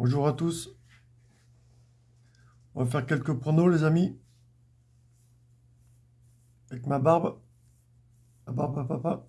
Bonjour à tous. On va faire quelques pronos, les amis. Avec ma barbe. Ma barbe papa.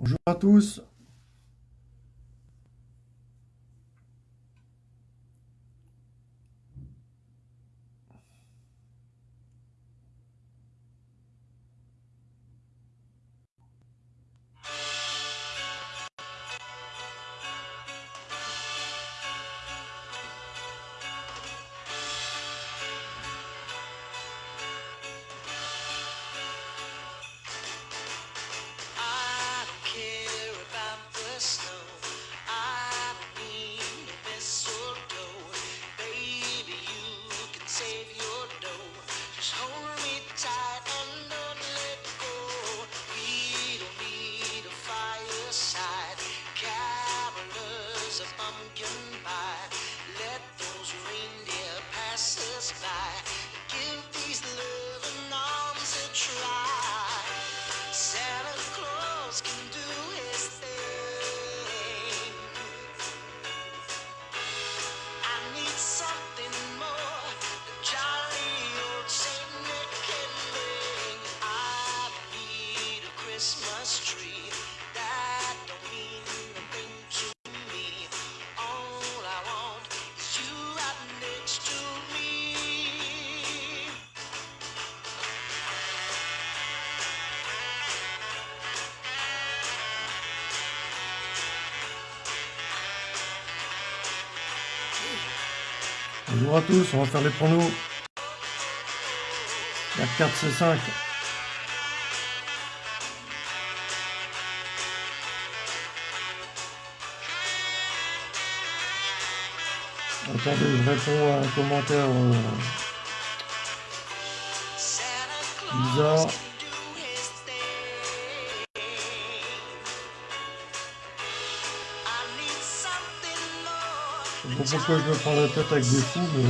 Bonjour à tous. Bonjour à tous, on va faire les pronos. La 4 C5. Attendez, je réponds à un commentaire. euh, Bizarre. Pas pourquoi je me prends la tête avec des fous, mais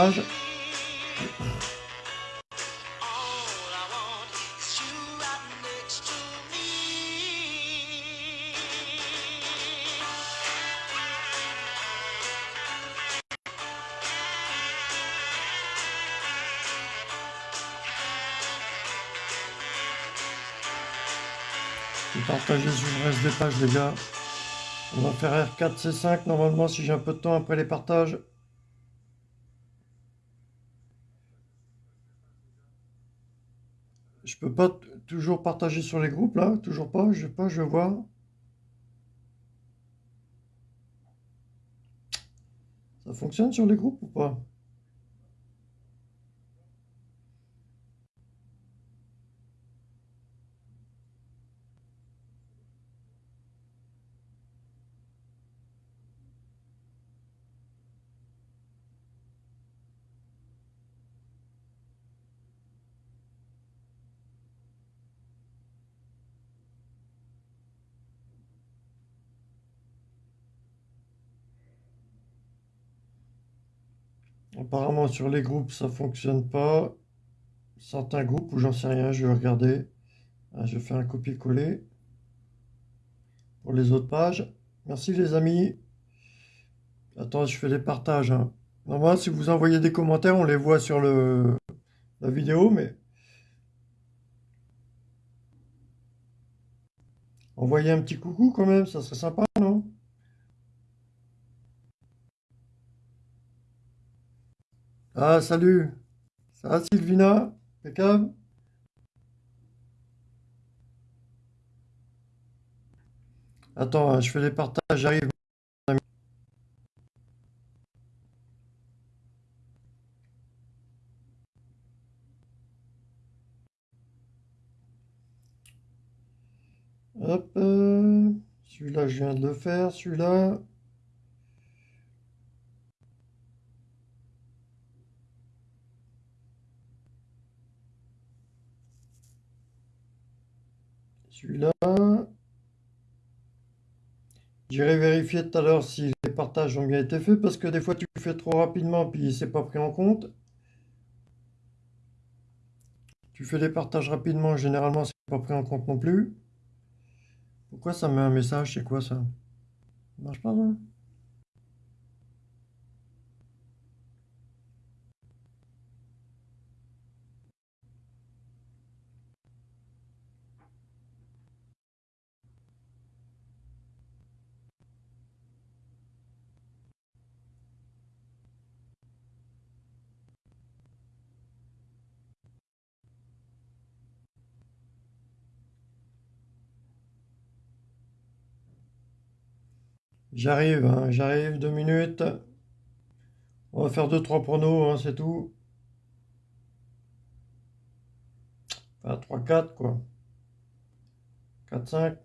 bring. I don't need Sur le reste des pages, les gars. On va faire R4, C5 normalement si j'ai un peu de temps après les partages. Je peux pas toujours partager sur les groupes là, toujours pas, je sais pas, je vais voir. Ça fonctionne sur les groupes ou pas? Apparemment sur les groupes ça fonctionne pas. Certains groupes ou j'en sais rien, je vais regarder. Ah, je fais un copier-coller pour les autres pages. Merci les amis. Attends, je fais les partages. Hein. Normalement, si vous envoyez des commentaires, on les voit sur le, la vidéo, mais envoyez un petit coucou quand même, ça serait sympa, non Ah, salut Ça va Sylvina? Impeccable Attends, hein, je fais les partages, j'arrive. Hop, euh, celui-là je viens de le faire, celui-là. Celui-là. J'irai vérifier tout à l'heure si les partages ont bien été faits parce que des fois tu fais trop rapidement puis c'est pas pris en compte. Tu fais les partages rapidement, généralement c'est pas pris en compte non plus. Pourquoi ça met un message? C'est quoi ça? Ça marche pas ça? J'arrive, hein, j'arrive, deux minutes. On va faire deux, trois pronos, hein, c'est tout. Enfin, 3, 4, quoi. 4, 5.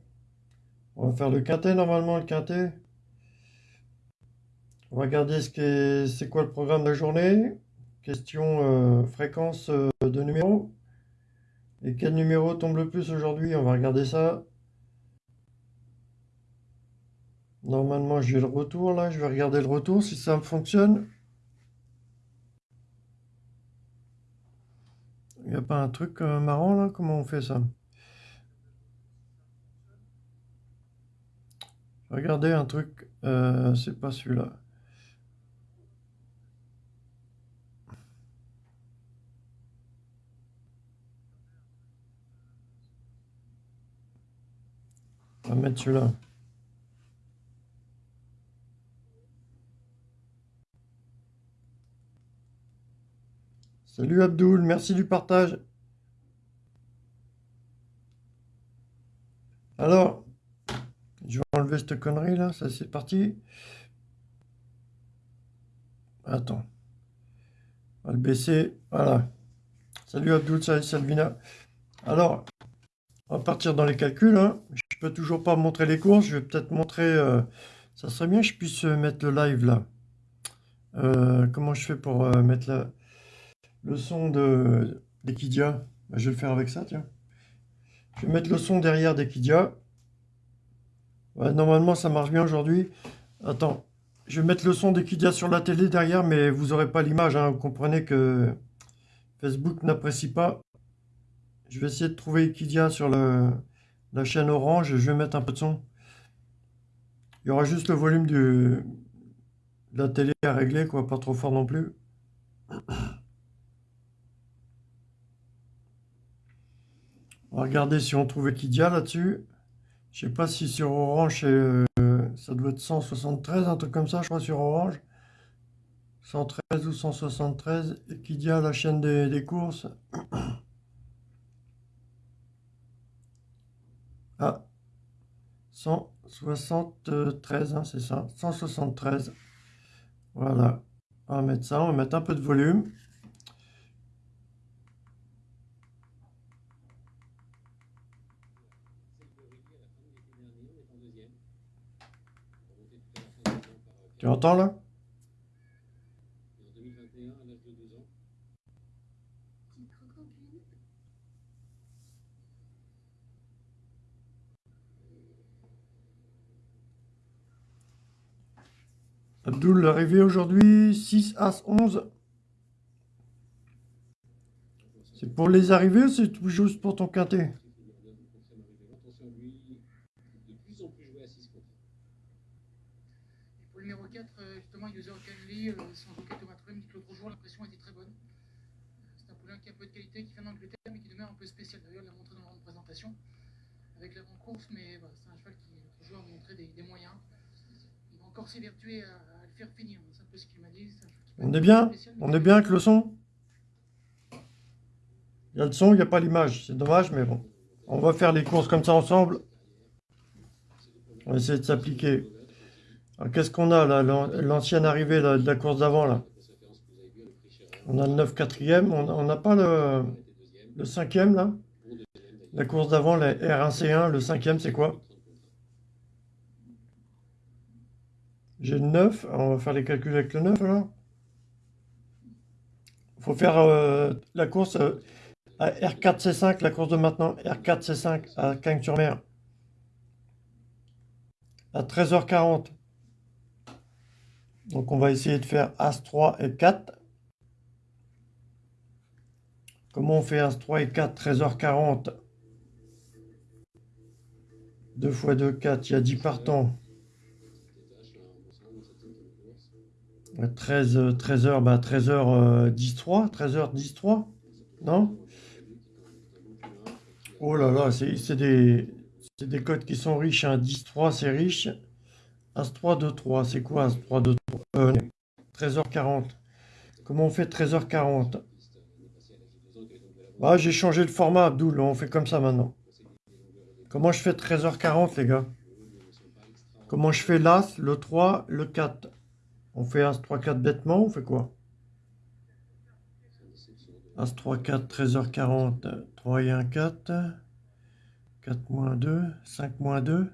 On va faire le quintet, normalement, le quintet. On va regarder ce c'est quoi le programme de la journée. Question euh, fréquence euh, de numéros. Et quel numéro tombe le plus aujourd'hui? On va regarder ça. Normalement, j'ai le retour là. Je vais regarder le retour si ça fonctionne. Il n'y a pas un truc euh, marrant là? Comment on fait ça? Regardez un truc. Euh, c'est pas celui-là. On va mettre celui-là. Salut Abdoul, merci du partage. Alors, je vais enlever cette connerie là, ça c'est parti. Attends. On va le baisser, voilà. Salut Abdoul, salut Salvina. Alors, on va partir dans les calculs. Hein. Je peux toujours pas montrer les courses, je vais peut-être montrer... Euh, ça serait bien que je puisse mettre le live là. Euh, comment je fais pour euh, mettre la le son de. Bah, je vais le faire avec ça, tiens. Je vais mettre le son derrière d'Equidia. normalement, ça marche bien aujourd'hui. Attends, je vais mettre le son d'Equidia sur la télé derrière, mais vous n'aurez pas l'image. Hein. Vous comprenez que Facebook n'apprécie pas. Je vais essayer de trouver Equidia sur la chaîne orange je vais mettre un peu de son. Il y aura juste le volume de la télé à régler, quoi, pas trop fort non plus. On va regarder si on trouve Equidia là-dessus. Je sais pas si sur Orange, euh, ça doit être 173, un truc comme ça, je crois, sur Orange. 113 ou 173. Equidia, la chaîne des, courses. Ah, 173, hein, c'est ça. 173. Voilà. On va mettre ça, on va mettre un peu de volume. Tu entends là? Abdul l'arrivée aujourd'hui, 6 As 11. C'est pour les arrivées ou c'est juste pour ton quintet? Canley, euh, sans aucun Thomas Truem, dit que l'autre jour, l'impression était très bonne. Euh, C'est un poulain qui a un peu de qualité, qui vient d'Angleterre, mais qui demeure un peu spécial. D'ailleurs, il l'a montré dans la grande présentation avec l'avant-course, mais voilà, c'est un cheval qui, l'autre jour, a montré des, des moyens. Il va encore s'évertuer à, à le faire finir. C'est un peu ce qu'il m'a dit. peut On est bien spécial, mais On est bien avec le son Il y a le son, il n'y a pas l'image. C'est dommage, mais bon. On va faire les courses comme ça ensemble. On va essayer de s'appliquer. Alors, qu'est-ce qu'on a là L'an- L'ancienne arrivée de la course d'avant là? On a le 9 quatrième. On n'a pas le, le cinquième là? La course d'avant, la R1C1, le cinquième, c'est quoi? J'ai le 9. Alors, on va faire les calculs avec le 9 alors. Il faut faire euh, la course euh, à R4C5, la course de maintenant, R4C5 à Cagnes-sur-Mer. À 13h40. Donc on va essayer de faire As-3 et 4. Comment on fait As-3 et 4 13h40 2 x 2, 4, il y a 10 partants. 13, 13h, bah 13h 10 3, 13h 10 3, non? Oh là là, c'est des, des codes qui sont riches, hein. 10 3 c'est riche. As 3, 2 3, c'est quoi As 3, 2 3 euh, 13h40. Comment on fait 13h40 Bah j'ai changé le format Abdoul, on fait comme ça maintenant. Comment je fais 13h40 les gars? Comment je fais l'As, le 3, le 4 On fait As 3, 4 bêtement, on fait quoi? As 3, 4, 13h40, 3 et 1, 4. 4 moins 2, 5 moins 2.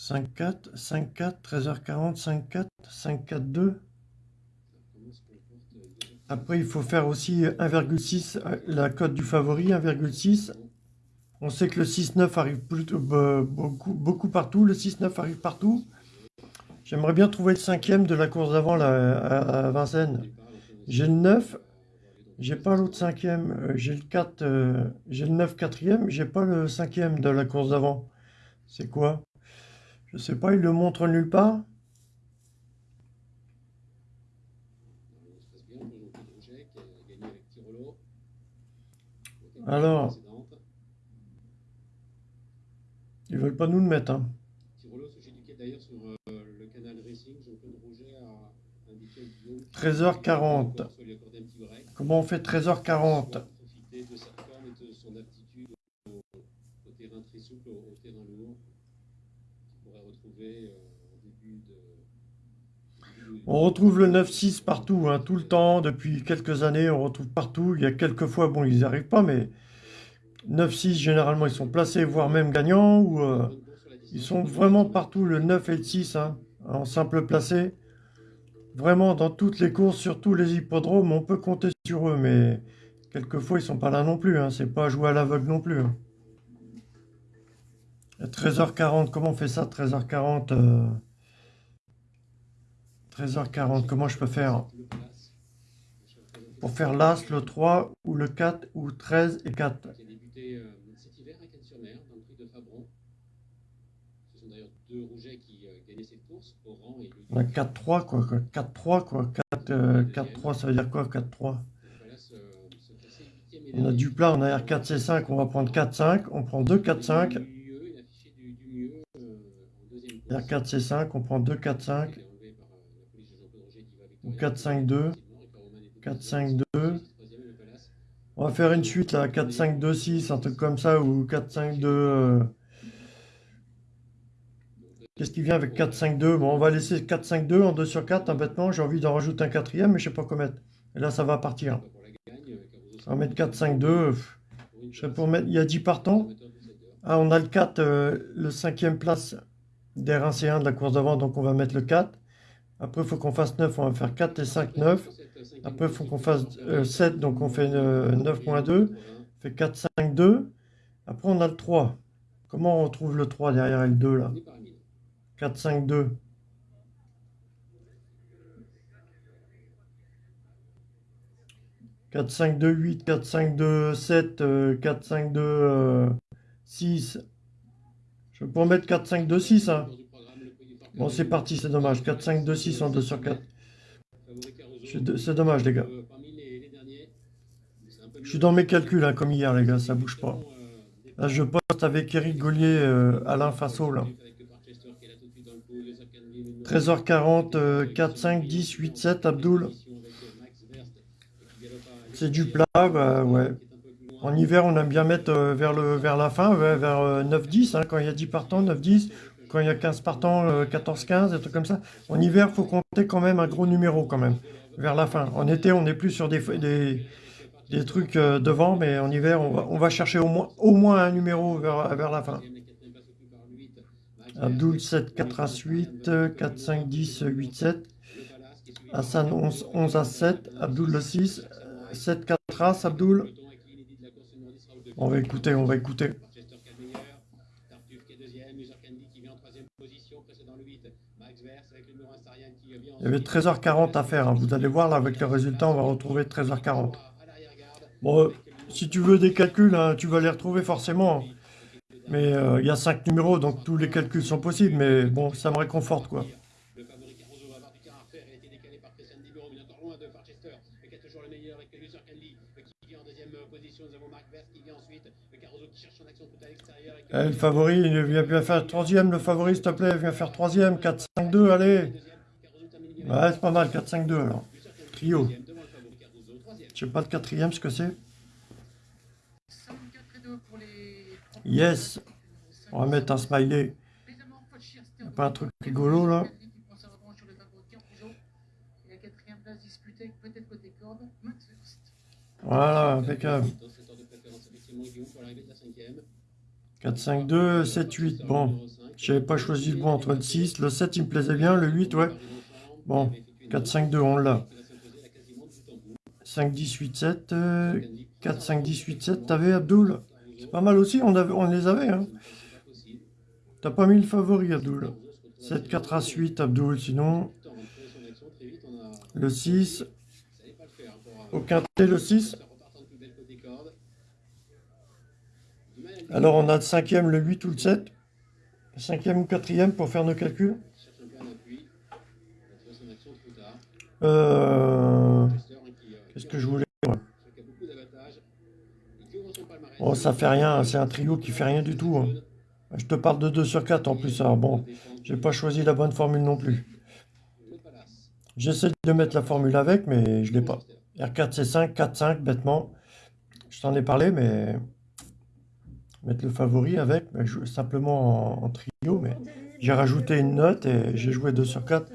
5, 4, 5, 4, 13h40, 5, 4, 5, 4, 2. Après, il faut faire aussi 1,6, euh, la cote du favori, 1,6. On sait que le 6-9 arrive plutôt, be- beaucoup, partout. Le 6-9 arrive partout. J'aimerais bien trouver le cinquième de la course d'avant à Vincennes. J'ai le 9, j'ai pas l'autre cinquième. Euh, J'ai le 4, euh, j'ai le 9 quatrième, j'ai pas le cinquième de la course d'avant. C'est quoi? Je sais pas, il le montre nulle part Alors, ils veulent pas nous le mettre. Hein. Trésor 40. Comment on fait 13h40 On retrouve le 9-6 partout, hein, tout le temps, depuis quelques années, on retrouve partout. Il y a quelques fois, bon, ils n'y arrivent pas, mais 9-6, généralement, ils sont placés, voire même gagnants, ou euh, ils sont vraiment partout, le 9 et le 6, hein, en simple placé. Vraiment, dans toutes les courses, sur tous les hippodromes, on peut compter sur eux, mais quelquefois, ils sont pas là non plus, hein, c'est pas jouer à l'aveugle non plus. hein. À 13h40, comment on fait ça, 13h40 euh, 13h40, comment je peux faire pour faire l'As, le 3 ou le 4 ou 13 et 4 Qui a débuté euh, cet hiver à Cannes-sur-Mer, dans le prix de Fabron. Ce sont d'ailleurs deux Rougets qui euh, gagnaient cette course, Oran et le... 4-3 quoi, 4-3 quoi, 4-3 euh, ça veut dire quoi 4-3 on a du plat, on a R4, C5, on va prendre 4, 5, on prend 2, 4, 5. R4, C5, on prend 2, 4, 5 ou victorieux. 4-5-2, Effectivement, Ricardo Roman était 4-5-2. troisième et le Palace. On va faire une suite là, 4-5-2-6, un truc comme ça, ou 4-5-2... euh, Qu'est-ce qui vient avec 4-5-2 Bon, on va laisser 4-5-2 en 2 sur 4, un bêtement, j'ai envie d'en rajouter un quatrième, mais je sais pas quoi mettre. Et là, ça va partir. On va mettre 4-5-2, pff, pour une je pour mettre... Il y a 10 partants. Ah, on a le 4, euh, le cinquième place d'R1C1 de la course d'avant, donc on va mettre le 4. Après, il faut qu'on fasse 9, on va faire 4 et 5, 9. Après, il faut qu'on fasse euh, 7, donc on fait euh, 9 moins 2, fait 4, 5, 2. Après, on a le 3. Comment on retrouve le 3 derrière le 2 là? 4, 5, 2. 4, 5, 2, 8, 4, 5, 2, 7, euh, 4, 5, 2, euh, 6. Je peux en mettre 4, 5, 2, 6. Hein. Bon, c'est parti, c'est dommage. 4, 5, 2, 6 en 2 sur 4. C'est dommage, les gars. Je suis dans mes calculs, hein, comme hier, les gars, ça bouge pas. Là, je poste avec Eric Gaulier, euh, Alain Fasso, là. 13h40, 4, 5, 10, 8, 7, Abdoul. C'est du plat, bah ouais. En hiver, on aime bien mettre euh, vers, le, vers la fin, vers euh, 9-10, hein, quand il y a 10 partants, 9-10. Quand il y a 15 partants, euh, 14-15, des trucs comme ça. En hiver, il faut compter quand même un gros numéro, quand même, vers la fin. En été, on est plus sur des, des, des trucs euh, devant, mais en hiver, on va, on va chercher au moins, au moins un numéro vers, vers la fin. Abdoul 7, 4 As 8, 4, 5, 10, 8, 7. Hassan 11, 11 As 7. Abdoul le 6, 7, 4 As, Abdoul. On va écouter, on va écouter. Il y avait 13h40 à faire. hein. Vous allez voir là avec les résultats, on va retrouver 13h40. Bon, euh, si tu veux des calculs, hein, tu vas les retrouver forcément. Mais euh, il y a 5 numéros, donc tous les calculs sont possibles. Mais bon, ça me réconforte quoi. Vient euh, vient Eh, le favori, il vient bien faire troisième, le favori, s'il te plaît, viens faire troisième, 4, 5, 2, allez. Ouais, c'est pas mal, 4, 5, 2 alors. Trio. Je sais pas le quatrième ce que c'est. 5, 4 et 2 pour les. Yes. On va mettre un smiley. Pas un truc rigolo, là? Voilà, impeccable. Dans cette heure de préférence, effectivement, Guillaume pour l'arrivée de la cinquième. 4, 5, 2, 7, 8. Bon, j'avais pas choisi le bon entre le 6. Le 7, il me plaisait bien. Le 8, ouais. Bon, 4, 5, 2, on l'a. 5, 10, 8, 7. euh, 4, 5, 10, 8, 7. T'avais Abdoul C'est pas mal aussi, on, avait, on les avait. Hein. T'as pas mis le favori, Abdoul 7, 4, As 8, Abdoul. Sinon, le 6. Au quintet, le 6. Alors, on a le cinquième, le 8 ou le 7. Le cinquième ou quatrième pour faire nos calculs. Cherche un peu un appui. Il a trouvé son action trop tard. Euh, Qu'est-ce que je voulais palmarès. Oh, ça fait rien, c'est un trio qui fait rien du tout. hein. Je te parle de 2 sur 4 en plus. Alors bon, j'ai pas choisi la bonne formule non plus. J'essaie de mettre la formule avec, mais je l'ai pas. R4, C5, 4, 5, bêtement. Je t'en ai parlé, mais mettre le favori avec, mais simplement en, en trio, mais j'ai rajouté une note et j'ai joué 2 sur 4.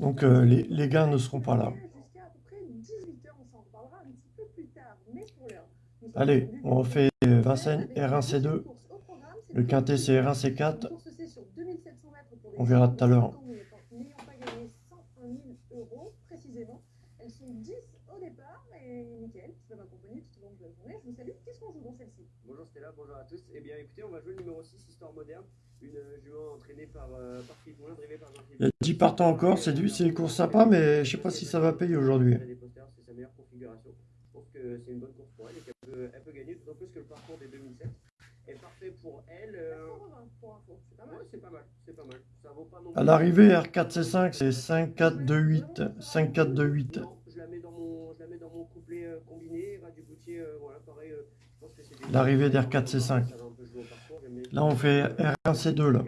Donc euh, les, les gains ne seront pas là. Jusqu'à à peu près 18h, on s'en reparlera un petit peu plus tard. Mais pour l'heure, nous sommes Allez, on refait Vincennes, la R1, C2. course au programme, c'est Le quintet, c'est R1, C4. Une course, c'est sur 2700 mètres pour les On verra tout à l'heure. de 50 ans N'ayant pas gagné 101 000 euros précisément. Elles sont 10 au départ. Et Mickaël, qui va m'accompagner tout au long de la journée, je vous salue. Qu'est-ce qu'on joue dans celle-ci Bonjour Stella, bonjour à tous. Eh bien écoutez, on va jouer le numéro 6, Histoire moderne, une euh, jument entraînée par, euh, par Philippe Moulin, drivée par Jean-Philippe. Il y a 10 partants encore, c'est du- c'est une course sympa, mais je sais pas si ça va payer aujourd'hui. Des posters, c'est sa meilleure configuration. Je pense que c'est une bonne course pour elle et qu'elle peut, elle peut gagner, d'autant plus que le parcours des 2007 est parfait pour elle. euh, 420 pour info, c'est pas mal. ouais, c'est pas mal, c'est pas mal. Ça vaut pas non À l'arrivée, R4, C5, c'est 5, 4, 2, 8. 5, 4, 2, 8. Non, je la mets dans mon, je la mets dans mon couplet euh, combiné. Ras du Goutier, euh, voilà, pareil. euh, je pense que c'est des- L'arrivée d'R4, Là, on fait R1, C2, là.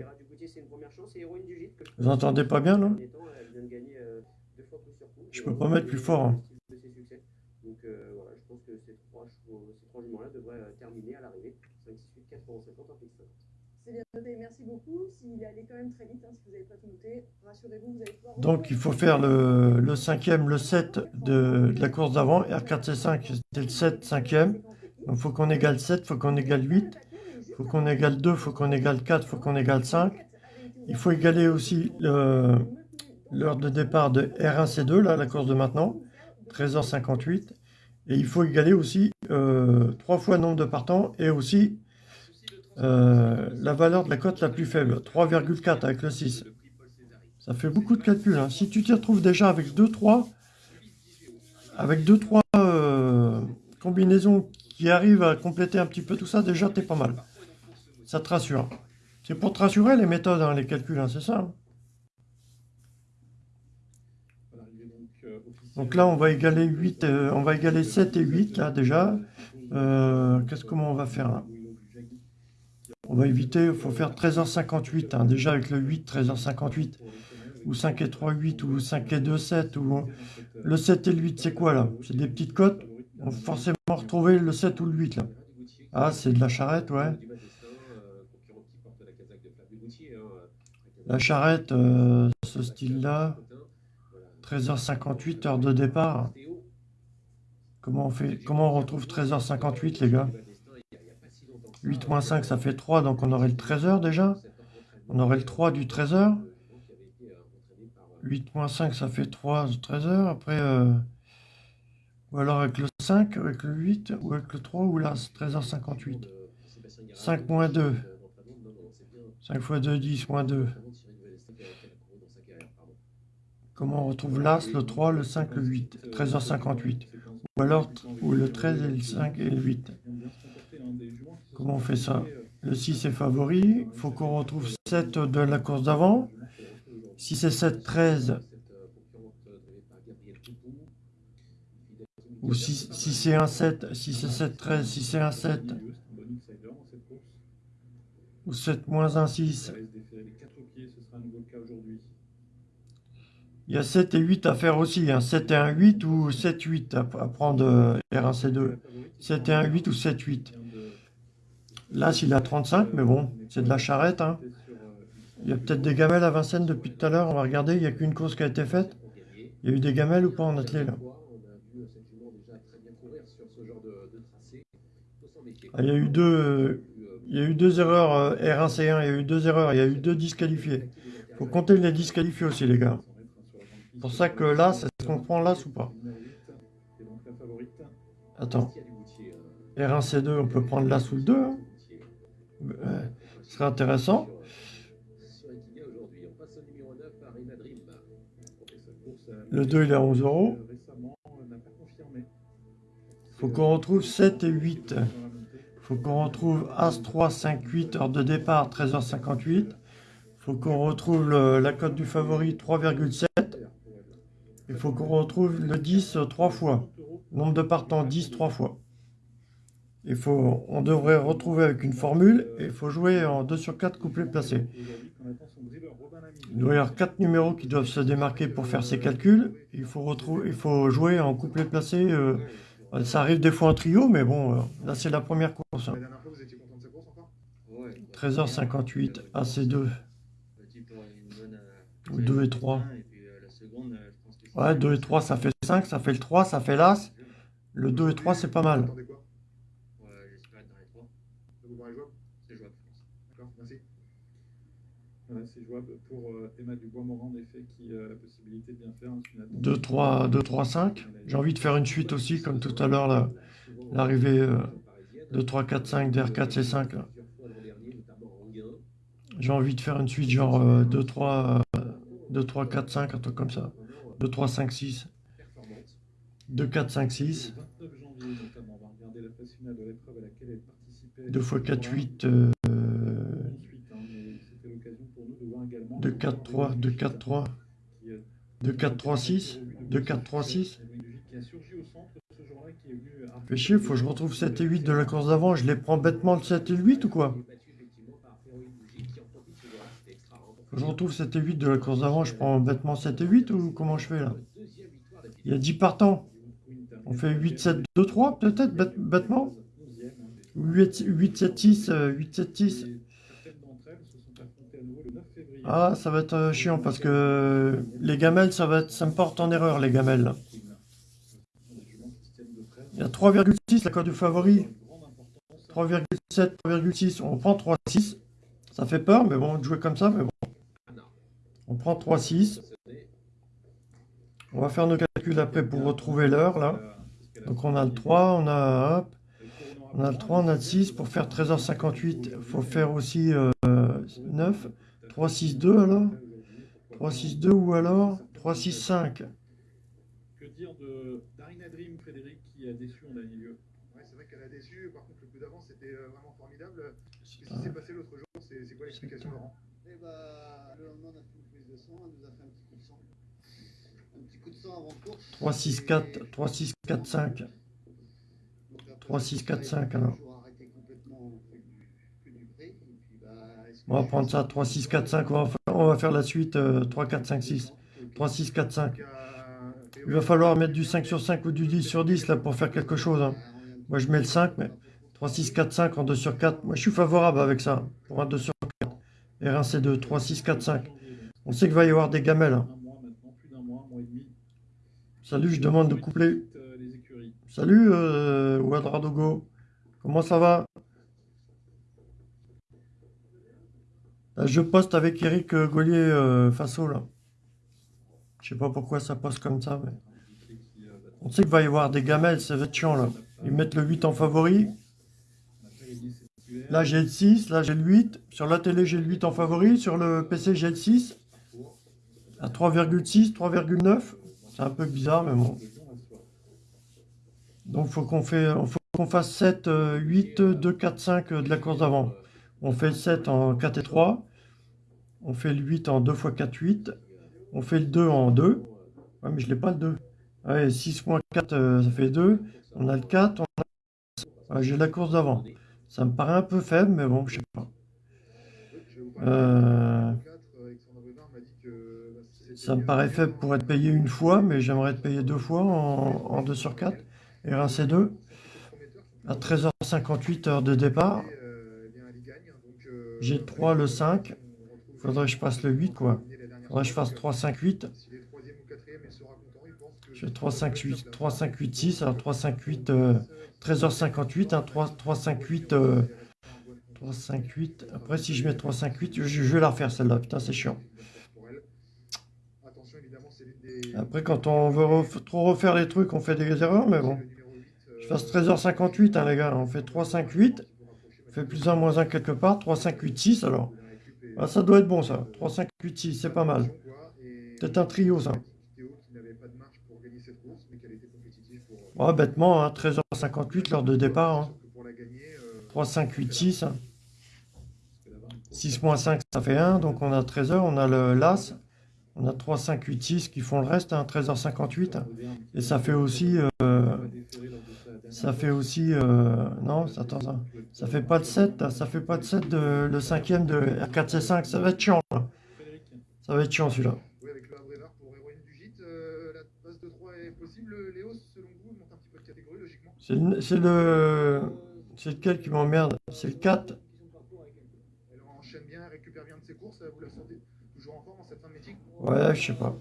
Vous entendez pas bien, là? Euh, coup. Je Et peux pas mettre plus fort, hein. Donc euh, voilà, je pense que ces trois, juments-là devraient euh, terminer à l'arrivée. 5, 6, 8, 4 euros 50 en fixe. C'est bien noté, merci beaucoup. S'il allait quand même très vite, hein, si vous n'avez pas tout noté, rassurez-vous, vous allez pouvoir. Donc, il faut faire le, le cinquième, le 7 de, de la course d'avant. R4, C5, c'était le 7, cinquième. Donc, il faut qu'on égale 7, il faut qu'on égale 8. Faut qu'on égale 2, il faut qu'on égale 4, il faut qu'on égale 5. Il faut égaler aussi l'heure de départ de R1, C2, là, la course de maintenant, 13h58. Et il faut égaler aussi euh, 3 fois le nombre de partants et aussi euh, la valeur de la cote la plus faible, 3,4 avec le 6. Ça fait beaucoup de calculs. hein. Si tu t'y retrouves déjà avec 2-3, avec 2-3 euh, combinaison qui arrive à compléter un petit peu tout ça, déjà, t'es pas mal. Ça te rassure. C'est pour te rassurer les méthodes, hein, les calculs, hein, c'est ça. hein. Euh. Donc là, on va égaler 8, euh, on va égaler 7 et 8, là, déjà. Euh, qu'est-ce comment on va faire là? On va éviter, il faut faire 13h58, hein, déjà avec le 8, 13h58, ou 5 et 3, 8, ou 5 et 2, 7, ou le 7 et le 8, c'est quoi là? C'est des petites cotes? On va forcément retrouver le 7 ou le 8 là. Ah, c'est de la charrette, ouais. La charrette, euh, ce style-là, 13h58, heure de départ. Comment on fait Comment on retrouve 13h58 les gars? 8 moins 5 ça fait 3 donc on aurait le 13h déjà. On aurait le 3 du 13h. 8 moins 5 ça fait 3 du 13h. Après euh, ou alors avec le 5, avec le 8 ou avec le 3 ou là c'est 13h58. 5 moins 2. 5 fois 2 10 moins 2. Comment on retrouve l'As, le 3, le 5, le 8 13h58. Ou alors ou le 13 et le 5 et le 8. Comment on fait ça? Le 6 est favori. Il faut qu'on retrouve 7 de la course d'avant. 6 et 7, 13. Ou 6, 6 et 1, 7. 6 et 7, 13. 6 et 1, 7. C'est un bon insider dans cette course. Ou 7 moins 1, 6. Ça reste déféré les 4 pieds, ce sera à nouveau le cas aujourd'hui. Il y a 7 et 8 à faire aussi. Hein. 7 et 1, 8 ou 7, 8 à, prendre euh, R1C2. 7 et 1, 8 ou 7, 8. Là, s'il a 35, mais bon, c'est de la charrette. Hein. Il y a peut-être des gamelles à Vincennes depuis tout à l'heure. On va regarder, il n'y a qu'une course qui a été faite. Il y a eu des gamelles ou pas en athlée là? Ah, Il y a eu deux, il y a eu deux erreurs euh, R1C1, il y a eu deux erreurs, il y a eu deux disqualifiés. faut compter les disqualifiés aussi, les gars. C'est pour ça que là, c'est ce qu'on prend l'As ou pas Attends. R1C2, on peut prendre l'As ou le 2. hein. Euh, ce serait intéressant. Le 2, il est à 11 euros. confirmé. faut qu'on retrouve 7 et 8. faut qu'on retrouve As 3, 5, 8, heure de départ, 13h58. faut qu'on retrouve la cote du favori, 3,7. Il faut qu'on retrouve le 10 euh, trois fois. Nombre de partants, 10 trois fois. Il faut, on devrait retrouver avec une formule et il faut jouer en 2 sur 4 couplets placés. Il doit y avoir 4 numéros qui doivent se démarquer pour faire ces calculs. Il faut, retrouver, il faut jouer en couplet placé. euh, ça arrive des fois en trio, mais bon, euh, là c'est la première course. hein. La dernière fois, vous étiez content de sa course encore 13h58, AC2, ou 2 et 3. Ouais, 2 et 3, ça fait 5, ça fait le 3, ça fait l'As. Le 2 et 3, c'est pas mal. c'est jouable pour euh, Emma Dubois-Morin, en effet, qui a la possibilité de bien faire. hein, une attente. 2, 3, 2, 3, 5. J'ai envie de faire une suite aussi, comme tout à l'heure, l'arrivée euh, 2, 3, 4, 5, DR4, C5. là. J'ai envie de faire une suite genre euh, 2, 3, euh, 2, 3, 4, 5, un truc comme ça. 2, 3, 5, 6. 2, 4, 5, 6. Le 29 janvier, notamment, on va regarder la phase finale de l'épreuve à laquelle elle participait. 2 x 4, 8. euh, Ensuite, hein, mais c'était l'occasion pour nous de voir également 2, 4, 3, 2, 4, 3. qui, euh, 2, 4, 3, 6. 2, 4, 3, 6. qui a surgi au centre ce jour-là, qui est venu à- Fait chier, faut que je retrouve 7 et 8 de la course d'avant. Je les prends bêtement le 7 et le 8 ou quoi? Je retrouve 7 et 8 de la course d'avant. Je prends bêtement 7 et 8 ou comment je fais là? Il y a 10 partants. On fait 8, 7, 2, 3 peut-être bête- bêtement? 11e, hein, des- Ou 8, 8, 7, 6, euh, 8, 7, 6. Certaines d'entre elles se sont affrontées à nouveau le 9 février. Ah, ça va être euh, chiant parce que les gamelles, ça, va être, me porte en erreur les gamelles. Il y a 3,6 la cote du favori. Grande importance. 3,7, 3,6. On prend 3,6. Ça fait peur, mais bon, de jouer comme ça, mais bon. On prend 3,6. On va faire nos calculs après pour retrouver l'heure, là. Donc on a le 3, on a, hop, on a le 3, on a le 6. Pour faire 13h58, il faut faire aussi euh, 9. 3, 6, 2 alors 3, 6, 2 ou alors 3, 6, 5. Que dire de Darina Dream, Frédéric, qui a déçu en dernier lieu? Qu'elle a déçu. Par contre, le coup d'avant, c'était euh, vraiment formidable. C'est Qu'est-ce qui s'est passé l'autre jour? C'est c'est quoi l'explication, Laurent Et bah, le lendemain, on a fait une prise de sang, elle nous a fait un petit coup de sang. Un petit coup de sang avant course. 3, 6, 4, 3, 6, 4, 5. Donc après, 3, 6, 4, elle a 5, alors. on va prendre ça, 3, 6, 4, 5. On va faire, on va faire la suite euh, 3, 4, 5, 6. 3, 6, 4, 5. Donc, euh, Il va falloir mettre du 5 sur 5 ou du 10 sur 10 là pour faire quelque chose. hein. Moi je mets le 5, mais 3, 6, 4, 5 en 2 sur 4. Moi je suis favorable avec ça. Pour un 2 sur 4. R1, C2, 3, 6, 4, 5. On sait qu'il va y avoir des gamelles. hein. Un mois maintenant, plus d'un mois, un mois et demi. Salut, je demande de coupler. Euh. Salut euh, Ouadradogo. Comment ça va? Je poste avec Eric euh, Gaulier euh, Faso là. Je sais pas pourquoi ça poste comme ça, mais on sait qu'il va y avoir des gamelles, ça va être chiant là. Ils mettent le 8 en favori. On a fait les 10 titulaires. Là j'ai le 6, là j'ai le 8. Sur la télé j'ai le 8 en favori. Sur le PC j'ai le 6. À 3,6, 3,9. C'est un peu bizarre, mais bon. Donc faut qu'on fait, faut qu'on fasse 7, euh, 8, 2, 4, 5 euh, de la course d'avant. On fait le 7 en 4 et 3. On fait le 8 en 2 x 4, 8. On fait le 2 en 2. Ouais, mais je l'ai pas le 2. Ouais, 6 moins 4, euh, ça fait 2. On a le 4. On a... Ouais, j'ai la course d'avant. Ça me paraît un peu faible, mais bon, je sais pas. Euh, de 4. Alexandre Brenard m'a dit que bah, c'était Ça me paraît faible pour être payé une fois, mais j'aimerais être payé deux fois en, en 2 sur 4. Et un C2 à 13h58 heure de départ. J'ai le 3, le 5. on retrouve Faudrait que je fasse le 8, quoi. Faudrait que je fasse 3, 5, 8. S'il est troisième ou quatrième, il sera content. Il pense que J'ai 3, 5, 8, 3, 5, 8, 6. Alors 3, 5, 8, euh, 13h58. Hein, 3, 3, 5, 8, euh, 3, 5, 8. Après, si je mets 3, 5, 8, je, je vais la refaire celle-là. Putain, c'est chiant. Après, quand on veut ref- trop refaire les trucs, on fait des erreurs, mais bon. Le numéro 8, Je fasse 13h58, hein, les gars. On fait 3, 5, 8. On fait plus 1, moins 1 quelque part. 3, 5, 8, 6. Alors, ah, ça doit être bon, ça. 3, 5, 8, 6, c'est pas mal. Peut-être un trio, ça. Ouais, bêtement, hein, 13h58, l'heure de départ. hein. Sauf que pour la gagner, euh, 3, 5, 8, 6. hein. 6 moins 5, ça fait 1. Donc on a 13h, on a le LAS. On a 3, 5, 8, 6 qui font le reste, hein, 13h58. hein. Et ça fait aussi... euh, ça fait aussi... euh, non, attends, ça, ça fait pas de 7. là, Ça fait pas de 7 de, le cinquième de R4C5. Ça va être chiant. là. Ça va être chiant celui-là. oui, avec le Havre pour héroïne du gîte, euh, la passe de 3 est possible. Léo, selon vous, monte un petit peu de catégorie, logiquement? C'est le... C'est le... C'est lequel qui m'emmerde? C'est le 4. Elle enchaîne bien, elle récupère bien de ses courses. Vous la sentez toujours en forme en cette fin de meeting Ouais, je sais pas.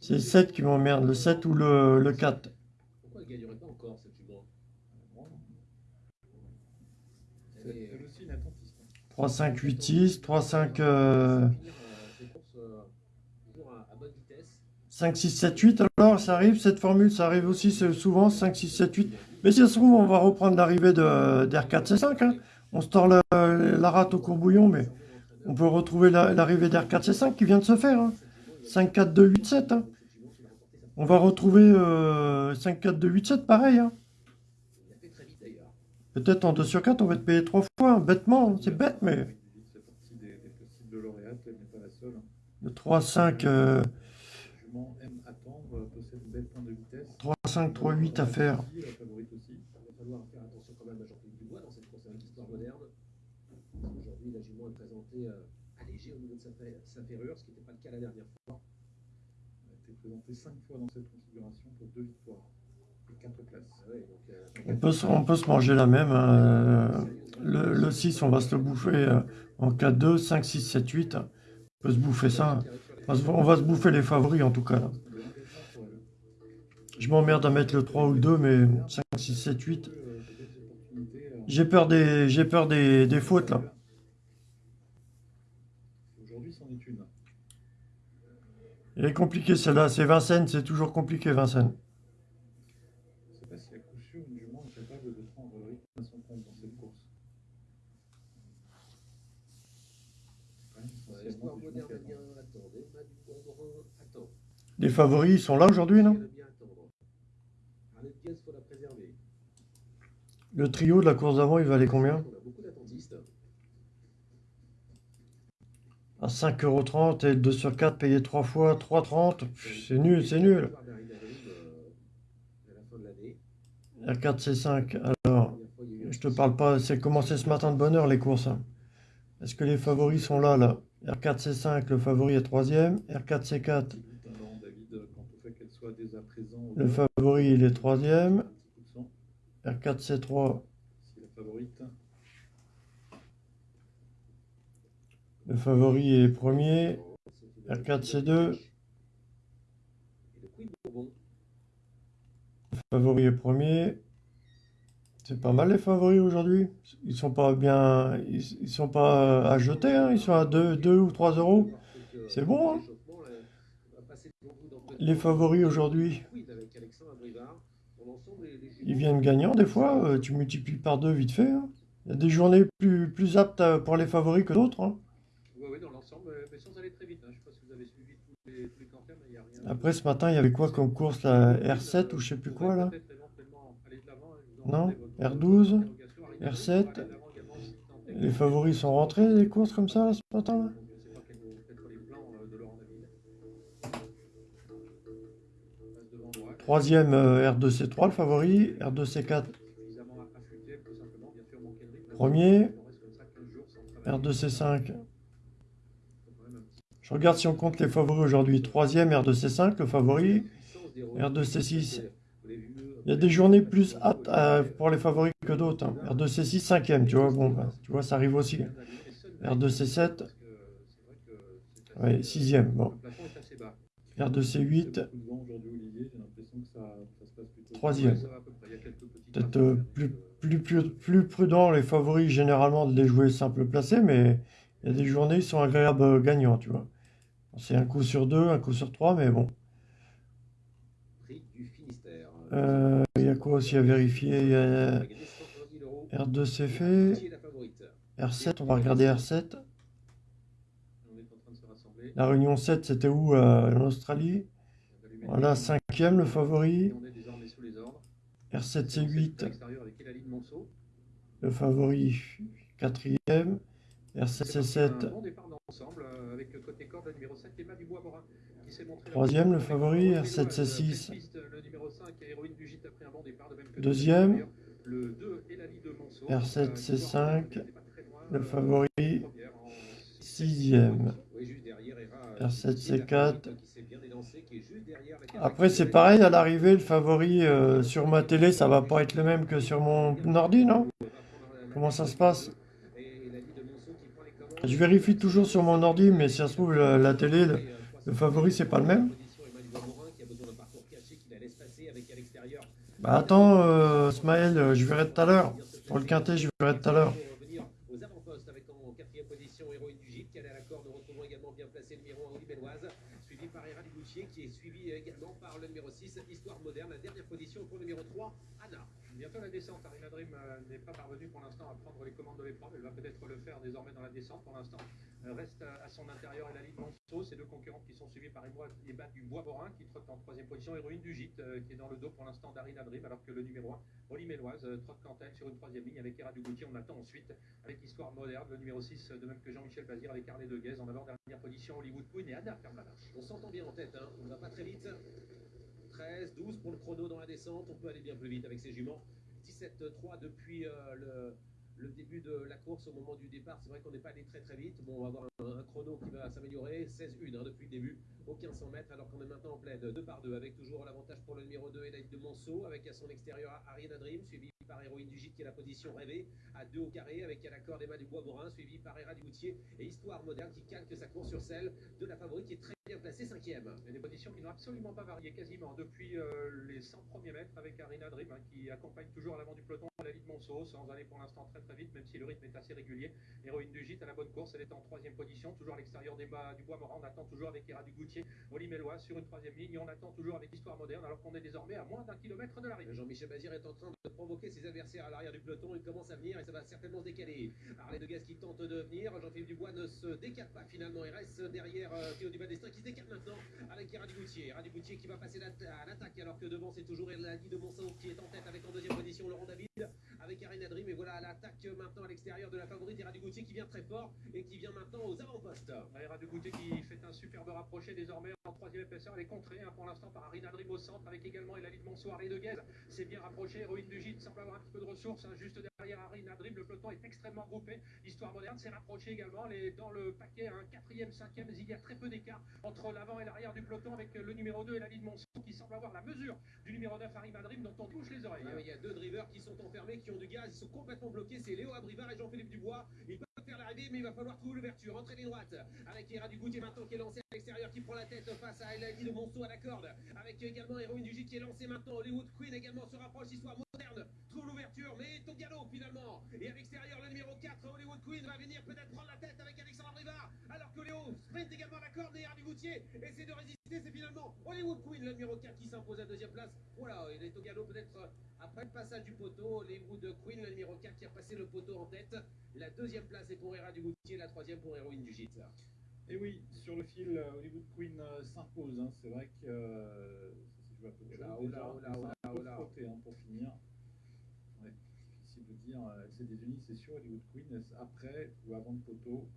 C'est le 7 qui m'emmerde. Le 7 ou le, le 4. Pourquoi elle ne gagnerait pas encore cette attentiste. 3, 5, 8, 6. 3, 5... euh, finir, euh, ses courses euh, toujours à, à bonne vitesse. 5, 6, 7, 8, alors ça arrive, cette formule, ça arrive aussi c'est souvent, 5, 6, 7, 8. Mais si ça se trouve, on va reprendre l'arrivée de d'R4, C5. Hein. On se tord le- la rate au courbouillon, mais on peut retrouver la- l'arrivée d'R4, C5 qui vient de se faire. Hein. 5, 4, 2, 8, 7. hein. On va retrouver euh, 5, 4, 2, 8, 7, pareil. hein. Peut-être en 2 sur 4, on va être payé 3 fois, hein. bêtement, hein. c'est bête, mais la le 3, 5, euh, Jument aime attendre, euh, possède une belle pointe de vitesse. 3, 5, 3, 8 à faire. La favorite aussi. Il va falloir faire attention quand même à Jean-Philippe Dubois dans cette course avec l'histoire moderne. Parce qu'aujourd'hui, la jument est présentée euh, allégée au niveau de sa, fa- sa ferrure, ce qui n'était pas le cas la dernière fois. Elle a été présentée 5 fois dans cette configuration pour 2 victoires et 4 places. Ah ouais, donc, euh, On peut, se, on peut se manger la même. hein. Euh, Le, le 6, on va se le bouffer euh, en 4, 2, 5, 6, 7, 8. On peut se bouffer ça. On va se, on va se bouffer les favoris en tout cas. Là. Je m'emmerde à mettre le 3 ou le 2, mais 5, 6, 7, 8. J'ai peur des, j'ai peur des, des fautes là. Aujourd'hui, c'en est une. Elle est compliquée celle-là. C'est Vincennes, c'est toujours compliqué Vincennes. À coup sûr capable de prendre le rythme à son compte dans cette course. Les favoris, ils sont là aujourd'hui, non? Le trio de la course d'avant, il valait combien On a beaucoup d'attentistes. À 5,30€ et 2 sur 4 payé 3 fois 3,30€. Pff, C'est nul, c'est nul. La fin de l'année. R4, C5. Alors, je te parle pas, c'est commencé ce matin de bonne heure les courses. hein. Est-ce que les favoris sont là, là? R4, C5, le favori est troisième. R4, C4, Limite un an, David, quant au fait qu'elle soit dès à présent. au le favori il est troisième. un petit coup de sang. R4, C3, Si la favorite. Le favori est premier. C'est une R4, petite C2. affiche. Et le favori est premier. C'est pas mal les favoris aujourd'hui. Ils sont pas bien, ils, sont pas à jeter, hein. Ils sont à 2, 2 ou 3 euros. C'est bon, hein. Les favoris aujourd'hui, ils viennent gagnants des fois. euh, tu multiplies par deux vite fait. hein. Il y a des journées plus, aptes à- pour les favoris que d'autres. Après ce matin, il y avait quoi comme course La R7 ou je sais plus quoi là? Non? R12 R7 Les favoris sont rentrés des courses comme ça ce matin là? Troisième euh, R2C3, le favori, R2C4 premier, R2C5 je regarde si on compte les favoris aujourd'hui. Troisième R2C5, le favori. puissance des roues. R2C6. Vous l'avez vu, euh, Il y a des journées plus aptes à- pour les favoris que d'autres. hein. R2C6, cinquième, tu vois. Bon, bah, tu vois, ça arrive aussi. R2C7, c'est assez- ouais, sixième. Bon. Le plafond est assez bas. R2C8, C'est beaucoup de vent aujourd'hui, Olivier. J'ai l'impression que ça, ça se passe plutôt. Troisième. Peut-être euh, hein, plus, euh, plus, plus, plus prudent les favoris généralement de les jouer simple placé, mais il y a des journées qui sont agréables euh, gagnants, tu vois. C'est un coup sur deux, un coup sur trois, mais bon. Prix du Finistère. Euh, Il y a quoi aussi à vérifier? Il y a On va gagner 170 000 euros. R2 fait, Qui est la favorite R7, on va regarder R7. On est en train de se rassembler. La réunion 7, c'était où euh, En Australie? Voilà, cinquième le favori. Et on est désormais sous les ordres. R7 C'est à C8, l'extérieur avec Elaline Monceau. le favori quatrième. R7 C'est C7, un bon départ d'ensemble euh, avec le côté corde le numéro 7 Emma Dubois-Morin qui s'est montré Troisième, le favori, Laurent R7 Péloise, C6. pleine piste, Le numéro 5 héroïne du gîte a pris un bon départ de même que Deuxième. Le 2 Elali de Monceau. R7 Euh, C5, Dubois-Morin qui était pas très loin, le euh, favori sixième. Oui, juste derrière Hera, R7 euh, qui est la C4. favorite, qui s'est bien élancée, qui est juste derrière la Après, c'est pareil à l'arrivée, le favori euh, sur ma télé, ça va pas être le même que sur mon ordi, non Comment ça se passe Je vérifie toujours sur mon ordi, mais si ça se trouve, la, la télé, le, le favori, c'est pas le même. Bah attends, euh, Smaël, euh, je verrai tout à l'heure. Pour le quintet, je verrai tout à l'heure. qui allait à la corde. Nous retrouvons également bien placé le numéro 1 Oli Belloise, suivi par Hera Ligoutier qui est suivi également par le numéro 6 Histoire Moderne. La dernière position pour le numéro 3 Anna. Bientôt la descente. Arina Dream euh, n'est pas parvenue pour l'instant à prendre les commandes de l'épreuve. Elle va peut-être le faire désormais dans la descente. Pour l'instant, euh, reste à, à son intérieur et la ligne Monceau. Ces deux concurrentes qui sont suivies par Emma du Bois-Borin qui trotte en troisième position. Héroïne du Gîte euh, qui est dans le dos pour l'instant d'Arina Dream alors que le numéro 1, Oli Méloise, euh, trotte quant à elle sur une troisième ligne avec Hera Dugoutier. On attend ensuite avec Histoire Moderne, le numéro 6, euh, de même que Jean-Michel Bazir avec Arlé de en avant-dernière position. Hollywood Queen et Anna ferme la marche. On s'entend bien en tête, hein. on ne va pas très vite. 13, 12 pour le chrono dans la descente. On peut aller bien plus vite avec ses juments. 17-3 depuis euh, le, début de la course au moment du départ. C'est vrai qu'on n'est pas allé très très vite. Bon, on va avoir un, chrono qui va s'améliorer. 16-1 hein, depuis le début, aucun 100 mètres, alors qu'on est maintenant en pleine 2 par 2 avec toujours l'avantage pour le numéro 2 Elaine de Monceau, avec à son extérieur Ariana Dream, suivi par Héroïne du Gîte qui est la position rêvée à 2 au carré, avec à la corde Emma du Bois-Borin, suivi par Hera Dugoutier et Histoire Moderne qui calque sa course sur celle de la favorite qui est très bien placée, cinquième. Et des positions qui n'ont absolument pas varié quasiment depuis euh, les 100 premiers mètres avec Arina Dream hein, qui accompagne toujours à l'avant du peloton la ligne Monceau sans aller pour l'instant très très vite même si le rythme est assez régulier. Héroïne du gîte à la bonne course, elle est en troisième position, toujours à l'extérieur des bas du bois Morin. On attend toujours avec Hera Dugoutier, Oli Mélois sur une troisième ligne et on attend toujours avec Histoire Moderne alors qu'on est désormais à moins d'un kilomètre de l'arrivée. Jean-Michel Bazir est en train de provoquer ses adversaires à l'arrière du peloton. Il commence à venir et ça va certainement se décaler. Arlé de Gaz qui tente de venir. Jean-Philippe Dubois ne se décale pas finalement. Il reste derrière euh, Théo Dubas-Destin qui se décale maintenant avec. Hera Dugoutier qui va passer à l'attaque alors que devant c'est toujours Eladi de Monceau qui est en tête avec en deuxième position Laurent David avec Hera maintenant à l'extérieur de la favorite Ira Dugoutier qui vient très fort et qui vient maintenant aux avant-postes. Aira de Goutet qui fait un superbe rapproché désormais en troisième épaisseur. Elle est contrée hein, pour l'instant par Arina Dream au centre avec également Elaline Monsoir et de Guez. C'est bien rapproché. Héroïne du gîte semble un petit peu de ressources hein, juste derrière Arina Dream. Le peloton est extrêmement groupé. L'histoire moderne s'est rapprochée également. Est dans le paquet, un quatrième, cinquième. Il y a très peu d'écart entre l'avant et l'arrière du peloton avec le numéro 2 Elaline Monsoir qui semble avoir la mesure du numéro 9 Arina Dream dont on touche les oreilles. Ah il y a deux drivers qui sont enfermés, qui ont du gaz, ils sont complètement bloqués. C'est Léo Abrivard et Jean-Philippe Dubois. Ils l'arrivée, mais il va falloir trouver l'ouverture. Entrée ligne droite avec Ira Dugoutier maintenant qui est lancé à l'extérieur, qui prend la tête face à Elanie de Monceau à la corde. Avec également Héroïne du Gîte qui est lancée maintenant. Hollywood Queen également se rapproche, histoire moderne. Trouve l'ouverture, mais Togalo finalement. Et à l'extérieur, le numéro 4, Hollywood Queen va venir peut-être prendre la tête avec Alexandre Abrivard. Alors que Léo sprint également à la corde et Ira Dugoutier essaie de résister. C'est finalement Hollywood Queen, le numéro 4, qui s'impose à deuxième place. Voilà, il est Togalo peut-être euh, après le passage du poteau. Hollywood Queen, le numéro 4, qui a passé le poteau en tête. La deuxième place est pour Ira Dugoutier, la troisième pour Héroïne du Gîte. Et oui, sur le fil, euh, Hollywood Queen euh, s'impose. hein. C'est vrai que euh, ça joué à peu de déjà. un peu frotté, hein, pour finir. Ouais, difficile de dire. euh, Elle s'est désunie, c'est sûr. Hollywood Queen, après ou avant le poteau,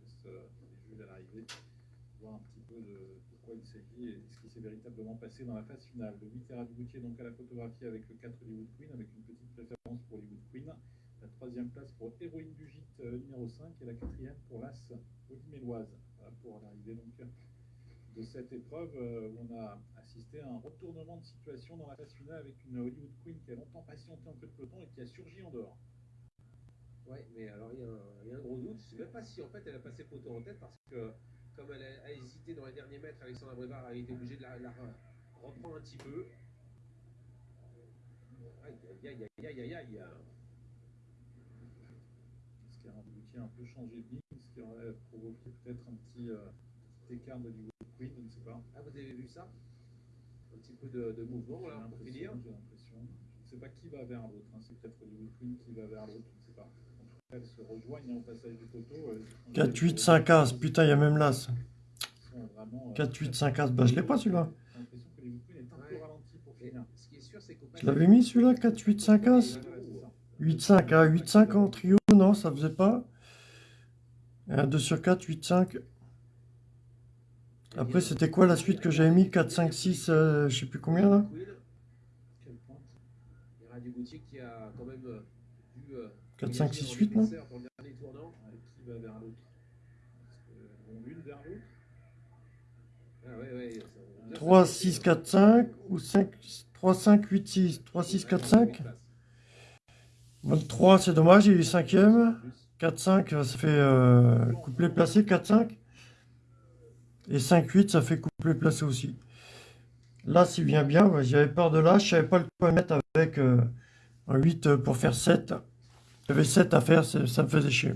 laisse euh, les juges à l'arrivée voir un petit peu de, de quoi il s'agit et ce qui s'est véritablement passé dans la phase finale. Le 8 Era Dugoutier donc à la photographie avec le 4 Hollywood Queen, avec une petite préférence pour Hollywood Queen. La troisième place pour Héroïne du Gîte euh, numéro 5 et la quatrième pour l'As Méloise. Voilà pour l'arrivée donc de cette épreuve euh, on a assisté à un retournement de situation dans la phase finale avec une Hollywood Queen qui a longtemps patienté en queue de peloton et qui a surgi en dehors. Ouais, mais alors il y, a un- gros doute. Je sais même pas si en fait elle a passé poteau en tête parce que comme elle a, a hésité dans les derniers mètres, Alexandre Brevard a été obligé de la, la re- reprendre un petit peu. Aïe aïe aïe aïe aïe aïe aïe. Ce qui a abouti à un peu changé de ligne, ce qui aurait provoqué peut-être un petit, euh, petit écart de Hollywood Queen, je ne sais pas. Ah vous avez vu ça? Un petit peu de, de mouvement là pour finir. j'ai l'impression. Je ne sais pas qui va vers l'autre. hein. C'est peut-être Hollywood Queen qui va vers l'autre, je ne sais pas. En tout cas, elles se rejoignent hein, au passage du poteau. euh, 4, 8, 5 As. Putain, il y a même l'As. sont vraiment, euh, 4, 8, 5 As. Bah, je l'ai pas celui-là. Je l'avais mis celui-là, 4, 8, 5 As. Ouais, ouais, c'est ça. 8, 5, ah, 8, 5 en trio, non, ça faisait pas. Et un 2 sur 4, 8, 5. Après, c'était quoi la suite que j'avais mis? 4, 5, 6, euh, je sais plus combien là 4, 5, 6, 8, non 3, 6, 4, 5 ou 5, 3, 5, 8, 6. 3, 6, 4, 5 23, c'est dommage, il est 5ème. 4, 5, ça fait euh, couplet placé, 4, 5. Et 5, 8, ça fait couplet placé aussi. Là, c'est bien bien. J'avais peur de là. Je savais pas le quoi mettre avec euh, un 8 euh, pour faire 7. J'avais 7 à faire, ça me faisait chier.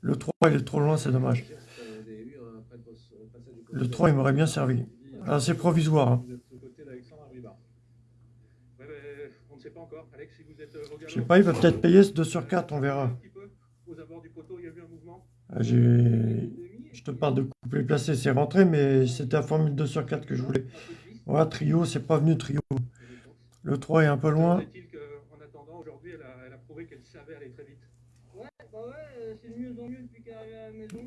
Le 3, il est trop loin, c'est dommage. Le 3, il m'aurait bien servi. Ah, c'est provisoire. hein. Je sais pas, il va peut-être payer ce 2 sur 4, on verra. Ah, Je te parle de couplet placé, c'est rentré, mais c'était la formule 2 sur 4 que je voulais. Voilà, trio, c'est pas venu trio. Le 3 est un peu loin. Est-il qu'en attendant, aujourd'hui, elle a, elle a prouvé qu'elle savait aller très vite En.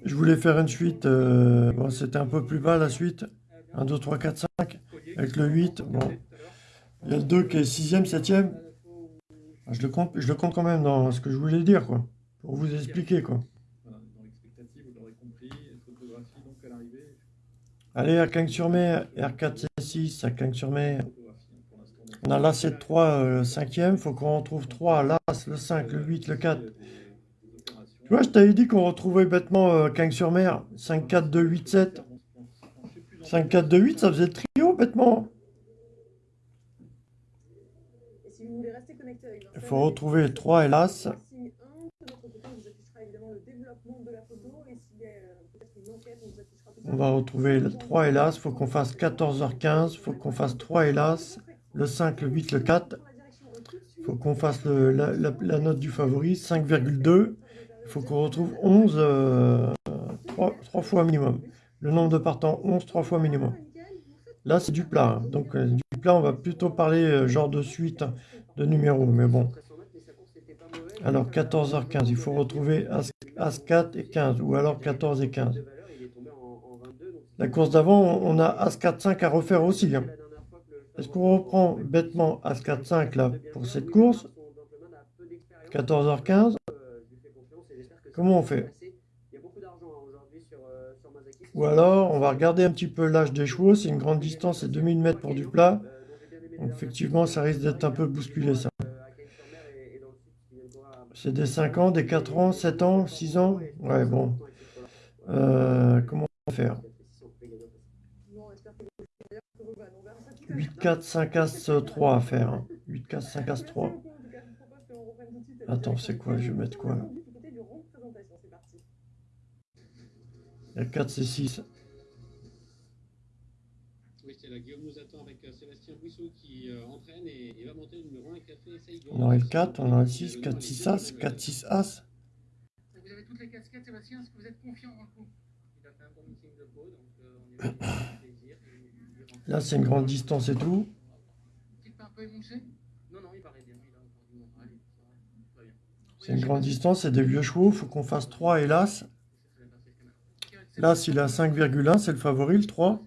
Je voulais faire une suite, euh, c'était un peu plus bas la suite. 1, 2, 3, 4, 5. Avec le 8, bon. Il y a le 2 qui est 6ème, 7ème. Je le compte, je le compte quand même dans ce que je voulais dire, quoi. Pour vous expliquer, quoi. Allez, à Cagnes-sur-Mer, R4, C6, à donc, On a l'A7, 3, le 5ème. Faut qu'on retrouve 3, l'As, le 5, le 8, le 4. Je t'avais dit qu'on retrouvait bêtement euh, Cagnes-sur-Mer. 5, 4, 2, 8, 7. 5, 4, 2, 8, ça faisait trio, bêtement. Il faut retrouver le 3 et l'As. signe 1, de notre côté, on va retrouver le 3 et l'As. Faut qu'on fasse 14h15. Faut qu'on fasse 3 et l'As. Le 5, le 8, le 4. Faut qu'on fasse le- la, la- la note du favori, 5,2. Il faut qu'on retrouve 11, euh, 3, fois minimum. Le nombre de partants, 11, 3 fois minimum. Là, c'est du plat. hein. Donc, euh, du plat, on va plutôt parler euh, genre de suite de numéros. Mais bon, Alors 14h15, il faut retrouver As, As4 et 15, ou alors 14 et 15. La course d'avant, on a As4, 5 à refaire aussi. hein. Est-ce qu'on reprend bêtement As4, 5 là pour cette course? 14h15 Comment on fait Ou alors, on va regarder un petit peu l'âge des chevaux. C'est une grande distance, c'est 2000 mètres pour du plat. Donc, effectivement, ça risque d'être un peu bousculé, ça. C'est des 5 ans, des 4 ans, 7 ans, 6 ans Ouais, bon. Euh, comment on va faire 8, 4, 5 As 3 à faire. hein. 8, 4, 5 As 3. Attends, c'est quoi? Je vais mettre quoi là? Il y a 4, c'est 6. Oui, c'est là. Guillaume nous attend avec euh, Sébastien Bouissot qui euh, entraîne et, et va monter le numéro 1 café Saigon. On aurait le 4, on aurait le 6, 4, 6 As, 4, 6 As. Vous avez toutes les casquettes, Sébastien. Est-ce que vous êtes confiant dans le coup Il a fait un bon meeting de peau, donc euh, on est plaisir. Là, c'est une grande distance et tout. Est-il pas un peu émoussé Non, non, il paraît bien. Il a encore du moral. Ça va. Tout va bien. C'est une grande distance, c'est des vieux chevaux. Il faut qu'on fasse 3 et l'As. L'As, il est à 5,1, c'est le favori, le 3.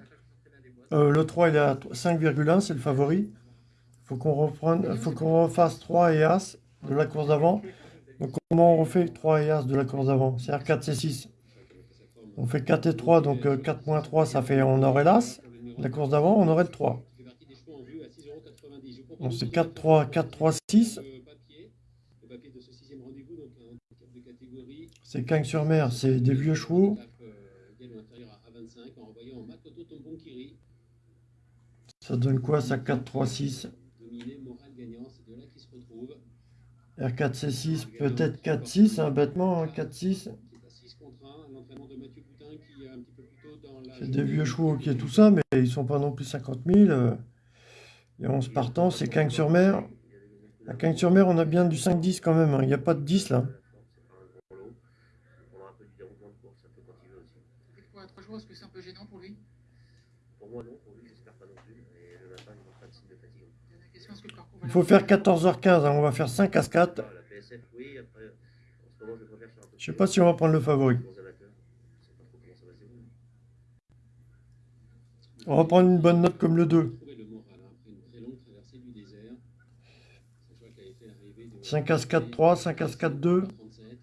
Euh, le 3, il est à 5,1, c'est le favori. Faut qu'on reprenne, faut qu'on refasse 3 et As de la course d'avant. Donc, comment on refait 3 et As de la course d'avant? C'est R4, c'est 6. On fait 4 et 3, donc euh, 4 moins 3, ça fait on aurait l'As. La course d'avant, on aurait le 3. Il fait partie des chevaux en vue à 6,90€. Je vous propose Donc, c'est de 4, 3, 4, 3, 6. le papier, le papier de ce sixième rendez-vous, donc un handicap de catégorie. C'est Cagnes-sur-Mer, c'est des vieux chevaux. Tape, euh, égal ou inférieur à 25 en envoyant Makoto Tombonkiri, Ça donne quoi, ça 4, 3, 6 dominé, moral gagnant. C'est de là qu'il se retrouve. R4, c'est 6, peut-être 4, 6, hein, bêtement, hein, 4, 6. Qui est à 6 contre 1. L'entraînement de Mathieu Boutin qui est un petit peu plus tôt dans la. C'est des vieux chevaux qui est tout ça, mais ils sont pas non plus 50 000. euh. Et 11 partants, c'est Cagnes-sur-Mer. À Cagnes-sur-Mer, on a bien du 5-10 quand même. hein. Il n'y a pas de 10 là. Et pour être joueur, est-ce que c'est un peu gênant pour lui Pour moi, non. Pour lui, j'espère pas non plus. Et le matin, il montre pas de signe de fatigue. Dernière question, est-ce que le parcours va Il faut faire 14h15. hein. On va faire 5 à 4. La PSF, oui. Après, en ce moment, je préfère faire un peu Je sais pas si on va prendre le favori. On va prendre une bonne note comme le 2. Trouver le moral hein. 5 à 4, 3, 5 à 4, 2. 37.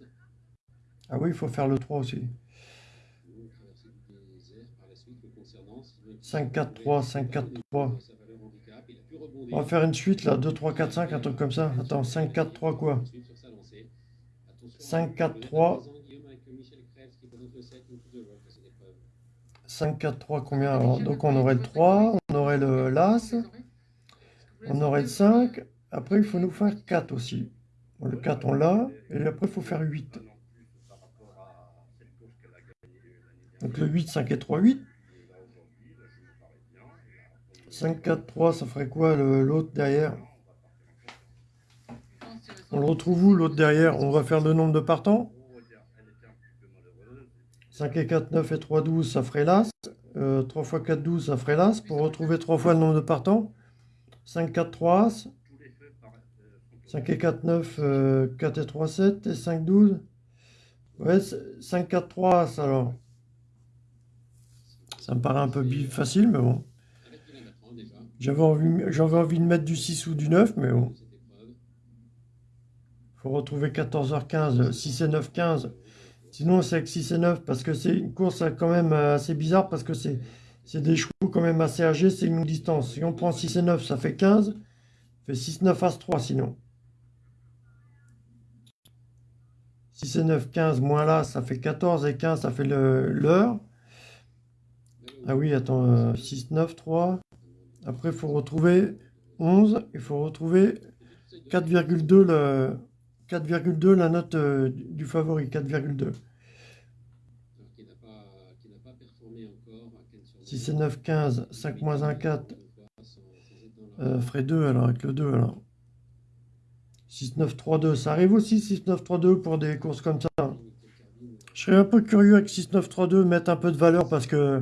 Ah oui, il faut faire le 3 aussi. Longue traversée du désert par la suite le concernant. Sylvain qui 5, 4, 3, 5, 4, 3. sa valeur handicap. Il a pu On va faire une suite là. 2, 3, 4, 5, un truc comme ça. Attends, 5, 4, 3 quoi? Ensuite, sur sa lancée. Attention, 5, 4, le 3. présent, Guillaume avec Michel Krebs qui présente le 7, une coupe de rock à cette épreuve. 5, 4, 3, combien Donc on aurait le 3, on aurait le l'As, on aurait le 5. Après, il faut nous faire 4 aussi. Le 4, on l'a. Et après, il faut faire 8. Donc le 8, 5 et 3, 8. 5, 4, 3, ça ferait quoi l'autre derrière? On le retrouve où l'autre derrière? On va faire le nombre de partants? 5 et 4, 9 et 3, 12, ça ferait l'As. Euh, 3 fois 4, 12, ça ferait l'As. Pour retrouver 3 fois le nombre de partants? 5, 4, 3, As. 5 et 4, 9, euh, 4 et 3, 7. Et 5, 12. Ouais, c'est- 5, 4, 3, As alors. Ça me paraît un peu facile, mais bon. Avec Dylan Bertrand déjà. J'avais envie, de mettre du 6 ou du 9, mais bon. Faut retrouver 14h15, 6 et 9, 15. Sinon, c'est avec 6 et 9 parce que c'est une course euh, quand même euh, assez bizarre parce que c'est des chevaux quand même assez âgés, c'est une distance. Si on prend 6 et 9, ça fait 15. Ça fait 6, 9, As 3 sinon. 6 et 9, 15 moins là, ça fait 14 et 15, ça fait l'heure. Ah oui, attends, euh, 6, 9, 3. Après, il faut retrouver 11. Il faut retrouver 4,2 le 4,2 la note euh, du favori, 4,2. Alors qui n'a pas, qui n'a pas performé encore à Cannes sur 6 et 9, 15, 5 moins 1, 4, Deux fois sans- sans être dans la- euh, ferait 2 alors avec le 2 alors. 6, 9, 3, 2, ça arrive aussi 6, 9, 3, 2 pour des courses comme ça. Je serais un peu curieux avec 6, 9, 3, 2 mettre un peu de valeur parce que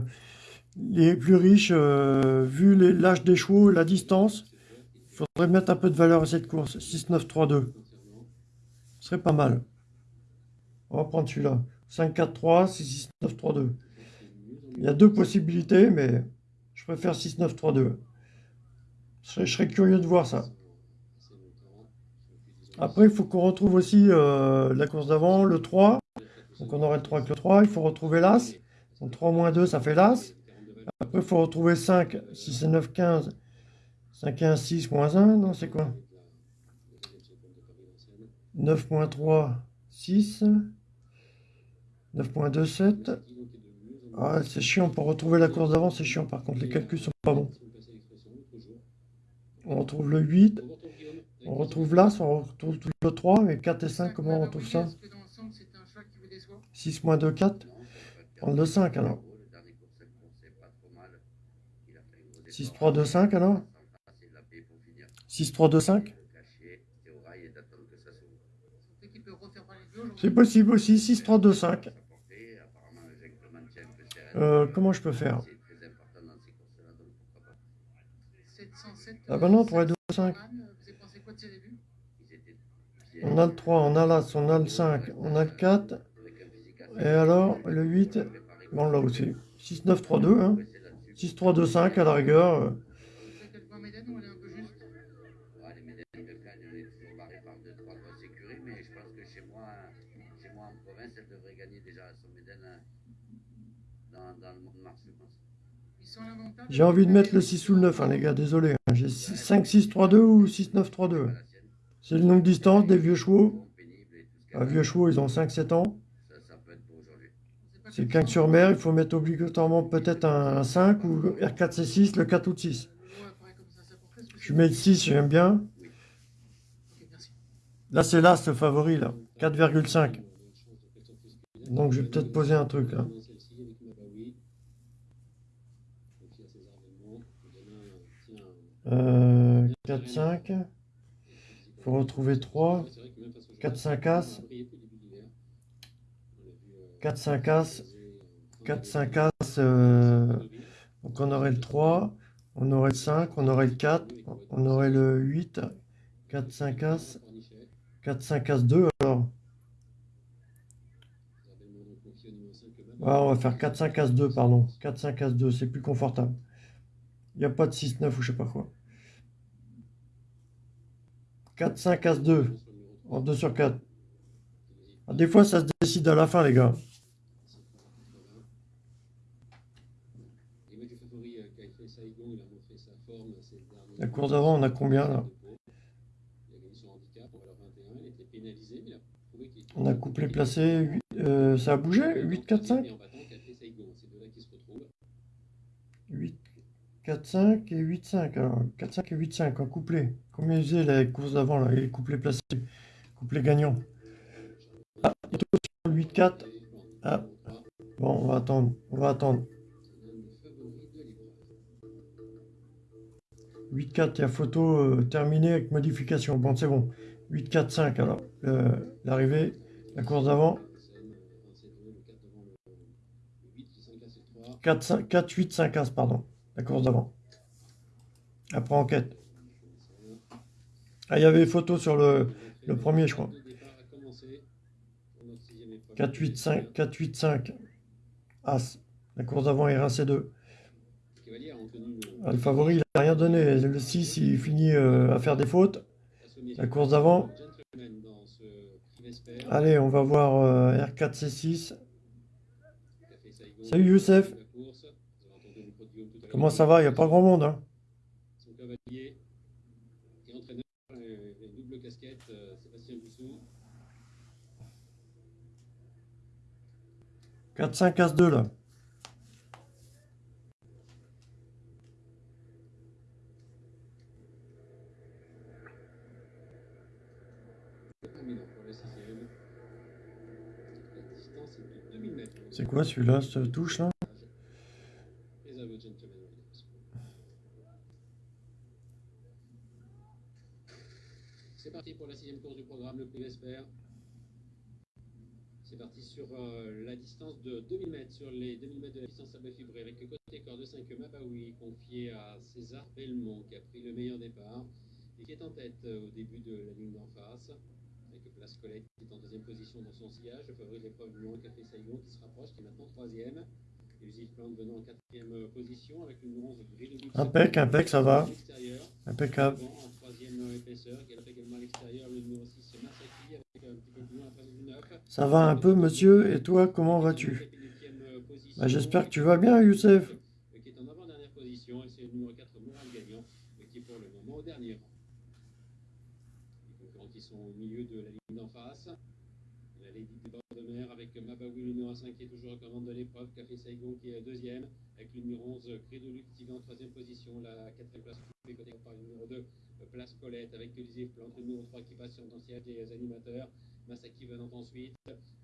les plus riches, euh, vu l'âge des chevaux la distance, il faudrait mettre un peu de valeur à cette course. 6, 9, 3, 2. concernant. Ce serait pas mal. On va prendre celui-là. 5, 4, 3, 6, 6, 9, 3, 2. Il y a deux possibilités, mais je préfère 6, 9, 3, 2. Je serais, je serais curieux de voir ça. Après, il faut qu'on retrouve aussi euh, la course d'avant, le 3. Donc on aurait le 3 avec le 3. Il faut retrouver l'As. Donc 3 moins 2, ça fait l'As. Après, il faut retrouver 5, 6 et 9, 15. 5 et 1, 6 moins 1. Non, c'est quoi? 9 moins 3, 6. 9.2, 7. Ah, c'est chiant. Pour retrouver la course d'avant, c'est chiant. Par contre, les calculs sont pas bons. On retrouve le 8. On retrouve l'As. On retrouve le 3. Mais 4 et 5, comment on retrouve ça? 6 moins 2, 4. Prendre le 5 alors. 6, 3, 2, 5 alors? 6, 3, 2, 5 C'est possible aussi, 6, 3, 2, 5. Euh, comment je peux faire? Ah ben non, 3 et 2, 5. On a le 3, on a l'As, on a le 5, on a le 4. Et alors, le 8, bon là aussi. 6, 9, 3, 2. Hein. 6, 3, 2, 5 à la rigueur. euh. J'ai envie de mettre le 6 ou le 9, hein, les gars, désolé. hein. J'ai 5, 6, 3, 2 ou 6, 9, 3, 2. C'est une longue distance des vieux chevaux. Un vieux chevaux, ils ont 5, 7 ans. C'est 15 sur mer, il faut mettre obligatoirement peut-être un 5 ou R4 C6, le 4 ou le 6. Je mets le 6, j'aime bien. Là, c'est là, ce favori, là. 4,5. Donc, je vais peut-être poser un truc, là. Euh, 4, 5. Il faut retrouver 3. 4, 5 As. 4, 5 As. 4, 5 As. euh, donc, on aurait le 3. On aurait le 5. On aurait le 4. On aurait le 8. 4, 5 As. 4, 5 As 2, alors. Ouais, on va faire 4, 5 As 2, pardon. 4, 5 As 2, c'est plus confortable. Il n'y a pas de 6, 9 ou je sais pas quoi. 4, 5 As 2. En 2 sur 4. Ah, des fois, ça se décide à la fin, les gars. La course d'avant, on a combien, là? On a couplé placé. huit- euh, ça a bougé? 8, 4, 5 8, 4, 5 et 8, 5. Alors, 4, 5 et 8, 5 en couplé. Combien ils faisaient la course d'avant, là? Les couplés placés. Couplé gagnant. Ah, il est sur 8, 4. Ah. Bon, on va attendre. On va attendre. 8, 4, il y a photo euh, terminée avec modification. Bon, c'est bon. 8, 4, 5, alors. euh, L'arrivée, la course d'avant. 4, 5, 4, 8, 5 As, pardon. La course d'avant. Après enquête. Ah, il y avait photo sur le, premier, je crois. 4, 8, 5, 4, 8, 5. As. La course d'avant est rincé 2. Ah, le favori, il n'a rien donné. Le 6, il finit euh, à faire des fautes. La course d'avant. Allez, on va voir euh, R4, C6. Salut Youssef. Comment ça va? Il n'y a pas grand monde. Hein Son cavalier et entraîneur, euh, une double casquette, Sébastien Boussou. 4, 5, As 2 là. Terminant pour le sixième. La distance est de 2000 mètres. C'est quoi celui-là, cette touche là? C'est parti pour la sixième course du programme, le prix Vesper. C'est parti sur euh, la distance de 2000 mètres, sur les 2000 mètres de la distance bœuf fibré, avec le côté corps de 5 Mabaoui, confié à César Belmont, qui a pris le meilleur départ et qui est en tête euh, au début de la ligne d'en face, Place Colette qui est en deuxième position dans son sillage. Le favori de l'épreuve 1, Café Saigon qui se rapproche, qui est maintenant troisième. Plante venant en quatrième euh, position avec numéro 11 Gris de. Impec, impec, ça va. Impeccable. Bon, en troisième euh, épaisseur, galope également à l'extérieur, le numéro 6 Masaki avec un petit peu plus loin la place du 9. Ça va un peu, monsieur. Et toi, comment vas-tu? Bah, J'espère que tu vas bien, Youssef. euh, Qui est en avant-dernière position et c'est le numéro 4 Moral Gagnant euh, qui est pour le moment au dernier rang. Les concurrents qui sont au milieu de la ligne d'en face. La Lady avec Mabawi, le numéro 5 qui est toujours commande de l'épreuve. Café Saigon qui est deuxième avec le numéro 11 Cri de Luc qui va en troisième position. La quatrième place côté par le numéro 2 euh, Place Colette avec Elisée Plante. Le numéro 3 qui passe sur le siège des animateurs. Masaki venant ensuite.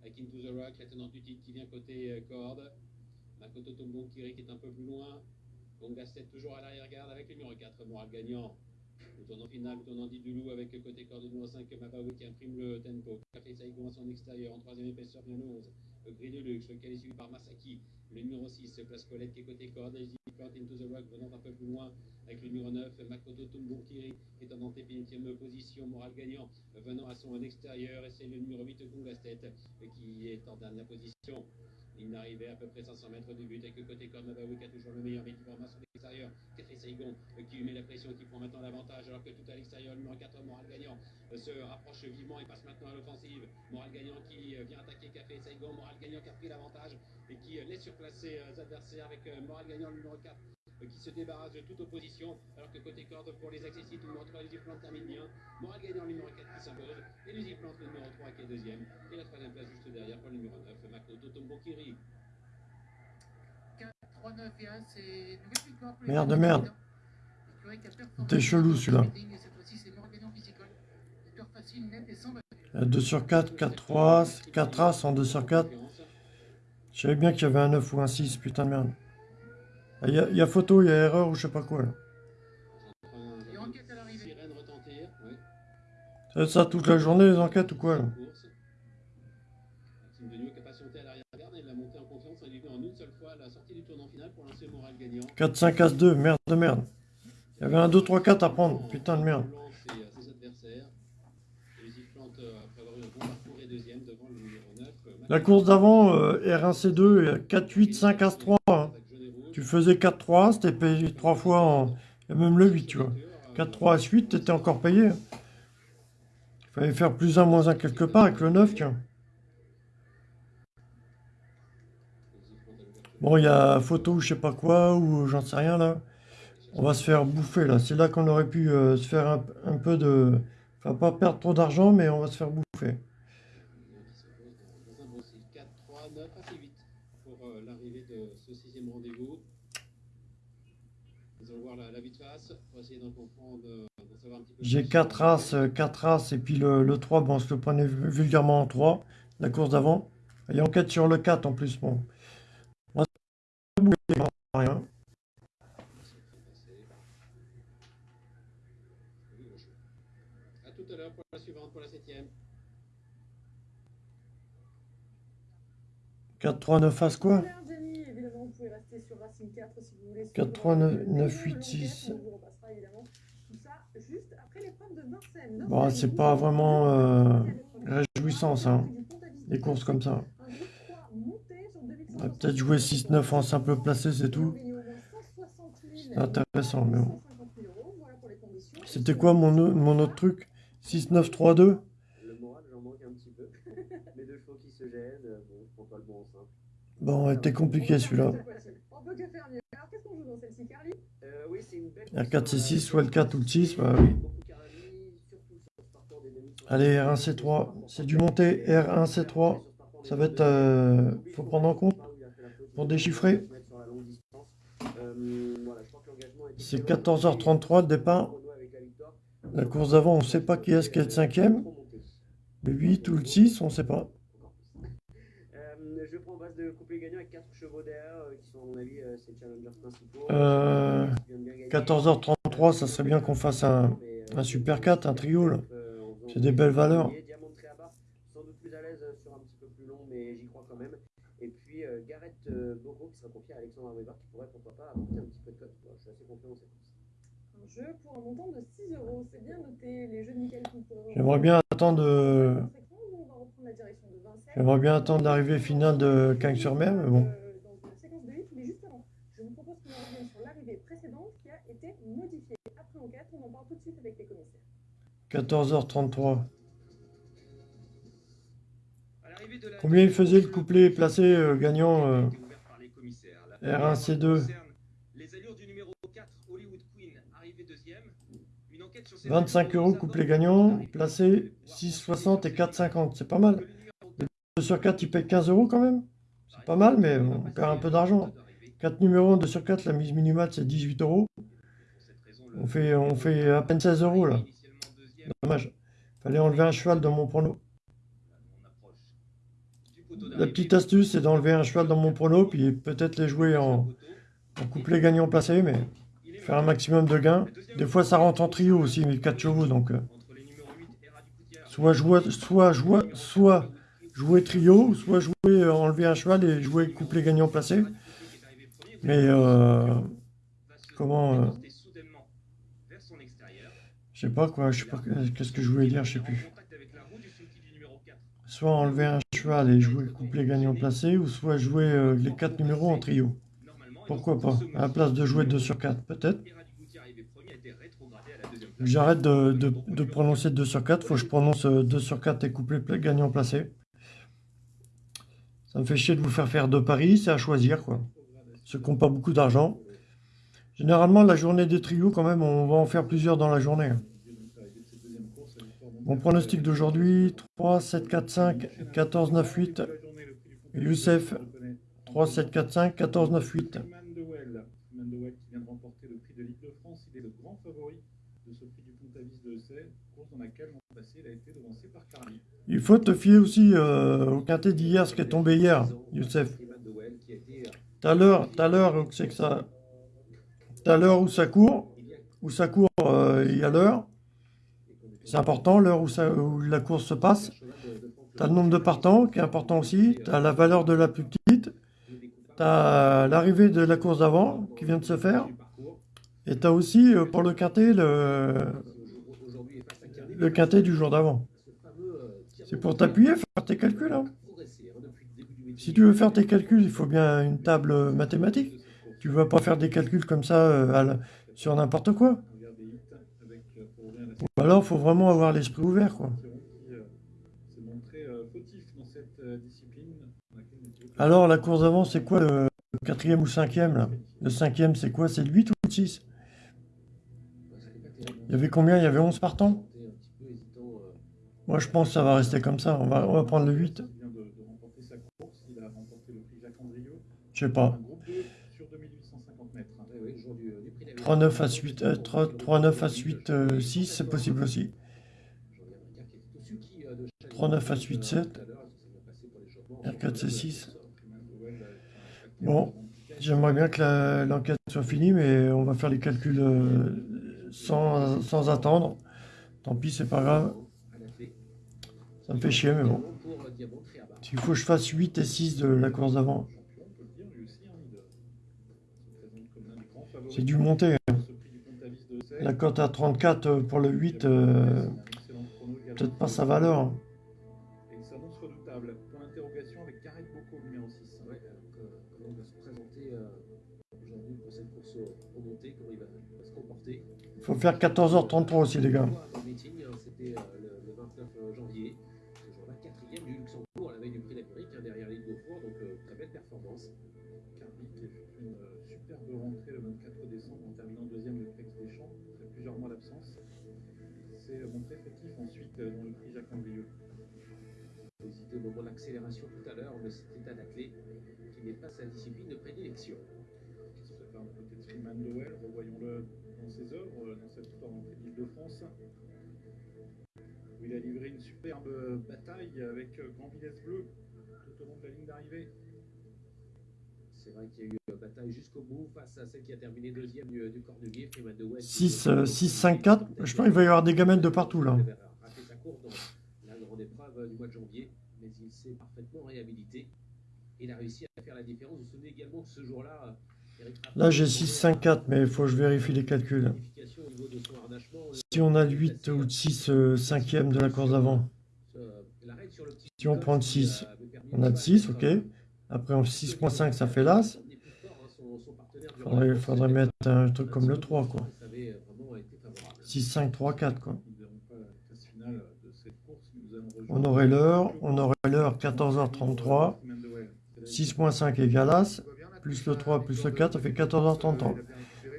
Avec Into the Rock, la tenante du qui vient côté euh, corde. Makoto Tombon qui est un peu plus loin. Gongasset toujours à l'arrière-garde avec le numéro 4 Moral Gagnant. Le tournant final, le tournant dit du loup avec le côté corde numéro 5 Mabawi qui imprime le tempo. Café Saigon à son extérieur en troisième épaisseur bien le 11. Le gris de luxe, lequel est suivi par Masaki. Le numéro 6, Place Colette qui est côté Plante into the rock venant un peu plus loin avec le numéro 9 Makoto Tombounkiri qui est en antépénultième position. Moral Gagnant venant à son extérieur. Et c'est le numéro 8 Gongastet qui est en dernière position. Ligne d'arrivée à peu près 500 mètres du but avec le côté Mabawi qui a toujours le meilleur mais qui l'extérieur. Café Saigon euh, qui lui met la pression, qui prend maintenant l'avantage alors que tout à l'extérieur, le numéro 4 Moral Gagnant euh, se rapproche vivement et passe maintenant à l'offensive. Moral Gagnant qui euh, vient attaquer Café Saigon. Moral Gagnant qui a pris l'avantage et qui laisse surplacer ses adversaires avec Moral Gagnant, le numéro 4 qui se débarrasse de toute opposition, alors que côté corde pour les accessibles, le numéro 3, Elusive Plante termine bien. Moral Gagnant, le numéro 4 qui s'impose, Elusive Plante, le numéro 3 qui est deuxième, et la troisième place juste derrière pour le numéro 9, Makoto Tombokiri. 4, 3, 9 et 1, c'est une nouvelle victoire pour les Merde, merde. T'es chelou, celui-là. le meeting, et Cette fois-ci, c'est Moral Gagnant qui s'y colle. Victoire facile, nette et sans bavure. 2 sur 4, 4, 3, 4 As en 2 sur 4. Je savais bien qu'il y avait un 9 ou un 6, putain de merde. Il y, a- il y a photo, il y a erreur ou je sais pas quoi. là. Et enquête à l'arrivée. Sirène retentir, oui. Ça va être ça toute la journée, les enquêtes ou quoi là course. Maxime Degnaud qui a patienté à l'arrière-garde et il a monté en confiance. Il est venu en une seule fois à la sortie du tournant final pour lancer Moral Gagnant. 4, 5, As 2, merde de merde. Il y avait un 2, 3, 4 à prendre, putain de merde. Lance et à ses adversaires. Elusive Plante, après avoir eu un bon parcours, est deuxième devant le numéro 9. La course d'avant, euh, R1C2, et 4, 8, 5, As 3. hein. Tu faisais 4, 3, c'était payé 3 fois en. A même le 8, tu vois. 4, 3, As 8, t'étais encore payé. Il fallait faire plus 1, moins 1 quelque part avec le 9, tiens. Bon, il y a photo ou je sais pas quoi, ou j'en sais rien là. On va se faire bouffer là. C'est là qu'on aurait pu euh, se faire un, peu de. Enfin, pas perdre trop d'argent, mais on va se faire bouffer. Dans un bon style. 4, 3, 9, assez vite pour l'arrivée de ce sixième rendez-vous. Nous allons voir la, la vue de face pour essayer d'en comprendre, d'en savoir un petit peu J'ai plus 4 sur- As, euh, 4 As, et puis le, le 3, bon, on se le prenait vulgairement en 3, la course d'avant. Et enquête sur le 4 en plus, bon. Rien. À tout à l'heure pour la suivante, pour la septième. 4, 3, 9 As quoi Super, Jenny, évidemment, vous pouvez rester sur Racing 4 si vous voulez. 4, suivre 3, le 9, vidéo, 9, 8, l'enquête, 6. On vous repassera évidemment tout ça juste après l'épreuve de Vincennes. Bon, c'est pas vraiment euh, réjouissant ça, hein, les courses comme ça. On va peut-être jouer 6-9 en simple placé, c'est tout. C'est intéressant, mais bon. C'était quoi mon, autre truc? 6-9-3-2 Le moral, j'en manque un petit peu. Mes deux chevaux qui se gênent, euh, bon, je prends pas le bon en simple. Bon, était compliqué celui-là. On peut que faire mieux. Alors, qu'est-ce qu'on joue dans celle-ci, Carly? Euh, oui, c'est une belle R4, C6, soit le 4 ou le 6, bah oui. Allez, R1, C3. C'est du monté R1, C3. Ça va être... euh, faut prendre en compte pour déchiffrer. Euh, C'est 14h33 le départ. La course d'avant, on ne sait pas qui est-ce qui est le cinquième. Le 8 ou le 6, on ne sait pas. Euh, je prends base de couplet gagnant avec 4 chevaux derrière euh, qui sont à mon avis euh, ces challengers principaux. Euh, 14h33, ça serait bien qu'on fasse un, un Super 4, un trio. C'est des belles valeurs. Diamant Tréaba, sans doute plus à l'aise euh, sur un petit peu plus long, mais j'y crois quand même. Et puis Gareth euh, Bogo qui sera confié à Alexandre Weber qui pourrait pourquoi pas apporter un petit peu de cote. Voilà, je suis assez confiant dans cette course. Un jeu pour un montant de 6 euros. C'est bien noté. Les jeux de Michael. J'aimerais bien attendre euh, J'aimerais bien attendre l'arrivée finale de Cagnes-sur-Mer, mais bon. Euh, dans la séquence de hit, mais juste avant, je vous propose qu'on en revienne sur l'arrivée précédente qui a été modifiée. Après enquête, on en parle tout de suite avec les commissaires. 14h33. Combien il faisait le couplet placé euh, gagnant euh, été ouverte par les commissaires. La R1, C2 concerne Les allures du numéro 4, Hollywood Queen, arrivé deuxième. Une enquête sur ces 25 euros couplet gagnant, placé 6,60 et 4,50. C'est pas mal. Le 2 sur 4, il paye 15 euros quand même. C'est pas mal, mais on perd un peu d'argent. 4 numéros, 2 sur 4, la mise minimale c'est 18 euros. On fait, on fait à peine 16 euros là. Dommage. Fallait enlever un cheval dans mon prono. La petite astuce, c'est d'enlever un cheval dans mon prono, puis peut-être les jouer en, en couplet gagnant placé, mais faire un maximum de gains. Des fois, ça rentre en trio aussi, mais 4 chevaux, donc euh, soit jouer, soit jouer, soit jouer trio, soit jouer euh, enlever un cheval et jouer couplet gagnant placé. Mais euh, comment Je sais pas quoi, je sais pas qu'est-ce que je voulais dire, je sais plus. Soit enlever un cheval et jouer couplet gagnant placé, ou soit jouer euh, les 4 numéros en trio. Pourquoi pas? À la place de jouer 2 sur 4, peut-être. J'arrête de, de, de prononcer 2 sur 4, faut que je prononce euh, 2 sur 4 et couplet gagnant placé. Ça me fait chier de vous faire faire deux paris, c'est à choisir quoi. Ceux qui n'ont pas beaucoup d'argent. Généralement, la journée des trios, quand même, on va en faire plusieurs dans la journée. Mon pronostic d'aujourd'hui, 3, 7, 4, 5, 14, 9, 8. Youssef, 3, 7, 4, 5, 14, 9, 8. Freeman Dewell. Freeman Dewell qui vient de remporter le prix de l'île de France. Il est le grand favori de ce prix du Pontavis de course dans laquelle l'an passé il a été devancé par Carly. Il faut te fier aussi euh, au quintet d'hier, ce qui est tombé hier, Youssef. Tout à l'heure, tout à l'heure, où c'est que ça. Tout à l'heure où ça court, où ça court, euh, il y a l'heure. C'est important, l'heure où, la course se passe. Tu as le nombre de partants, qui est important aussi. Tu as la valeur de la plus petite. Tu as l'arrivée de la course d'avant, qui vient de se faire. Et tu as aussi, euh, pour le quintet, le, quintet du jour d'avant. C'est pour t'appuyer, faire tes calculs. hein. Si tu veux faire tes calculs, il faut bien une table mathématique. Tu ne vas pas faire des calculs comme ça euh, sur n'importe quoi. Ou alors, il faut vraiment avoir l'esprit ouvert. Quoi. Euh, euh, euh, Alors, la course d'avant, c'est quoi le quatrième ou cinquième là? Le cinquième, c'est quoi? C'est le 8 ou le 6 Il y avait combien? Il y avait 11 partants? Moi, je pense que ça va rester comme ça. On va, on va prendre le 8. Il vient de, de remporter sa course. Il a remporté le prix Jacques Andrieux. Je sais pas. Un groupe 2 sur 2850 mètres. 3-9 à 8, euh, 3, 3-9 à 8, euh, 6, c'est possible aussi. 3-9 à 8, 7. R4, c'est 6. Bon, j'aimerais bien que l'enquête soit finie, mais on va faire les calculs euh, sans, attendre. Tant pis, c'est pas grave. Ça me fait chier, mais bon. S'il faut que je fasse 8 et 6 de la course d'avant, c'est dû monter. La cote à 34 euh, pour le 8, euh, peut-être pas sa valeur. hein. Et ça s'annonce redoutable. Point d'interrogation moment de l'accélération tout à l'heure, mais c'était un athlète qui n'est pas sa discipline de prédilection. se prépare du côté de Freeman Lowell. Revoyons-le dans ses œuvres, euh, dans cette histoire d'entrée d'Île-de-France. Où il a livré une superbe bataille avec euh, Grand Villesse Bleu tout au long de la ligne d'arrivée. C'est vrai qu'il y a eu une bataille jusqu'au bout face à celle qui a terminé deuxième du, du Cornulier, Freeman de West. 6, euh, 6, 5, 4. Je pense qu'il va y avoir des gamelles de partout, là. La grande épreuve du mois de janvier, parfaitement réhabilité. Il a réussi à faire la différence. Vous vous souvenez également que ce jour-là, Raffin Là, j'ai 6, 5, 4, mais il faut que je vérifie les calculs. de harnachement, Si on a le 8 ou le 6 euh, cinquième de la course d'avant. euh, Si on prend le qui, 6. euh, avait On a le 6, ok. Après, en 6.5, ça fait l'As. Il faudrait, faudrait mettre un truc comme le 3, quoi. 6, 5, 3, 4, quoi. Nous ne verrons pas la phase finale de cette course, mais nous allons On aurait l'heure, on aurait l'heure 14h33. semaine de Well. 6.5 égale As, plus le 3 plus le 4, ça fait 14h33.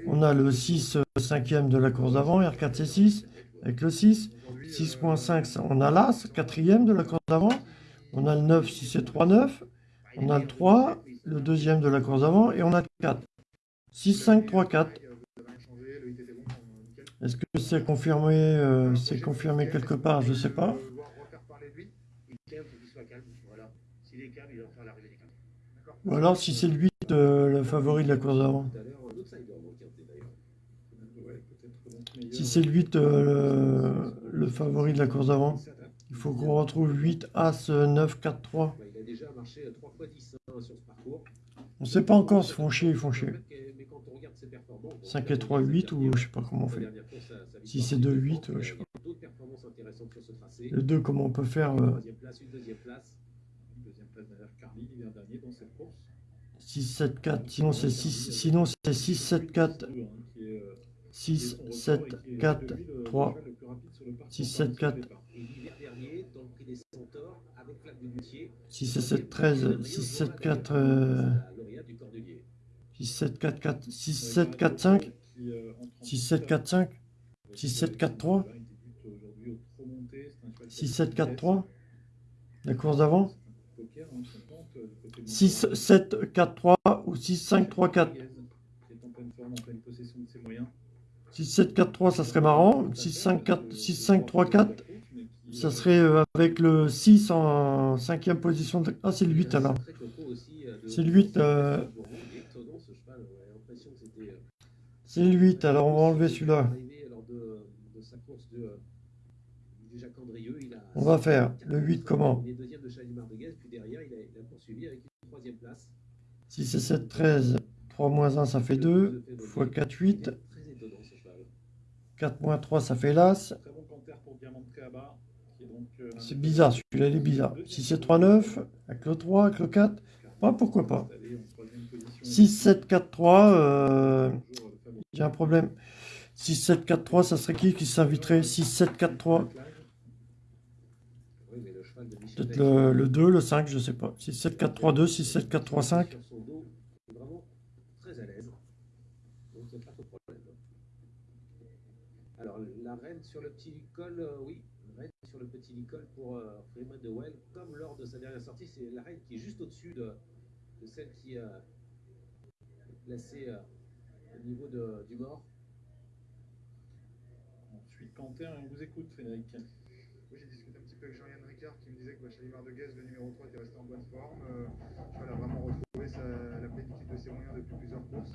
On a le 6 euh, cinquième de la course d'avant, R4 C6, avec le 6. 6.5, ça- on a l'As, quatrième de la course d'avant. On a le 9, 6 et 3, 9. On a le 3, le deuxième de la course d'avant, et on a le 4. 6, 5, 3, 4. Est-ce que c'est confirmé, euh, c'est confirmé quelque part? Je sais pas. Il calme, faut qu'il soit calme. Voilà. S'il est calme, il va faire l'arrivée des calmes. Ou alors si c'est le 8, euh, le favori de la course d'avant. Si c'est le 8, euh, le, le favori de la course d'avant, il faut qu'on retrouve 8, As, euh, 9, 4, 3. Bah, il a déjà marché 3 fois 10 hein, sur ce parcours. On sait pas encore se font chier, ils font chier. Mais quand on regarde ses performances, bon, 5 et 3, 8 ou je sais pas comment on fait. Si c'est 2, sur 8, il y a- euh, je sais tracé. Le 2, comment on peut faire euh, 6, 7, 4. Sinon c'est 6, sinon c'est 6, 7, 4, Deux, hein, qui est, euh, 6, qui est son record 7, et qui est 4, depuis le 3, cheval le plus rapide sur le parcours 6, par 7, son 4, départ. Et l'hiver dernier, dans le prix des Centaures, avec Flac du Luthier, 6 et 7, 13, 6, 7, 4, euh, la lauréate du Cordelier. 6, 7, 4, 4, 6, 7, 4, 5, Qui, euh, en 6, 7, 4, 5, 6, 7, 4, 3, Il débute aujourd'hui au trop monté. C'est un cheval qui a 6, de 7, la 4, vitesse. 3. La course d'avant 6, Montfort. 7, 4, 3 ou 6, 5, 3, 4. Qui est en pleine forme, en pleine possession de ses moyens. 6, 7, 4, 3, ça serait marrant. 6, 5, 4, 6, 5, 3, 4, ça serait euh, avec le 6 en cinquième position. de- Ah, c'est le 8 alors. C'est le 8, euh, C'est le 8, alors on va enlever celui-là. On va faire le 8 comment? 6 et 7, 13. 3 moins 1, ça fait 2. x 4, 8. Très étonnant ce cheval. 4 moins 3, ça fait l'As. C'est bizarre, celui-là il est bizarre. 6 et 3, 9. Avec le 3, avec le 4. Ah, pourquoi pas. installé en troisième position. 6, 7, 4, 3. euh, J'ai un problème. 6, 7, 4, 3, ça serait qui qui s'inviterait? 6, 7, 4, 3. Oui, mais le cheval de Michel Peut-être le, le 2, le 5, je sais pas. 6, 7, 4, 3, 2, 6, 7, 4, 3, 5. sur son dos, il est vraiment très à l'aise. Donc il n'y a pas trop de problème. Alors la reine sur le petit col, euh, oui, la reine sur le petit col pour euh, Freeman de Well, comme lors de sa dernière sortie, c'est la reine qui est juste au-dessus de, de celle qui euh, est placée euh, au niveau de, du mort. Ensuite, canter, on vous écoute, Frédéric. Oui, j'ai discuté un petit peu avec Jean-Yann Ricard qui me disait que Chalimar de Guez, le numéro 3, était resté en bonne forme. Euh, le cheval a vraiment retrouvé sa, la plénitude de ses moyens depuis plusieurs courses.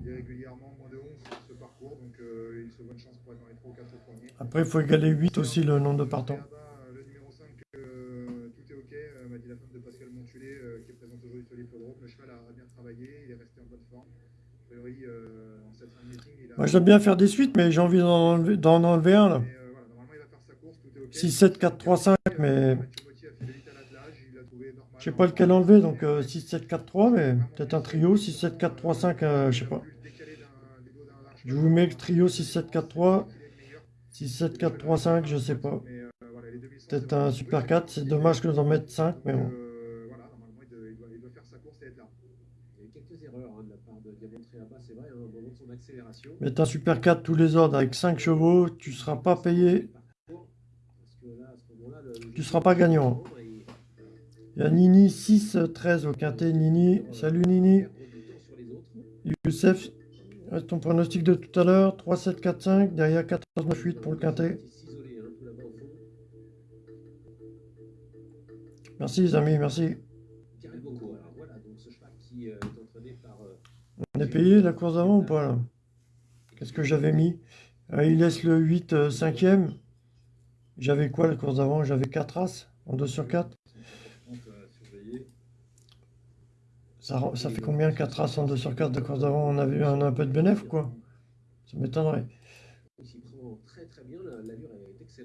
Il est régulièrement moins de 11 sur ce parcours, donc euh, il se voit une chance pour être dans les 3 ou 4 premiers. Après, il faut égaler 8 aussi le nombre de partants. Le numéro 5, euh, tout est ok, euh, m'a dit la femme de Pascal Montulé, euh, qui est présente aujourd'hui sur l'hippodrome. Le cheval a bien travaillé, il est resté en bonne forme. A priori, euh, en cette fin de meeting, il a. Moi, j'aime bien faire des suites, mais j'ai envie d'en enlever, enlever un là. Mais, euh, voilà, normalement, il va faire sa course, tout est ok. 6, 7, 4, 3, 5, mais je sais pas lequel enlever. Donc euh, 6, 7, 4, 3, mais peut-être un trio. 6, 7, 4, 3, 5, euh, je sais pas. Je vous mets le trio 6, 7, 4, 3. 6, 7, 4, 3, 5, je sais pas. Mais, euh, Peut-être c'est un super 4. C'est dommage que d'en mettre 5, mais bon. Euh, voilà, normalement, il doit, il doit- il doit faire sa course et être là. Il y a eu quelques erreurs hein, de la part de Diamant Tréaba, c'est vrai, hein. Mettre un super 4 tous les ordres avec 5 chevaux, tu seras pas payé. Parce que là, à Tu seras pas gagnant. Il y a Nini 6, 13 au quintet. Nini, salut Nini. Youssef, ton pronostic de tout à l'heure. 3, 7, 4, 5. Derrière 14, 9, 8 pour le quintet. Merci les amis, merci. Euh, euh, On est payé la course d'avant ou pas là? Qu'est-ce que j'avais mis? Euh, Il laisse le 8 euh, 5e. J'avais quoi la course d'avant? J'avais 4 as en 2 sur 4. Donc, à surveiller. Ça, ça fait combien 4 as en 2 sur 4 de course d'avant? On avait eu un, peu de bénéf ou quoi? Ça m'étonnerait.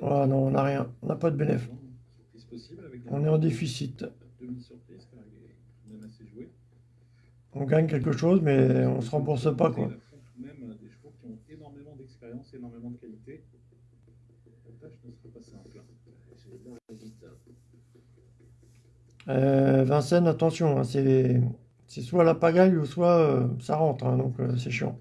Ah non, on n'a rien. On n'a pas de bénéf. On est en déficit. On gagne quelque chose, mais on se rembourse pas, quoi. Même des chevaux qui ont énormément d'expérience, énormément de qualité. La tâche ne serait pas simple. Je vais bien aller vite. Euh, Vincennes, attention, hein, c'est soit la pagaille ou soit euh, ça rentre, hein, donc euh, c'est chiant.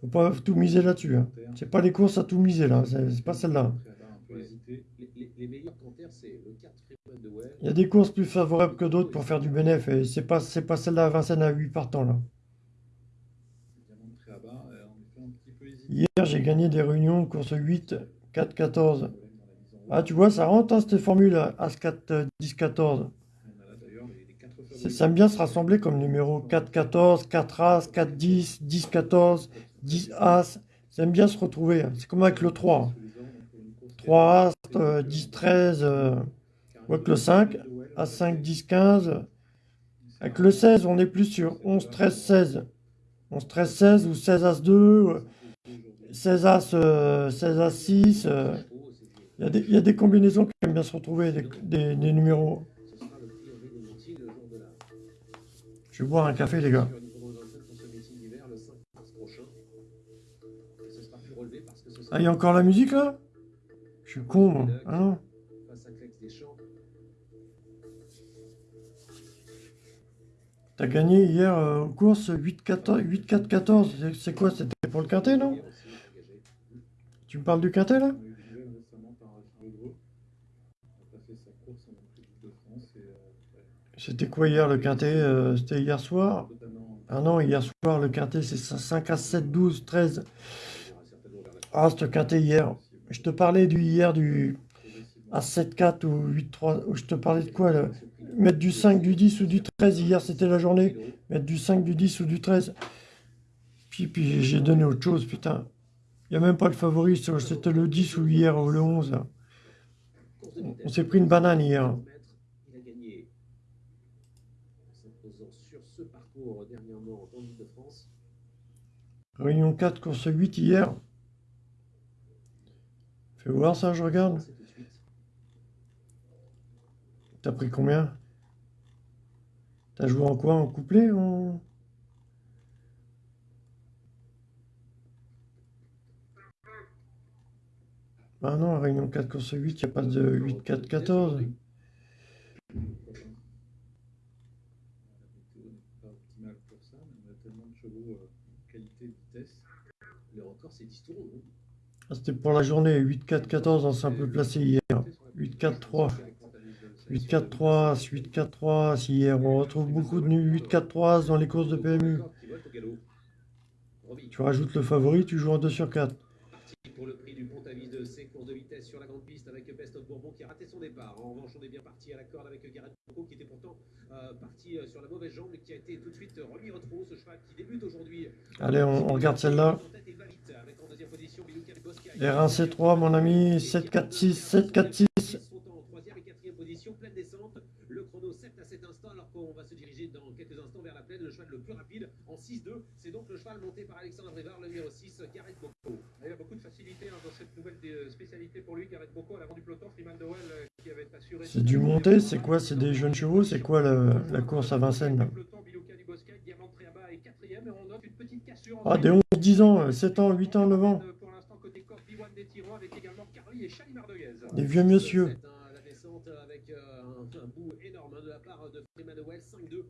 Faut pas tout miser là-dessus. Hein. C'est pas les courses à tout miser là, c'est pas celle-là. Préalable un peu hésité. Les, les- les meilleurs cantaires, c'est le 4 Freeman de Well. Il y a des courses plus favorables que d'autres pour faire du bénéf et c'est pas pas celle-là Vincennes à 8 partants là. Hier, j'ai gagné des réunions course 8 4 14. Problème dans la mise en route. Ah, tu vois, ça rentre hein, cette formule As 4 10 14. On a là d'ailleurs les, les quatre C'est- favoris. Ça aime bien se rassembler comme numéro 4 14, 4 As, 4 10, 10 14, 10 As. Ça aime bien se retrouver. hein. C'est comme avec le 3. hein. Sous les ordres, donc, pour une course 3 As, euh, 10 13, euh, ouais, que le 5, As 5 10 15. Avec le 16, on est plus sur 11 13 16. 11 13 16 ou 16 As 2, euh, 16 As, euh, 16 As 6. euh. Il y, a des- il y a des combinaisons qui aiment bien se retrouver, des, des- des numéros. Ce sera le prix Henri des Montiers le jour de la. Je vais boire un café, les gars. Au niveau de 27 pour ce meeting d'hiver le 5 mars prochain. Et ce sera plus relevé parce que ce sera. Ah, il y a encore la musique là? Je suis con, moi. Ah non. T'as gagné hier euh, aux courses 8-4-14. C'est- quoi? C'était pour le quintet, non? Tu me parles du quintet là On a eu des nouvelles récemment par Gilles Legros. Il a pas fait sa course en Coupe de France et euh, ouais, C'était quoi hier le quintet Euh, C'était hier soir? Ah non, hier soir le quintet c'est 5 à 7, 12, 13. Il y aura certainement vers la Ah, ce quintet hier. Je te parlais du hier du à 7-4 ou 8-3. Je te parlais de quoi là? Mettre du 5, du 10 ou du 13. Hier c'était la journée. Mettre du 5, du 10 ou du 13. Puis, puis j'ai donné autre chose, putain. Il n'y a même pas le favori, c'était le 10 ou hier ou le 11. là. course de On s'est pris une banane hier. Il a gagné en s'imposant sur ce parcours dernièrement en Ile-de-France. Réunion 4, course 8 hier. Fais voir ça, je regarde. T'as pris combien? T'as joué en quoi? En couplet? En... Ah non, Réunion 4, course 8, il n'y a pas de 8, 4, 14. La météo n'est pas optimale pour ça, mais on a tellement de chevaux euh, qualité et vitesse. C'est 10 tours. non Ah, C'était pour la journée 8, 4, 14 en simple placé hier. 8, 4, 3. 8, 4, 3, 8, 4, 3, si hier. On retrouve beaucoup de nuls 8, 4, 3 dans les courses de PMU. Tu rajoutes le favori, tu joues en 2 sur 4. parti pour le prix du de ses courses de vitesse sur la grande piste avec Best of Bourbon qui a raté son départ. En revanche, on est bien parti à la corde avec Gareth Bocco qui était pourtant euh, parti euh, sur la mauvaise jambe mais qui a été tout de suite remis au trot. Ce cheval qui débute aujourd'hui. Allez, on, on regarde celle-là. RAC3, mon ami, 7 à cet instant, alors qu'on va se diriger dans quelques instants vers la plaine. Le cheval le plus rapide en 6-2, c'est donc le cheval monté par Alexandre Rivard, le numéro 6, du. C'est du monté, c'est quoi? C'est des jeunes chevaux? C'est quoi la, la, course à Vincennes? Ah, des 11-10 ans, 7 ans, 8 ans, 9 ans. Well, 5-2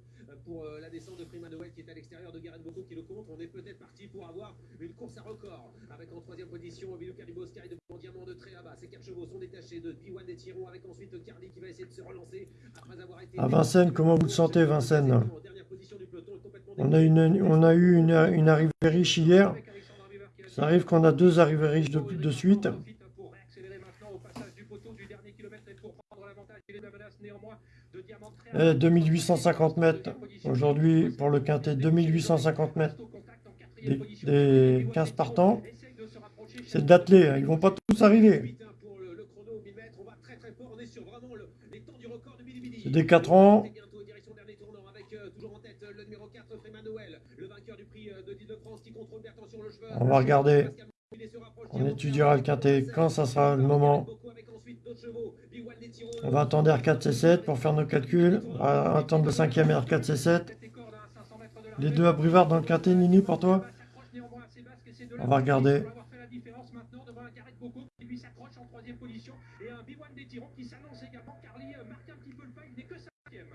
pour la descente de Freeman Well qui est à l'extérieur de Gareth Bocco qui le compte. On est peut-être parti pour avoir une course à record avec en troisième position Bilou Caribosca et devant Diamant de Tréaba. Ces quatre chevaux sont détachés de Biwan des Tirons avec ensuite Carly qui va essayer de se relancer après avoir été. À Vincennes, comment vous le sentez, Vincennes? On a, une, on a eu une, une arrivée riche hier. Ça arrive qu'on a deux arrivées riches de, de suite. Pour réaccélérer maintenant au passage du poteau du dernier kilomètre et pour prendre l'avantage, il est la menace néanmoins de Diamant Triaba. Eh, 2850 mètres. Aujourd'hui, pour le quintet, 2850 mètres. Des, des 15 partants. C'est d'atteler, hein, ils vont pas tous arriver. Vite, pour le, le chrono au 1000 mètres, on va très très fort, on est sur vraiment le- les temps du record de Billy Billy. C'est des 4 ans. C'est bientôt direction dernier tournant avec euh, toujours en tête euh, le numéro 4 Freeman Noël, le vainqueur du prix euh, de l'Île-de-France qui contrôle bien attention le cheval. On va regarder. On étudiera le quintet quand ça sera le moment. On va attendre R4 C7 pour faire nos calculs. On va attendre le cinquième R4 C7. Les deux à Brivard dans le quintet, Nini, pour toi On va regarder.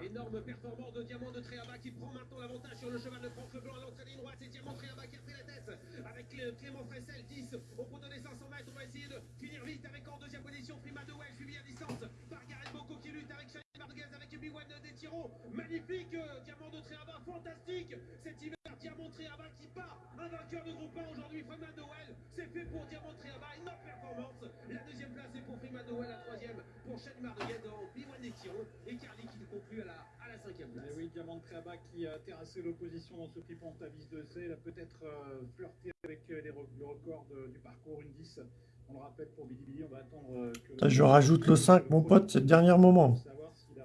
Énorme performance de Diamant de Tréaba qui prend maintenant l'avantage sur le cheval de Franck Leblanc à l'entrée ligne droite. C'est Diamant Tréaba qui a pris la tête avec Clément Fressel 10 au bout de les 500 mètres. On va essayer de finir vite avec en deuxième position Prima de Well suivi à distance par Gareth Bocco qui lutte avec Charlie Marguez avec Biwan des Tiro. Magnifique euh, Diamant de Tréaba, fantastique cet hiver. Diamant Tréaba qui part un vainqueur de groupe 1 aujourd'hui. De Well, c'est fait pour Diamant Tréaba. Énorme performance. La deuxième place est pour Prima de Well, la troisième pour Charlie Marguez dans Biwan et Carly qui conclut à la, à la cinquième place. Et oui, Diamant de Créabac qui a terrassé l'opposition dans ce prix Pontavis de C. Il a peut-être euh, flirté avec euh, les re- le record de- du parcours, une 10. On le rappelle pour Billy, on va attendre euh, que. Ça, je rajoute le 5, mon pote, c'est le dernier moment. Pour savoir s'il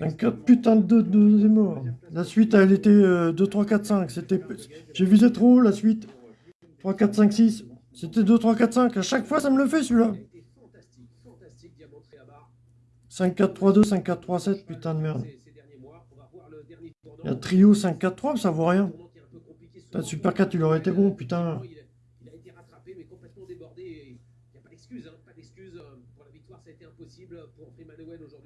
54 putain de, de, de morts. La suite, elle était 2, 3, 4, 5. C'était... J'ai visé trop haut, la suite. 3, 4, 5, 6. C'était 2, 3, 4, 5. À chaque fois, ça me le fait, celui-là. 5, 4, 3, 2, 5, 4, 3, 7. Putain de merde. Il y a trio 5, 4, 3, mais ça vaut rien. Putain, Super 4, il aurait été bon, putain. Pas pour Freeman aujourd'hui.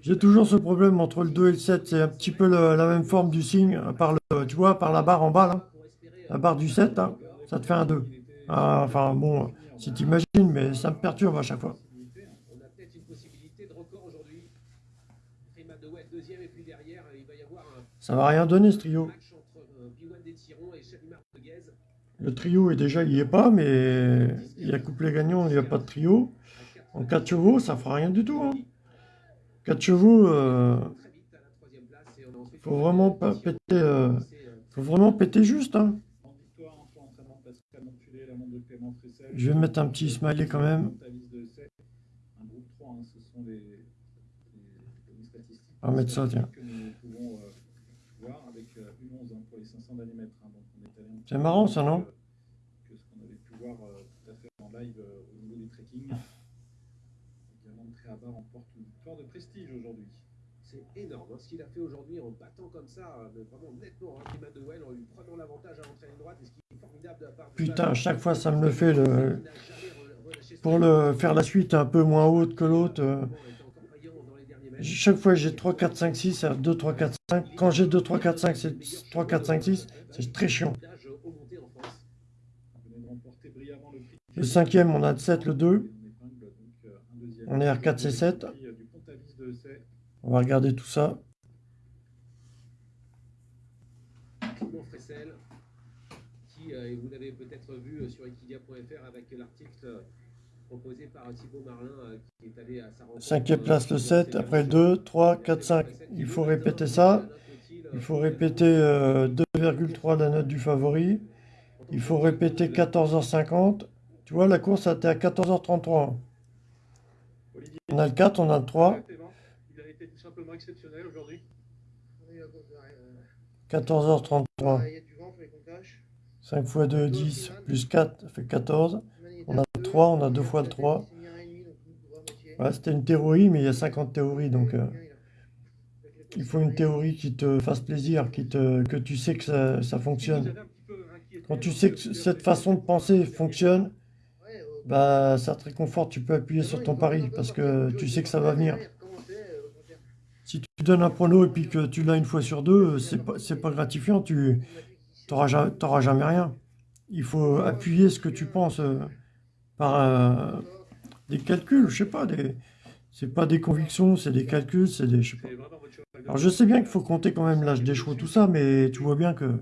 J'ai toujours ce problème entre le 2 et le 7. C'est un petit peu la même forme du signe, à part le, tu vois, par la barre en bas, là. La barre du 7, là, ça te fait un 2. Ah, enfin, bon, si t'imagines, mais ça me perturbe à chaque fois. Ça va rien donner, ce trio. euh. Le trio est déjà, il y est pas, mais il y a couplet gagnant, il n'y a pas de trio. En 4 chevaux, ça fera rien du tout. Hein. 4 chevaux, euh, faut vraiment pas péter, euh, faut vraiment péter juste. Hein. Je vais mettre un petit smiley quand même. Pontavis de C. Un groupe 3, ce sont les, les- les statistiques. On va mettre ça, tiens. Que nous pouvons voir avec une 11 pour les 500 millimètres. Donc on est allé un petit C'est marrant, ça, non euh, euh. Diamant de de prestige aujourd'hui. C'est énorme hein, ce qu'il a fait aujourd'hui en battant comme ça, euh, vraiment nettement, hein, Freemanuel, en lui prenant l'avantage à l'entrée ligne droite. Et ce qui est formidable de la part du Putain, chaque fois, ça me le fait. Le... Pour le faire la suite un peu moins haute que l'autre. euh. Chaque fois, j'ai 3, 4, 5, 6, c'est 2, 3, 4, 5. Quand j'ai 2, 3, 4, 5, c'est 3, 4, 5, 6. C'est très chiant. De brillamment le cinquième, on a le 7, le 2. On épingle donc euh, un deuxième. On est R4, C7. Prix, euh, du Pontavis de C. On va regarder tout ça. Qui, euh, et vous l'avez peut-être vu euh, sur equidia.fr avec l'article euh, proposé par Thibaut Marlin, qui est allé à sa rencontre. Cinquième place, le sur 7. Sébastien Après le 2, 3, Clément 4, 5. Fressel, qui Il faut répéter ça. Il faut répéter euh, 2,3 la note du favori. Il faut répéter 14h50. Tu vois, la course a été à 14h33. Olivier. On a le 4, on a le 3. Exceptionnel aujourd'hui. Oui, d'accord, euh, 14h33. Il y a du vent, il faut qu'on cache. 5 fois 2, 10, plus 4, ça fait 14. On a le 3, on a deux fois le 3. Ouais, c'était une théorie, mais il y a 50 théories, donc euh, il faut une théorie qui te fasse plaisir, qui te, que tu sais que ça, ça fonctionne. Quand tu sais que cette façon de penser fonctionne, bah, ça te réconforte, tu peux appuyer sur ton pari, parce que tu sais que ça va venir. Si tu donnes un prono et puis que tu l'as une fois sur deux, c'est pas, pas gratifiant, tu n'auras jamais, rien. Il faut appuyer ce que tu penses euh, par euh, des calculs, je sais pas, des, c'est pas des convictions, c'est des calculs, c'est des, je sais. Alors je sais bien qu'il faut compter quand même l'âge des chevaux, tout ça, mais tu vois bien que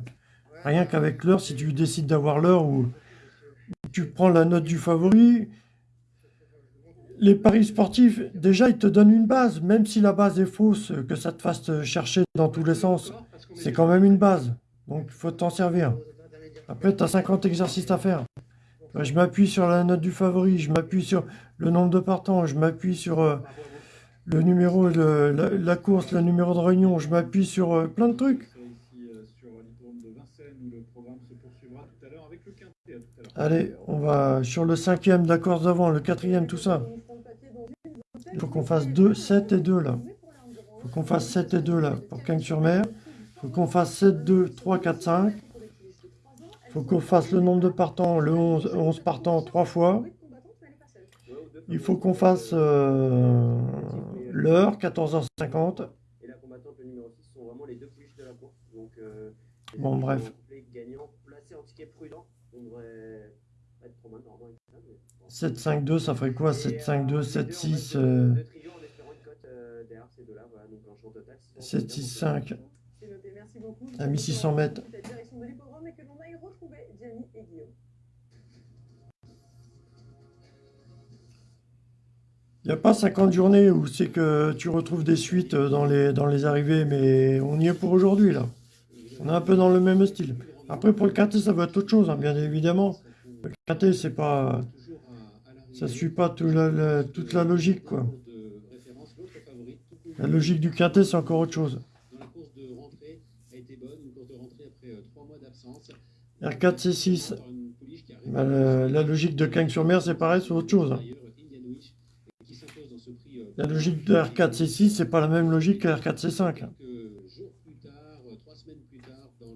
rien qu'avec l'heure, si tu décides d'avoir l'heure ou tu prends la note du favori, les paris sportifs, déjà, ils te donnent une base, même si la base est fausse, que ça te fasse chercher dans tous les sens, c'est quand même une base. Donc, il faut t'en servir. Après, tu as 50 exercices à faire. Je m'appuie sur la note du favori, je m'appuie sur le nombre de partants, je m'appuie sur euh, le numéro, le- la, course, le numéro de réunion, je m'appuie sur euh, plein de trucs. Allez, on va sur le cinquième de la course d'avant, le quatrième, tout ça. Il faut qu'on fasse 2, 7 et 2 là. Il faut qu'on fasse 7 et 2 là pour Cagnes-sur-Mer. Il faut qu'on fasse 7, 2, 3, 4, 5. Il faut qu'on fasse le nombre de partants, le 11, 11 partants 3 fois. Il faut qu'on fasse euh, l'heure, 14h50. Et la combattante, le numéro 6, sont vraiment les deux pouliches de la course. Donc, euh, les Bon, bref pas être trop mal normalement avec ça. Mais... 7, 5, 2, ça ferait quoi? 7, 5, 2, 7, 6, euh, De trio en espérant une cote euh, derrière ces deux-là. Voilà, donc en champ total. 7, 6, 5. C'est noté, merci beaucoup. À 1600 mètres. La direction de l'hippodrome et que l'on aille retrouver Gianni et Guillaume. Il n'y a pas 50 journées où c'est que tu retrouves des suites dans les, dans les arrivées, mais on y est pour aujourd'hui là. On est un peu dans le même style. Après pour le quintet ça va être autre chose, hein, bien évidemment. Le quintet c'est pas... Ça suit pas tout la- la- toute la logique quoi. La logique du quintet c'est encore autre chose. Dans la course de rentrée a été bonne, une course de rentrée après euh, trois mois d'absence. R4 C6. Par une pouliche qui arrive Bah, la logique de Cagnes-sur-Mer c'est pareil, c'est autre chose. hein. euh, La logique de R4 C6 c'est pas la même logique que R4 C5. hein. quelques jours plus tard, euh,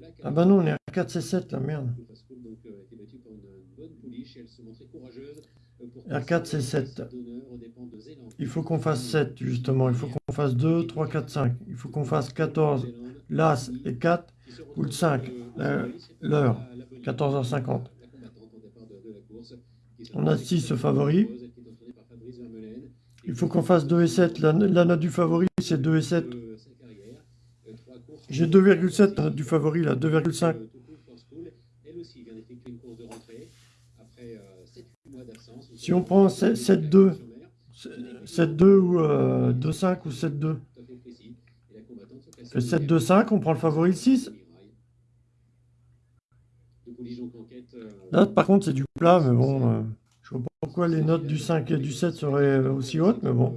la Ah bah non on est R4 C7 là, merde. Pascal donc euh, a été battue par une, une bonne pouliche et elle se montrait courageuse euh, pour R4 passer C7. d'honneur aux dépens de Zélande. Il faut qu'on fasse 7 justement, il faut qu'on fasse 2, 3, 4, 5. Il faut qu'on fasse 14, l'As et 4, ou le 5, euh, l'heure, 14h50. On a 6 favoris. Il faut qu'on fasse 2 et 7. La, la note du favori c'est 2 et 7. J'ai 2,7 la note du favori là, 2,5. Elle aussi vient d'effectuer une course de rentrée après 7-8 mois d'absence. Si on prend 7-2, 7-2 ou euh, 2-5 ou 7-2. Le 7-2-5, on prend le favori le 6. Là, par contre, c'est du plat, mais bon, euh, je vois pas pourquoi les notes du 5 et du 7 seraient aussi hautes, mais bon,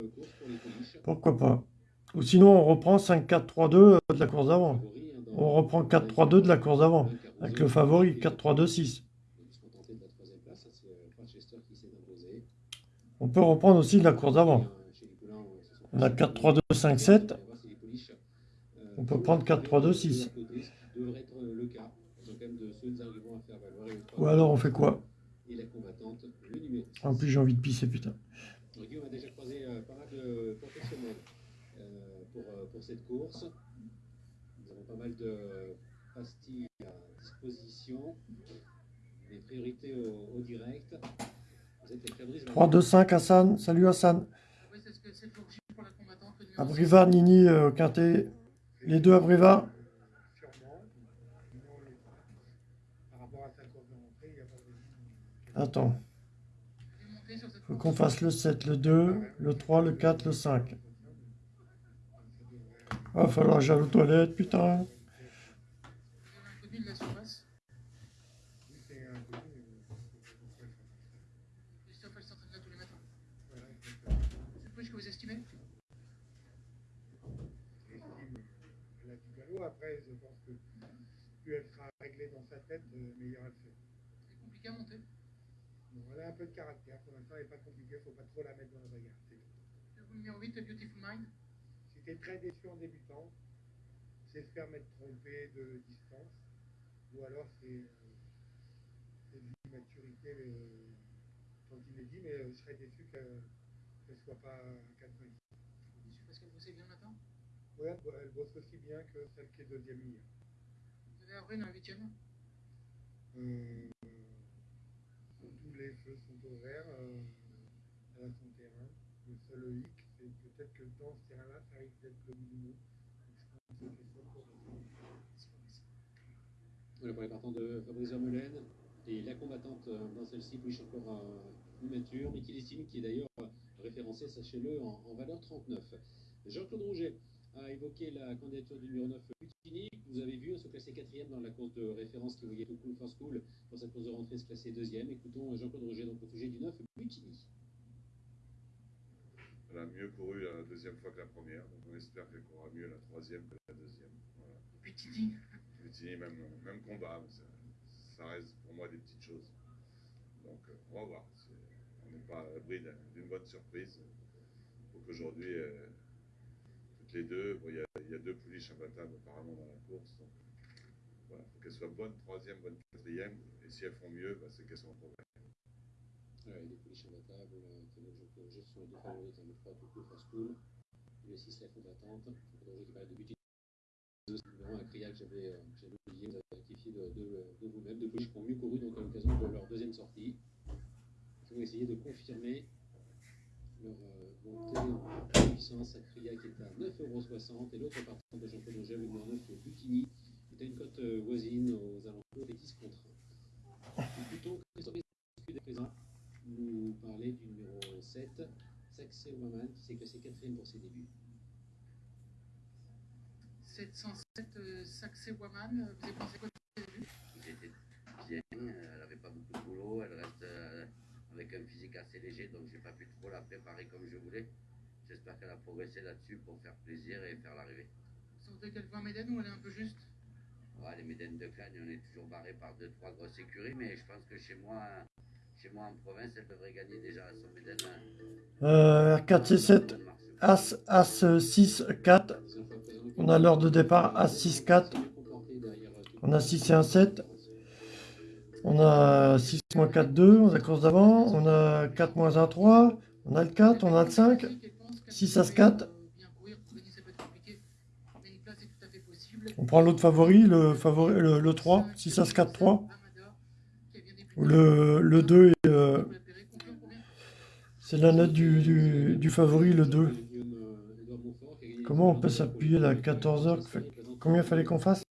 pourquoi pas. Ou sinon, on reprend 5-4-3-2 de la course d'avant. On reprend 4-3-2 de la course d'avant, avec le favori 4-3-2-6. On peut reprendre aussi la course d'avant. On a 4-3-2-5-7. On peut prendre 4-3-2-6. Ou alors on fait quoi? En plus j'ai envie de pisser putain. Pour, cette course. Nous avons pas mal de pastilles à disposition. Les priorités au direct. Vous êtes avec Fabrice 3-2-5 Hassan. Salut Hassan. Oui, c'est ce que c'est le jour J pour la combattante. le numéro Abrivard, Nini, euh, Quintet. Les deux. Sûrement. Sinon, il-. Attends. Faut qu'on fasse le 7, le 2, le 3, le 4, le 5. Va falloir que j'aille aux toilettes, putain. inconnu de la surface. Oui, c'est un peu. euh, Christophe, elle s'entraîne là tous les matins. Voilà, exactement. C'est le plus que vous estimez Estime la du galop. Après, je pense que plus elle sera réglée dans sa elle fait. C'est compliqué à monter. Bon, elle a un peu de caractère. Pour l'instant, elle n'est pas compliquée. Il ne faut pas trop la mettre dans la bagarre. c'est tout. Le numéro 8, Beautiful Mind. Es très déçu en débutant, c'est se faire mettre trompé de distance. Ou alors, c'est euh, de l'immaturité euh, tant il est dit, mais euh, je serais déçu qu'elle ne soit pas à 90. Déçu parce qu'elle bossait bien le matin. Ouais, elle, bo- elle bosse aussi bien que celle qui est deuxième hier. Vous avez Avril un huitième? Euh, tous les feux sont au vert. Euh, a son terrain. Le seul hic, c'est peut-être que dans ce terrain-là, ça risque d'être le minimum. Pour Voilà pour les partants de Fabrice Vermeulen. Et la combattante euh, dans celle-ci, plus encore euh, immature, mais qui est d'ailleurs référencée, sachez-le, en, en valeur 39. Jean-Claude Rouget a évoqué la candidature du numéro 9 Butini, que vous avez vu se classer quatrième dans la course de référence qui voyait tout Cool for School pour sa course de rentrée se classer deuxième. Écoutons Jean-Claude Rouget donc au sujet du 9 Butini. Elle a mieux couru la deuxième fois que la première, donc on espère qu'elle courra mieux la troisième que la deuxième. Voilà. Butini. Butini, même, même combat. mais ça- ça reste pour moi des petites choses. Donc euh, on va voir. On n'est pas à l'abri d'un- d'une bonne surprise. Donc aujourd'hui, euh, les deux, bon, il y, a- il y a deux pouliches imbattables apparemment dans la course. Donc, voilà, faut qu'elles soient bonnes troisième, bonne quatrième. Et si elles font mieux, bah, c'est qu'elles sont en progrès. Ouais, les pouliches imbattables, sont les deux favoris dans le 3 tout coup face school. Le 6 la combattante. Le qui de but. C'est un que euh, j'avais oublié. De, de, de vous-même. Deux pouliches qui mieux couru donc à l'occasion de leur deuxième sortie. Qui vont essayer de confirmer leur euh, montée en puissance à Kriya qui est à 9,60€ et l'autre partant de Jean-Claude Auger, le numéro 9 Butini, qui est à une cote euh, voisine aux alentours des 10 contre 1. Et plutôt Christophe Escudé présent nous parler du numéro 7, Saxe Woman, qui s'est classé quatrième pour ses débuts. 707 euh, Saxé Woman, vous avez pensé quoi de ce début J'étais bien, euh, elle n'avait pas beaucoup de boulot, elle reste euh, avec un physique assez léger, donc j'ai pas pu trop la préparer comme je voulais. J'espère qu'elle a progressé là-dessus pour faire plaisir et faire l'arrivée. Sentez qu'elle en Médène ou elle est un peu juste? Ouais, les Médènes de Clagne, on est toujours barré par deux, trois grosses écuries, mais je pense que chez moi, chez moi en province, elle devrait gagner déjà son Médène. Euh, R4, C7, As, As 6, 4. On a l'heure de départ As 6, 4. On a 6 et 1, 7. On a 6 moins 4, 2. On a course d'avant. On a 4 moins 1, 3. On a le 4. On a le 5. 6 As 4. On prend l'autre favori, le, favori le, le 3. 6 As 4, 3. Ou le, le 2 est, euh, c'est la note du, favori, le 2. Comment on peut s'appuyer là 14h Combien fallait qu'on fasse?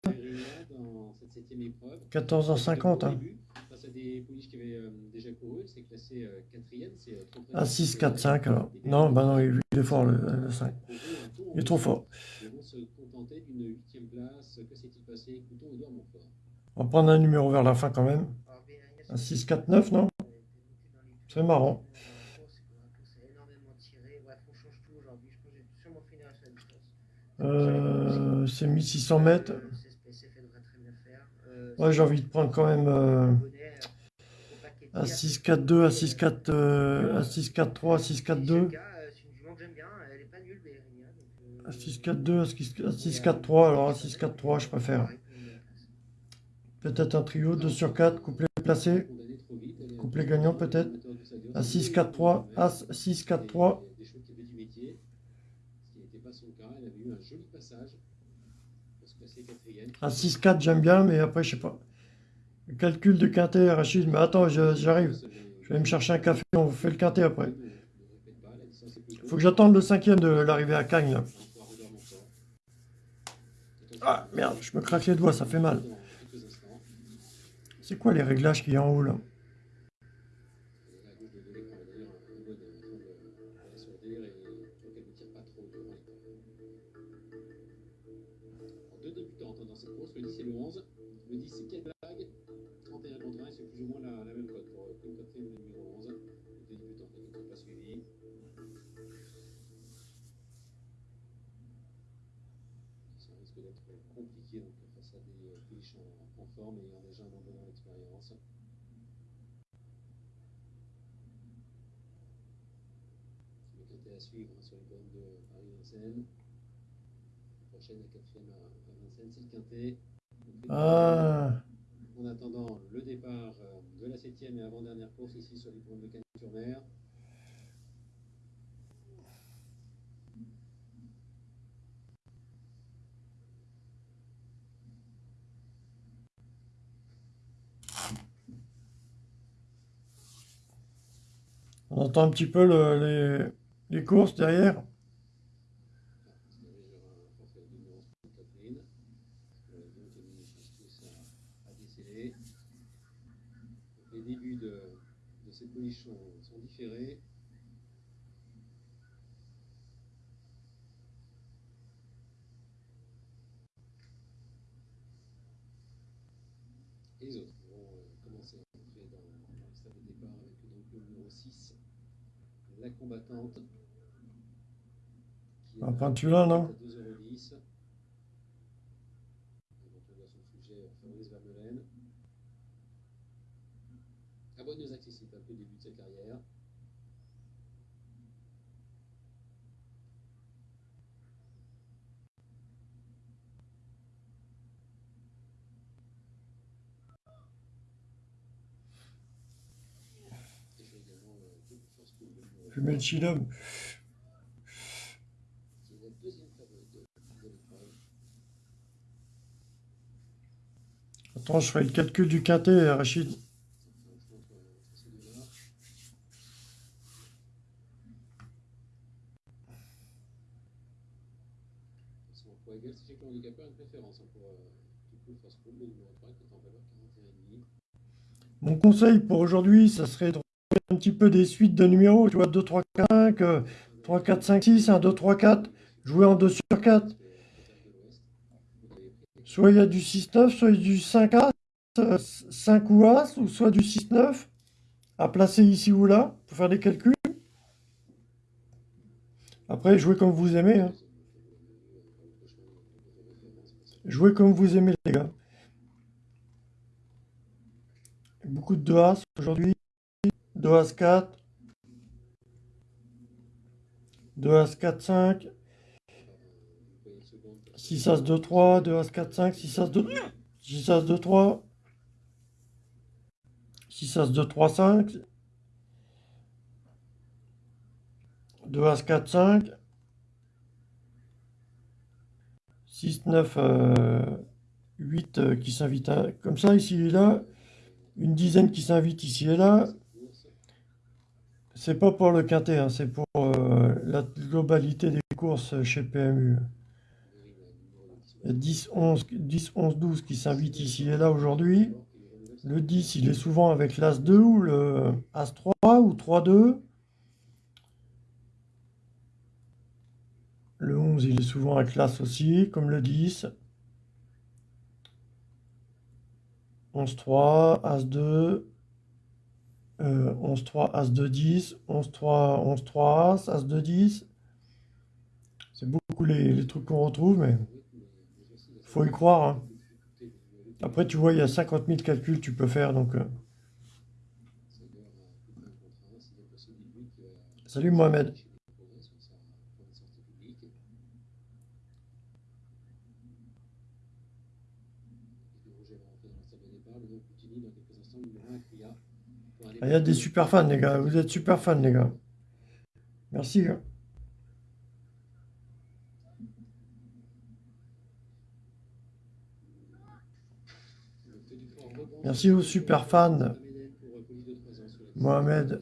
14h50. Hein. Face à des pouliches qui avaient euh, déjà couru, c'est classé euh, quatrième, c'est euh, trop près. Ah, 6, 4, 5 alors. Non, bah non, il est fort le, le 5. Il est trop fort. Ils vont se contenter d'une huitième place. Que s'est-il passé? Écoutons Edouard Montfort. On va prendre un numéro vers la fin quand même. Un 6, 4, 9, non? C'est marrant. Euh, c'est 1600 mètres. Ouais, j'ai envie de prendre quand même euh, un 6, 4, 2, un 6, 4, euh, un 6, 4, 3, un 6, 4, 2. Un 6, 4, 2, un 6, un 6, 4, 3. Alors un 6, 4, 3, je préfère. Peut-être un trio, 2 sur 4, couplet placé. Couplet gagnant peut-être. Un 6, 4, 3, As, 6, 4, 3. Des choses qui avaient du métier, ce qui n'était pas son cas. Elle avait eu un joli passage pour se classer quatrième. Un 6, 4, j'aime bien, mais après, je sais pas. Calcul de quintet, Rachid, mais attends, j'arrive. Je vais me chercher un café, on fait le quintet après. Faut que j'attende le cinquième de l'arrivée à Cagnes. Ah, merde, je me craque les doigts, ça fait mal. C'est quoi les réglages qu'il y a en haut, là? Les Ah. en attendant le départ euh, de la septième et avant-dernière course ici sur les bornes de Cagnes-sur-Mer. On entend un petit peu le- les, les courses derrière. débuts de, de cette police sont, différés. Et les autres vont euh, commencer à entrer dans, le stade de départ avec le numéro 6, la combattante. Qui est à 28 là, non? 2,10€. Est la deuxième favorite de, de l'épreuve. Attends, je ferai le calcul du quintet, Rachid. Ça fait un choix entre, entre ces deux-là. Ils sont en poids égal. Sachez que le handicapeur a une préférence hein, pour euh, Good Cool Force School, le numéro 3 qui est en valeur 41,5. Mon conseil pour aujourd'hui, ça serait de un petit peu des suites de numéros, tu vois, 2, 3, 5, euh, 3, 4, 5, 6, 1, 2, 3, 4, jouer en 2 sur 4. Soit il y a du 6-9, soit du 5-As, euh, 5 ou As, ou soit du 6-9, à placer ici ou là, pour faire des calculs. Après, jouez comme vous aimez. hein. Jouez comme vous aimez, les gars. Beaucoup de 2 As aujourd'hui. 2 As 4. 2 As 4, 5. 6 As 2, 3. 2 As 4, 5. 6 As 2. 6 As 2, 3. 6 As 2, 3, 5. 2 As 4, 5. 6, 9, euh, 8 euh, qui s'invitent à- comme ça, ici et là. Une dizaine qui s'invite ici et là. C'est pas pour le quintet, hein, c'est pour euh, la globalité des courses chez PMU. Il y a 10, 11, 10, 11, 12 qui s'invitent ici et là aujourd'hui. Le 10, il est souvent avec l'As 2 ou le As 3 ou 3-2. Le 11, il est souvent avec l'As aussi, comme le 10. 11-3, As-2, euh, 11-3, As-2, 10, 11-3, 11-3, As, As-2, 10. C'est beaucoup les, les trucs qu'on retrouve, mais faut y croire. hein. Après, tu vois, il y a 50 000 calculs que tu peux faire, donc... euh. Salut Mohamed. Il y a des super fans, les gars. Vous êtes super fans, les gars. Merci. Merci aux super fans. Mohamed.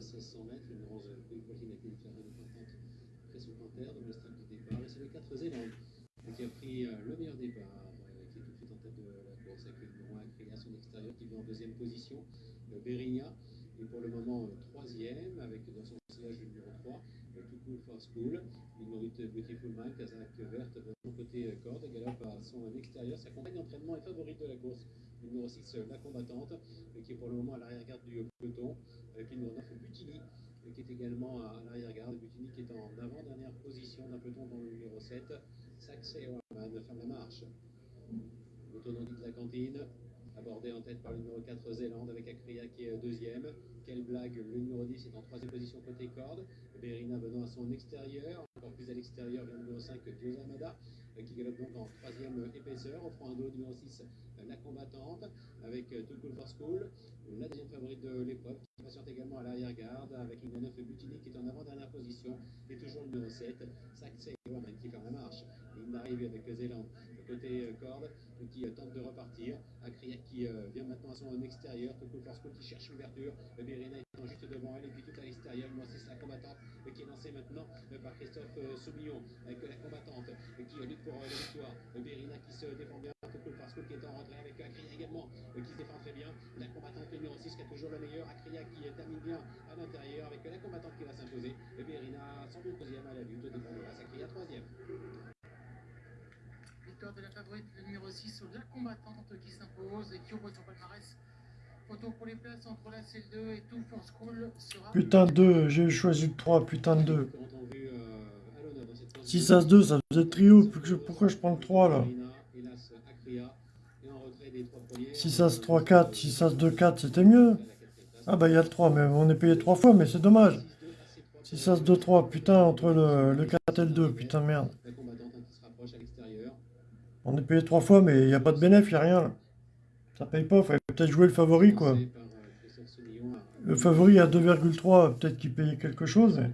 1600 mètres, le numéro 11, Quick Walking a été déclaré de partante après son panthère de le stade de départ. Et c'est le 4 Zélande qui a pris le meilleur départ, qui est tout de suite en tête de la course avec le numéro 1 Créa, son extérieur, qui vient en deuxième position. Le Berinia est pour le moment euh, troisième, avec dans son sillage le numéro 3, le Too Cool for School. 8 Beautiful Mind, Kazakh Verte, de son côté euh, corde, galope à son extérieur. Sa compagne d'entraînement est favorite de la course. Le numéro 6, euh, la combattante, qui est pour le moment à l'arrière-garde du peloton avec le numéro 9 Butini, qui est également à l'arrière-garde. Butini qui est en avant-dernière position d'un peloton dont le numéro 7, Saxé Oman, ferme la marche. L'autonomie de la cantine, abordé en tête par le numéro 4 Zélande avec Akria qui est deuxième. Quelle blague, le numéro 10 est en troisième position côté corde. Berina venant à son extérieur, encore plus à l'extérieur le numéro 5 Diosamada euh, qui galope donc en troisième euh, épaisseur, offrant un dos numéro 6 euh, la combattante avec euh, Too Cool for School, la deuxième favorite de l'épreuve qui patiente également à l'arrière-garde avec le numéro 9 Butini qui est en avant-dernière position et toujours le numéro 7 Saxey Waman qui ferme la marche. Ligne d'arrivée avec Zélande côté euh, corde qui euh, tente de repartir. Akriak qui euh, vient maintenant à son extérieur. For School qui cherche l'ouverture. Berina étant juste devant elle et puis tout à l'extérieur. Moi c'est la combattante qui est lancée maintenant par Christophe Soumillon avec la combattante qui lutte pour la victoire. Berina qui se défend bien. School qui est en retrait avec Akria également qui se défend très bien. La combattante numéro 6 qui a toujours le meilleur. Akria qui termine bien à l'intérieur avec la combattante qui va s'imposer. Berina sans doute deuxième à la lutte. Devant le reste, Akria troisième. De la favorite, numéro 6, la combattante qui s'impose et qui ouvre son palmarès. Photo pour les places entre la CL2 et Tout for School sera. Putain de 2, j'ai choisi le 3, putain de 2. Quand on vu euh, à l'honneur dans cette phase 6 As 2, ça faisait trio. Pourquoi je- prends le 3 là? Berina, hélas, Akria et en retrait des trois premiers. 6 As 3, 4, 6 As 2, 4, c'était mieux. À Ah bah il y a le 3, mais on est payé 3 fois, mais c'est dommage. 6 As 2 3, putain, entre le, le 4 et le 2, putain merde. La combattante hein, qui se rapproche à l'extérieur. On est payé 3 fois, mais il n'y a pas de bénéfice, il n'y a rien là. Ça paye pas, fallait peut-être jouer le favori quoi. À- Le favori à 2,3, peut-être qu'il payait quelque chose. mais euh, à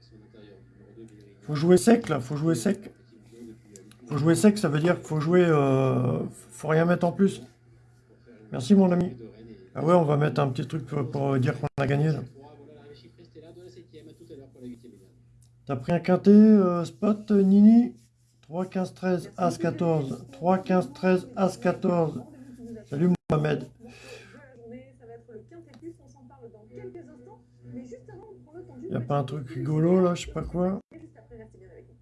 son intérieur. Numéro 2, Bellerina. Faut jouer sec là, faut jouer sec. Faut jouer sec, ça veut dire qu'il faut jouer. euh, faut rien mettre en plus. Merci mon ami. Ah ouais, on va mettre un petit truc pour, pour dire qu'on a gagné là. Trois, Voilà l'arrivée chiffrée, c'était là de la 7ème. À tout à l'heure pour la 8ème étape. T'as pris un quintet, euh, spot, Nini? 3, 15, 13, As, 14. 3, 15, 13, As, 14. Salut Mohamed. de la journée, ça va être le quintet plus, on s'en parle dans quelques instants. Mais juste avant, on prend le temps d'une Y a pas un truc rigolo là, je sais pas quoi. Et juste après, restez bien avec nous.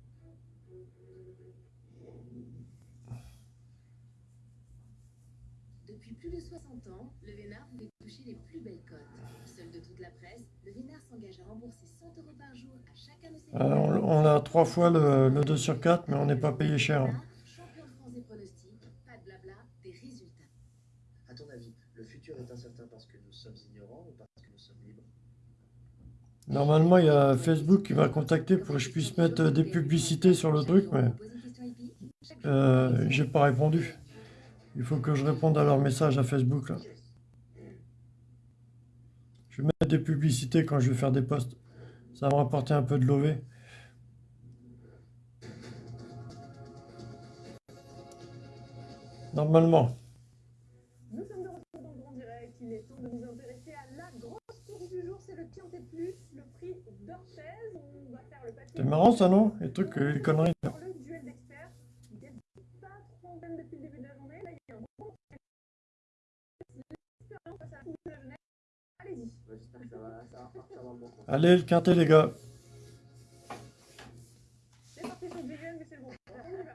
Depuis plus de 60 ans, le Vénard pouvait toucher les plus belles cotes. Seul de toute la presse, le Vénard s'engage à rembourser 100 euros par jour à chacun de ses Euh, on, on a trois fois le, le 2 sur 4, mais on n'est pas payé cher. hein. Champion de France des pronostics, pas de blabla, des résultats. À ton avis, le futur est incertain parce que nous sommes ignorants ou parce que nous sommes libres? Normalement, il y a Facebook qui m'a contacté pour que je puisse mettre des publicités sur le truc, mais euh, j'ai pas répondu. Il faut que je réponde à leur message à Facebook là. Je vais mettre des publicités quand je vais faire des posts. Ça va me rapporter un peu de lové. Normalement. Nous sommes de retour dans le grand direct. Il est temps de nous intéresser à la grosse course du jour. C'est le Quintet Plus, le prix d'Orthez. On va faire le papier. C'est marrant ça, non? Les trucs, euh, les conneries. là. Pour le duel d'experts. Il n'est pas trop en peine depuis le début de la journée. Là, il y a un bon l'expérience face à la coupe de la jeunesse. Allez-y. Ouais, J'espère que ça va, ça va repartir dans le bon sens. Allez, le quintet, les gars. C'est parti sur le BGM, mais c'est le bon. On y va.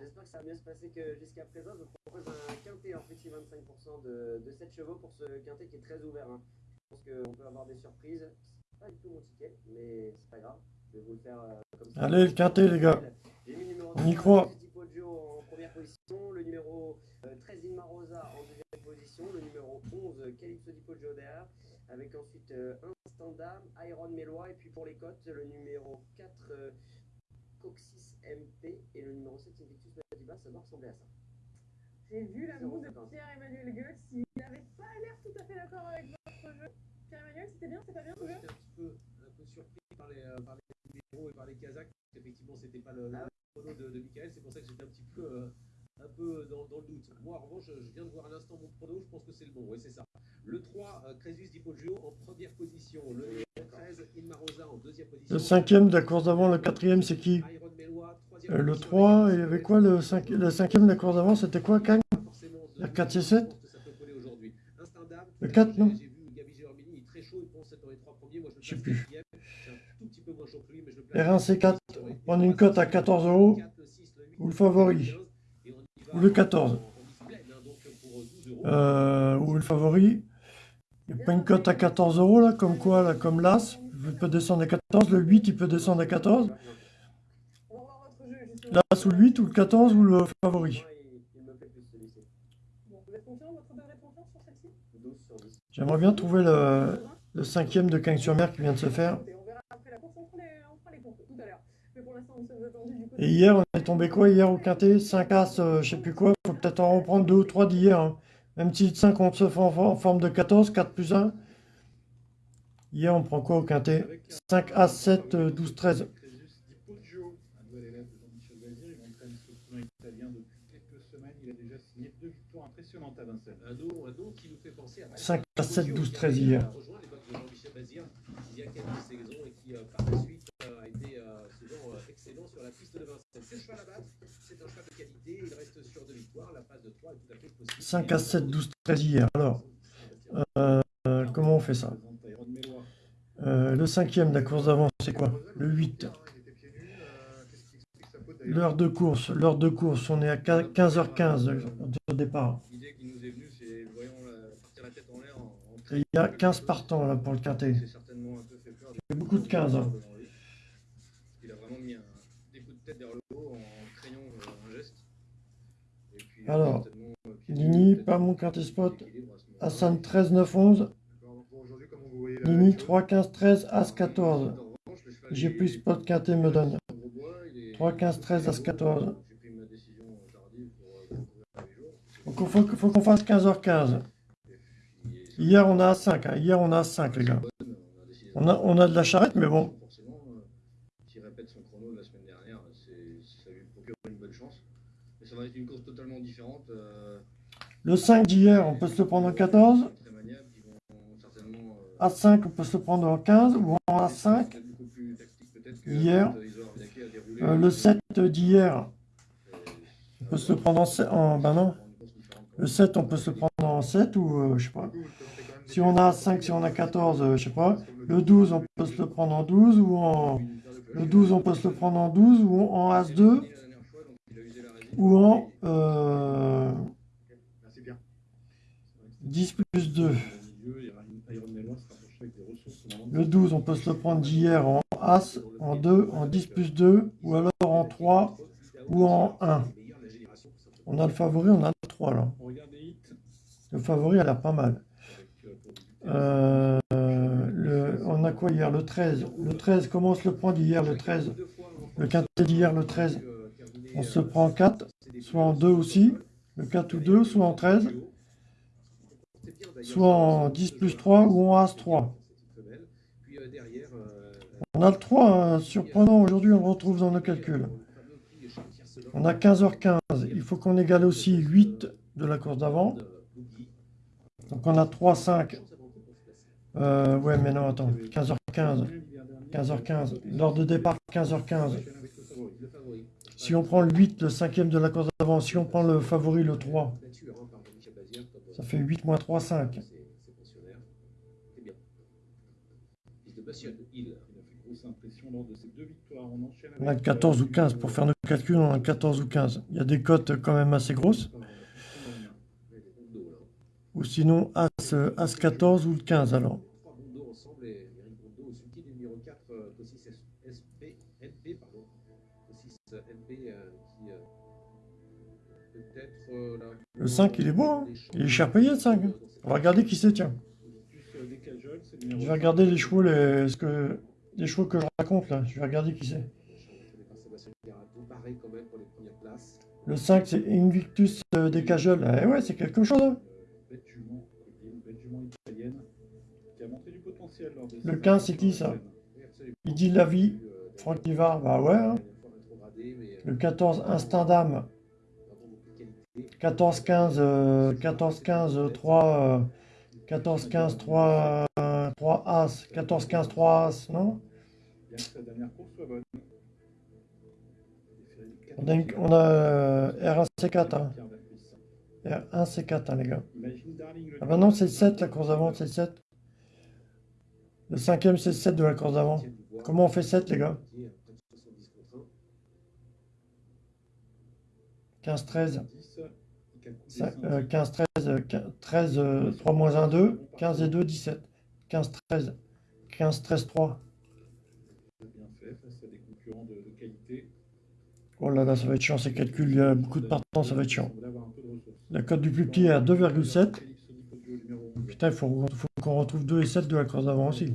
J'espère que ça va mieux se passer que jusqu'à présent. Je vous propose un quintet en petit 25% de, de 7 chevaux pour ce quintet qui est très ouvert. hein. Je pense qu'on peut avoir des surprises. C'est pas du tout mon ticket, mais c'est pas grave. Je vais vous le faire euh, comme ça. Allez, le quintet, les gars. J'ai mis le numéro On y 3, croit. En première position, le numéro euh, 13 Inma Rosa en deuxième position, le numéro 11 euh, Calypso Di Poggio derrière, avec ensuite euh, un standard, Iron Mélois, et puis pour les cotes, le numéro 4 euh, Coxis MP et le numéro 7 Invictus Madiba, ça doit ressembler à ça. J'ai vu la moue de. Pierre-Emmanuel Goetz. Il n'avait pas l'air tout à fait d'accord avec votre jeu. Pierre-Emmanuel, c'était bien, c'est pas bien ce jeu J'étais un petit peu, un peu surpris par les, euh, par les numéros et par les Kazakhs. Effectivement, c'était pas le, le Ah chrono de, de Michael. C'est pour ça que j'étais un petit peu, euh, un peu dans, dans le doute. Moi, en revanche, je, viens de voir à l'instant mon chrono. Je pense que c'est le bon. Oui, c'est ça. Le 3, euh, Crésus Di Poggio en première position. Le 13, Inma Rosa en deuxième position. Le cinquième de la course d'avant, le quatrième, c'est qui? Euh, Le position 3, avec il y avait quoi? Le, cinq- le cinquième de la course d'avant, c'était quoi, Kang? La 4 et 7 Je pense que ça peut coller aujourd'hui. Un standard. Le 4, non? Je sais plus. quatrième. C'est un tout petit peu moins chaud que lui, mais je le place. R1, C4, prendre une cote à 14 euros, ou le favori, ou le 14. Euh, ou le favori. Il n'y a pas une cote à 14 euros là, comme quoi, là, comme l'As. Il peut descendre à 14. Le 8, il peut descendre à 14. On va voir votre jeu justement. L'As ou le 8, ou le 14, ou le favori. Moi, il, il me plaît plus celui-ci. Bon, vous êtes confiant, votre degré de confiance sur celle-ci 12 sur 10. J'aimerais bien trouver le, le cinquième de Cagnes-sur-Mer qui vient de se faire. Écoutez, On verra après la course, on fera les, on fera les comptes tout à l'heure. Mais pour l'instant, nous sommes attendus du côté. Et hier, on est tombé quoi? Hier au quintet 5 As, euh, je sais plus quoi. faut peut-être en reprendre deux ou trois d'hier. hein. Même si 5 on se fait en, forme de 14, 4 plus 1. Hier, on prend quoi au quintet? 5 As, 7, euh, 12, 13. Crésus Di Poggio, un nouvel élève de Jean-Michel Bazir. Il entraîne ce poulain italien depuis quelques semaines. Il a déjà signé deux victoires impressionnantes à Vincennes. Un nom, un nom qui nous fait penser à 5 à 7, 12, 13 qui hier. a rejoint les bottes de Jean-Michel Bazir il y a quelques saisons et qui, euh, par la suite, euh, a été euh, souvent euh, excellent sur la piste de C'est un de qualité, il reste la passe de 3 est tout à fait possible. 5 à 7, 12, 13 hier. Alors, euh, comment on fait ça? Euh, Le cinquième de la course d'avant, c'est quoi? Le 8. Il était pieds nus. euh, Qu'est-ce qui explique sa faute d'ailleurs L'heure de course, l'heure de course, on est à 15h15 au départ. Il y a 15 partants là pour le quintet. A beaucoup de 15. hein. devant lui. Il a vraiment mis un, vers le haut en euh, un geste. Et puis, Alors, euh, peut-être pas mon quintet spot. Hassan 13, 9, 11. Pour aujourd'hui, comment vous voyez la Nini chose 3, 15, 13, As 14. J'ai plus spot quintet me donne. 3, 15, 13, As 14. Donc il faut, faut qu'on fasse 15h15. Hier on a 5, hein. hier on a 5 les gars. On a, on a de la charrette mais bon. Forcément, euh, s'il répète son chrono de la semaine dernière, c'est- ça lui procure une bonne chance. Mais ça va être une course totalement différente. euh, Le 5 d'hier on peut se le prendre en 14. très maniable, qui vont certainement euh, A5 on peut se le prendre en 15 ou en A5. beaucoup plus tactique peut-être que Hier. euh, le 7 d'hier on peut se le prendre en, se- en ben non. Le 7 on peut se le prendre en 7 ou euh, je sais pas. Si on a 5, si on a 14, euh, je sais pas. Le 12 on peut se le prendre en 12 ou en... Le 12 on peut se le prendre en 12 ou en As2 ou en euh, 10 plus 2. Le 12 on peut se le prendre d'hier en As, en 2, en 10 plus 2 ou alors en 3 ou en 1. On a le favori, on a le 3 là. Le favori a l'air pas mal. Euh, on a quoi hier? Le 13. Le 13, comment on se le prend d'hier le 13 Le quintet d'hier le 13. On se prend en 4, soit en 2 aussi. Le 4 ou 2, soit en 13. Soit en 10 plus 3 ou en As 3. On a le 3, hein, surprenant aujourd'hui, on le retrouve dans nos calculs. On a 15h15, il faut qu'on égale aussi 8 de la course d'avant. Donc on a 3, 5. Euh, ouais, mais non, attends, 15h15. 15h15. L'heure de départ, 15h15. Si on prend le 8, le cinquième de la course d'avant, si on prend le favori, le 3, ça fait 8 moins 3, 5. Grosse impression lors de ces deux victoires. On a avec, 14 euh, ou 15. Pour faire nos calculs, on a 14 ou 15. Il y a des cotes quand même assez grosses. Ou sinon, As, As 14 ou le 15 alors. Le 5, il est beau. hein. il est cher payé le 5. hein. On va regarder qui c'est, tiens. Je vais regarder les chevaux, les, que, chevaux que je raconte là. Je vais regarder qui c'est. Le 5, c'est Invictus euh, des Cajoles. Eh ouais, c'est quelque chose. hein. Le ses 15, c'est qui ça? Il dit la vie. Franck Nivard, bah ouais. hein. Le 14, Instinct d'âme. 14, 15, euh, 14, 15, euh, 3, euh, 14, 15, 3, euh, 3 As. 14, 15, 3 As, non? On a, on a euh, R1C4. Hein. R1C4, hein, les gars. Ah bah non, c'est le 7, la course d'avant, c'est le 7. Le cinquième, c'est le 7 de la course d'avant. Comment on fait 7, les gars? 15, 13. 5, euh, 15, 13, euh, 15, 13, euh, 3 moins 1, 2. 15 et 2, 17. 15, 13. 15, 13, 3. bien fait face à des concurrents de, de qualité. Oh là là, ça va être chiant ces calculs. Il y a beaucoup de partants, ça va être chiant. La cote du plus petit est à 2,7. Calypso Di Poggio, numéro 11. Putain, il faut, faut qu'on retrouve 2 et 7 de la course d'avant aussi.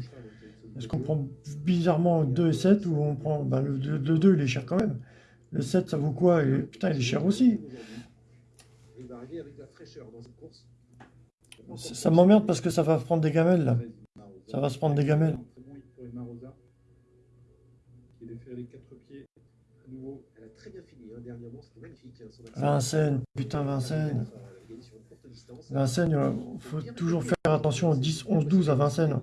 Est-ce qu'on prend bizarrement 2 et 7 ou on prend. Ben, le, le- le 2 il est cher quand même. Le 7 ça vaut quoi? Et, Putain, il est cher aussi. Il va arriver avec de la fraîcheur dans cette course. Ça, ça m'emmerde parce que ça va prendre des gamelles là. Ça va se prendre des gamelles. Hein, dernièrement, c'était magnifique. son accent. Vincennes, putain, Vincennes. Vincennes, il faut toujours faire attention au 10, 11, 12 à Vincennes.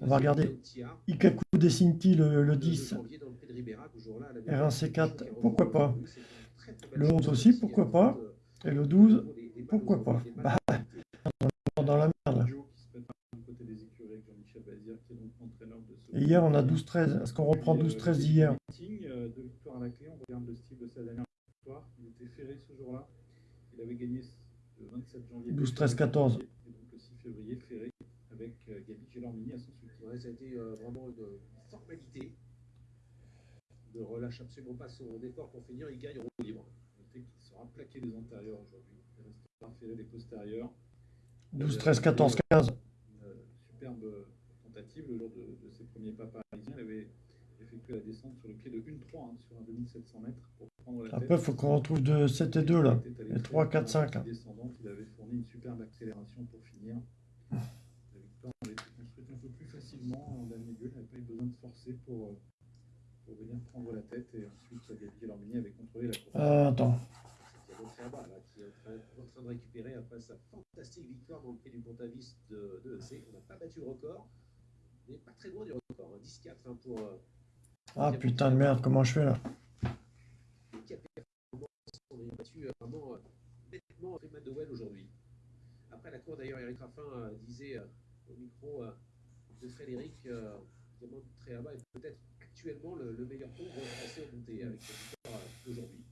On va regarder. Ikaku Desinti le, le 10. R1C4, pourquoi pas. Le 11 aussi, pourquoi pas. Et le 12, pourquoi pas? Bah, on est dans la merde là. Joe qui se mettra du côté des écuries avec Jean-Michel Bazir, qui est donc entraîneur de ce. Et hier, on a 12-13. Est-ce qu'on reprend 12-13 d'hier Meeting, euh, Deux victoires à la clé. On regarde le style de sa dernière victoire. Il était ferré ce jour-là. Il avait gagné le 27 janvier. 12, 13, 14. Et donc le 6 février, ferré avec euh, Gabi Gélormini à son soutien. Ouais, ça a été euh, vraiment une formalité. Ne relâche absolument pas son effort pour finir, il gagne roue libre. Sera plaqué des antérieurs aujourd'hui. Il restera ferré des postérieurs. 12, 13, 14, 15. Une superbe tentative le jour de, de ses premiers pas parisiens. Il avait effectué la descente sur le pied de 1-3 hein, sur un 2700 mètres pour prendre la tête. Après, il faut qu'on retrouve de 7 et 2 là. Et très 3, vite 4, dans 5 la là. descendante. Il avait fourni une superbe accélération pour finir. La victoire avait été construite un peu plus facilement. Il n'avait pas eu besoin de forcer pour, euh, pour venir prendre la tête. Et ensuite, Gabriel Ormini avait contrôlé la course. Euh, attends. Là, qui est en train, en train de récupérer après sa fantastique victoire dans le prix du Pontavis de, de EC. On n'a pas battu le record, mais pas très loin du record. hein, 10-4 hein, pour. euh, Ah putain de merde, comment je fais là? On a battu euh, vraiment euh, nettement Freeman de Well aujourd'hui. Après la cour, d'ailleurs, Eric Raffin euh, disait au micro de Frédéric euh, Diamant Tréaba est peut-être actuellement le, le meilleur pont français au monté avec cette victoire d'aujourd'hui.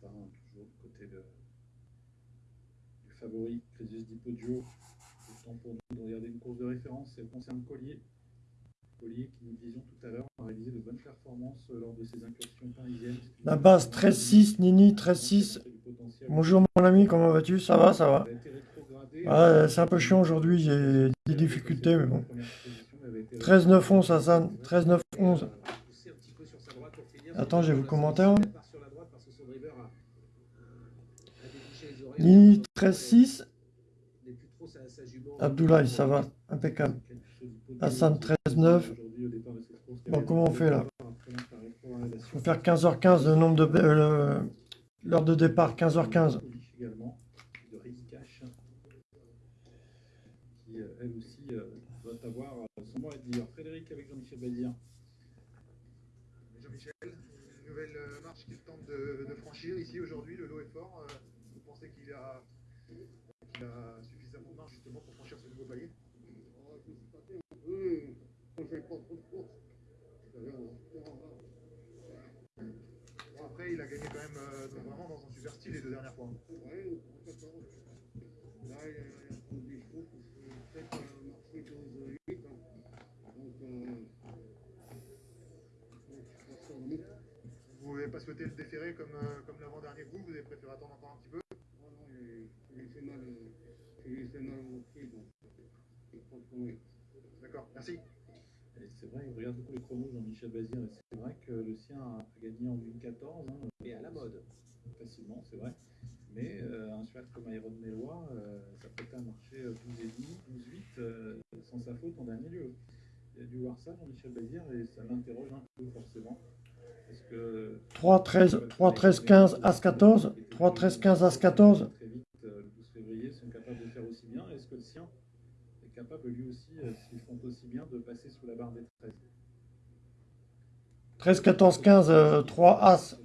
Pas, hein, toujours du côté de, du favori, Crésus Di Poggio. Le temps pour nous de regarder une course de référence. Elle concerne Collier. Collier, qui nous disions tout à l'heure, a réalisé de bonnes performances lors de ses incursions parisiennes. La base 13-6, Nini 13-6. Bonjour mon ami, comment vas-tu? Ça va, ça va Ouais, C'est un peu chiant aujourd'hui, j'ai des difficultés, mais bon. 13-9-11, Hassan. 13-9-11. Attends, j'ai vos commentaires. Nini 13-6. Abdoulaye, ça va, impeccable. Hassan 13-9. Bon, comment on fait là? Il faut faire 15h15 le nombre de. euh, L'heure de départ, 15h15. également, de Ricky Cash, qui euh, elle aussi euh, doit avoir euh, son à dire. Frédéric avec Jean-Michel Bazir. Jean-Michel, nouvelle euh, marche qu'il tente de, de franchir ici aujourd'hui, le lot est fort. euh, vous pensez qu'il a, qu'il a suffisamment de marge justement pour franchir ce nouveau palier. Bon, après, il a gagné quand même euh, donc vraiment dans un super style les deux dernières fois. Vous n'avez pas souhaité le déférer comme, euh, comme l'avant-dernier coup, vous avez préféré attendre encore un petit peu? D'accord, merci. Et c'est vrai, il regarde beaucoup les chronos, Jean-Michel Bazir, et c'est vrai que le sien a, gagné en 2014. Hein, Mais à la mode. Facilement, c'est vrai. Mais euh, un cheval comme Iron Mélois, euh, ça peut marcher 12 et demi, 12-8, euh, sans sa faute en dernier lieu. Il a dû voir ça, Jean-Michel Bazir, et ça l'interroge un peu forcément. Est-ce que 3, 13, 3, 13, 15, As 14. 3, 13, 15, As 14. très vite, euh, le 12 février, sont capables de faire aussi bien Est-ce que le sien lui aussi, euh, s'ils font aussi bien, de passer sous la barre des 13 13, 14, 15, euh, 3 As.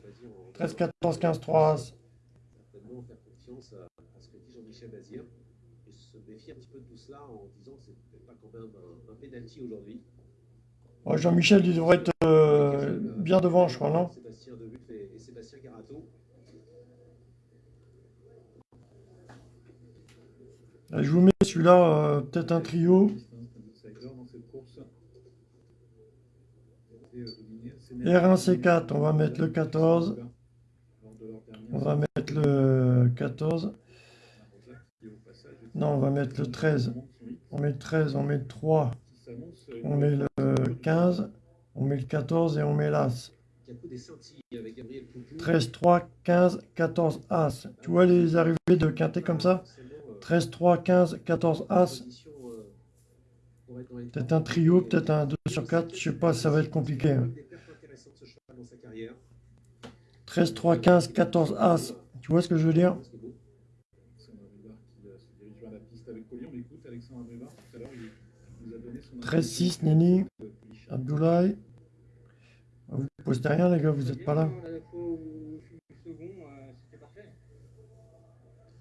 13, 14, 15, 3 As. certainement faire confiance à, ce que dit Jean-Michel Bazir et se méfier un petit peu de tout cela en disant que c'est peut-être pas quand même un, un penalty aujourd'hui. Ouais, Jean-Michel, il devrait être euh, bien devant, je crois, non Sébastien Debuff et, et Sébastien Garato. Là, Je vous mets celui-là, euh, peut-être un trio. outsider dans cette course. Et, euh, dominé assez R1, C4, on va mettre le 14. On va mettre le 14. Non, on va mettre le 13. On met le 13, on met le 3. On met le 15. On met le 14 et on met l'As. Il y a coup des scintilles avec Gabriel Poupou. 13, 3, 15, 14, As. Tu vois les arrivées de quintet comme ça? 13, 3, 15, 14, As. Peut-être un trio, peut-être un 2 sur 4. Je sais pas, ça va être compliqué. hein. Des perfs intéressantes ce cheval dans sa carrière. 13, 3, 15, 14, As. Tu vois ce que je veux dire? Alexandre Abrivard qui euh, se dirige vers la piste avec Collier. On écoute Alexandre Abrivard tout à l'heure. Il nous a donné son 13, 6, Nini. Abdoulaye. Vous postez rien, les gars, vous n'êtes pas là. La fois où je suis second, euh, c'était parfait.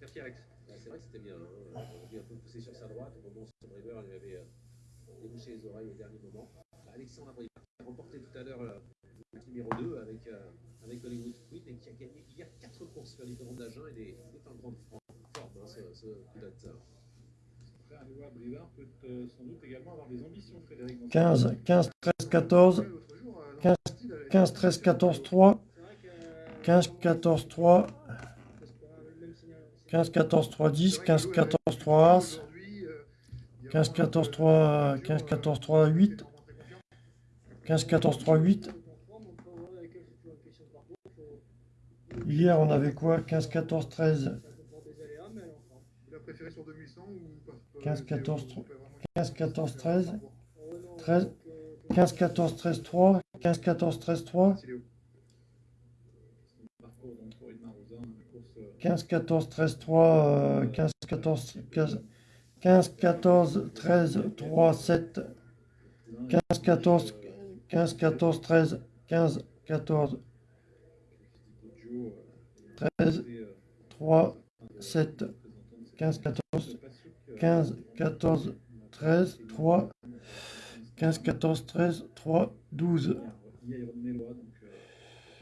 Merci Alex. Ouais, c'est vrai que c'était bien. Hein. On a un peu poussé sur sa droite. Au moment où son driver lui avait euh, débouché les oreilles au dernier moment. Bah, Alexandre Abrivard qui a remporté tout à l'heure euh, le numéro 2 avec, euh, avec Hollywood Queen et qui a gagné hier 4 courses sur les différents d'Agen et des, est en grande forme, hein, ce, ce pilote. Frère Léo Abrivard peut euh, sans doute également avoir des ambitions, Frédéric. dans cette 15, course. 15, 13, 14. 15, 15 13, 14, 3. 15, 14, 3. 15, 14, 3, 10, 15, 14, 3, As, 15, 14, 3, 15, 14, 3, 8, 15, 14, 3, 8. Hier, on avait quoi 15, 14, 13, Il a préféré sur 2100 ou pas 15, 14, 3, 15, 14, 13, 13, 15, 14, 13, 3, 15, 14, 13, 3, Parcours donc pour Edmar Rosa, une course euh, 15, 14, 13, 3, euh, 15, 14, 15, 15, 14, 13, 3, 7, 15, 14, 15, 14, 13, 15, 14, 13, 3, 7, 15, 14, 15, 14, 13, 3, 15, 14, 13, 3, 12. Il y a Iron Mélois, donc euh,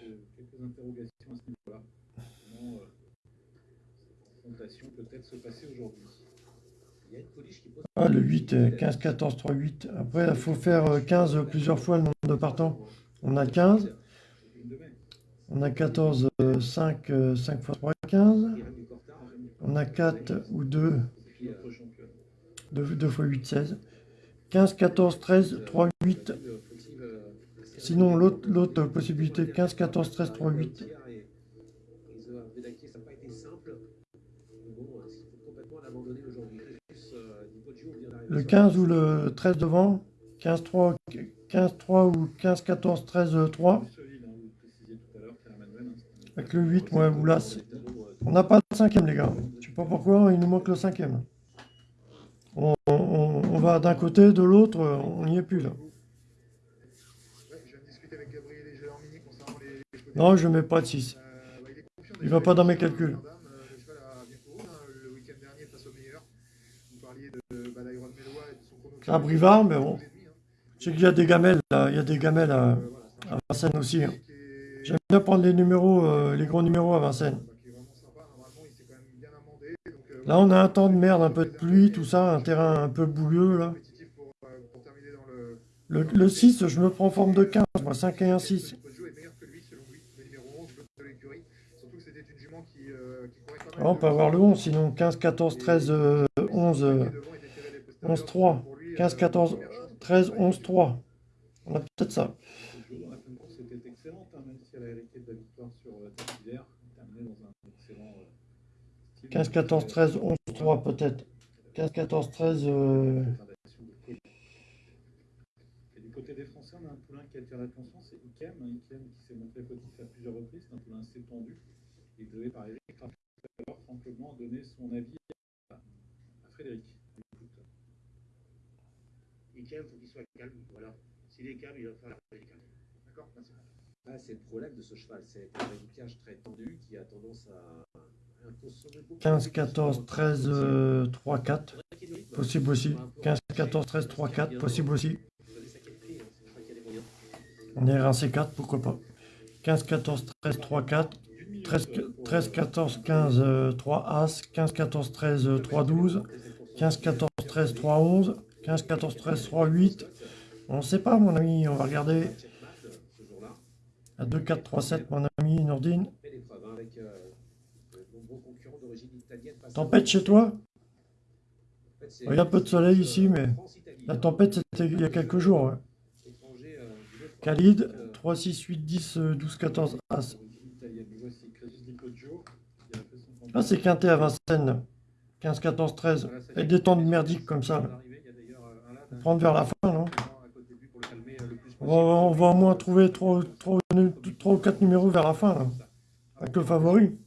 euh, quelques interrogations à ce niveau-là. Comment euh, cette confrontation peut-être se passer aujourd'hui. Ah, le 8, euh, 15, 14, 3, 8. Après, il faut faire euh, 15 plusieurs fois le nombre de partants. On a 15. On a 14, euh, 5, euh, 5 fois 3, 15. On a 4 ou 2. 2, 2 fois 8, 16. 15, 14, 13, 3, 8. Sinon, l'autre possibilité, 15, 14, 13, 3, 8. Ils ont rédacté, ça n'a pas été simple. Mais bon, euh, il faut complètement l'abandonner aujourd'hui. Juste, euh, Di Poggio vient d'arriver Le sur- 15 ou le 13 devant. 15, 3, 15, 3 ou 15, 14, 13, 3. Avec le 8, ouais, Oulas. On n'a pas le cinquième, les gars. Je sais pas pourquoi, il nous manque le cinquième. On, on- va d'un côté, de l'autre, on n'y est plus là. De Non, je mets pas de 6. Il va pas dans mes calculs. Vous de de un brivard, mais bon. Je sais qu'il y a des gamelles. Il y a des gamelles à, à Vincennes aussi. hein. J'aime bien prendre les numéros, euh, les gros numéros à Vincennes. Là, on a un temps de merde, un peu de pluie, tout ça, un terrain un peu bouilleux, là. Le, le 6, je me prends en forme de 15, moi, 5 et 1, 6. on peut avoir le 11, sinon 15, 14, 13, euh, 11, euh, 11, 3. 15, 14, 13, 11, 3. On a peut-être ça. Le jeu dans la fin de course était excellente, hein, même si elle a hérité de la terminé dans un excellent euh, style. 15, 14, 13, 11, 3 peut-être. 15, 14, 13. euh, Et du côté des Français, on a un poulain qui attire l'attention, c'est Ikem. hein, Ikem qui s'est montré fautif à plusieurs reprises, c'est un poulain assez tendu. Il est donné par Eric. Alors, Franck Leblanc a donné son avis à, à Frédéric. Écoute. Ikem, il faut qu'il soit calme. Voilà. S'il est calme, il va faire la calme. D'accord, merci. Ah, c'est le problème de ce cheval, c'est un éducage très tendu qui a tendance à à consommer beaucoup. 15, 14, 13, euh, 3, 4. Possible aussi. 15, 14, 13, 3, 4. Possible aussi. On est un C4, pourquoi pas. 15, 14, 13, 3, 4. 13, 13 14, 15, euh, 3 As. 15, 14, 13, euh, 3, 12. 15, 14, 13, 3, 11. 15, 14, 13, 3, 8. On ne sait pas, mon ami, on va regarder. À 2, 4, 3, 7, mon ami Nordine. Tempête chez toi? Il y a peu de soleil ici, mais la tempête, c'était il y a quelques jours. ouais. Khalid, 3, 6, 8, 10, euh, 12, 14, As. Ah, c'est quinté à Vincennes. là. 15, 14, 13. Et des temps de merdique comme ça. Prendre vers la fin, non? On va, au moins trouver 3, ou 4 numéros vers la fin, là. Avec le favori.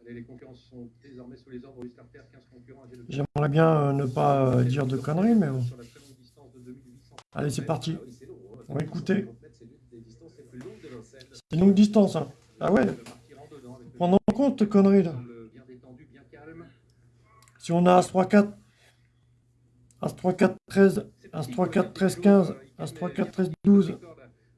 Allez, les concurrents sont désormais sous les ordres du starter, 15 concurrents âgés de J'aimerais bien euh, ne pas euh, dire de conneries, mais bon. Allez, c'est parti. On va écouter. C'est une longue distance, hein. Ah ouais. Prendre en compte, tes conneries, là. Si on a As 3, 4, As 3, 4, 13, As 3, 4, 13, 15, As 3, 4, 13, 12.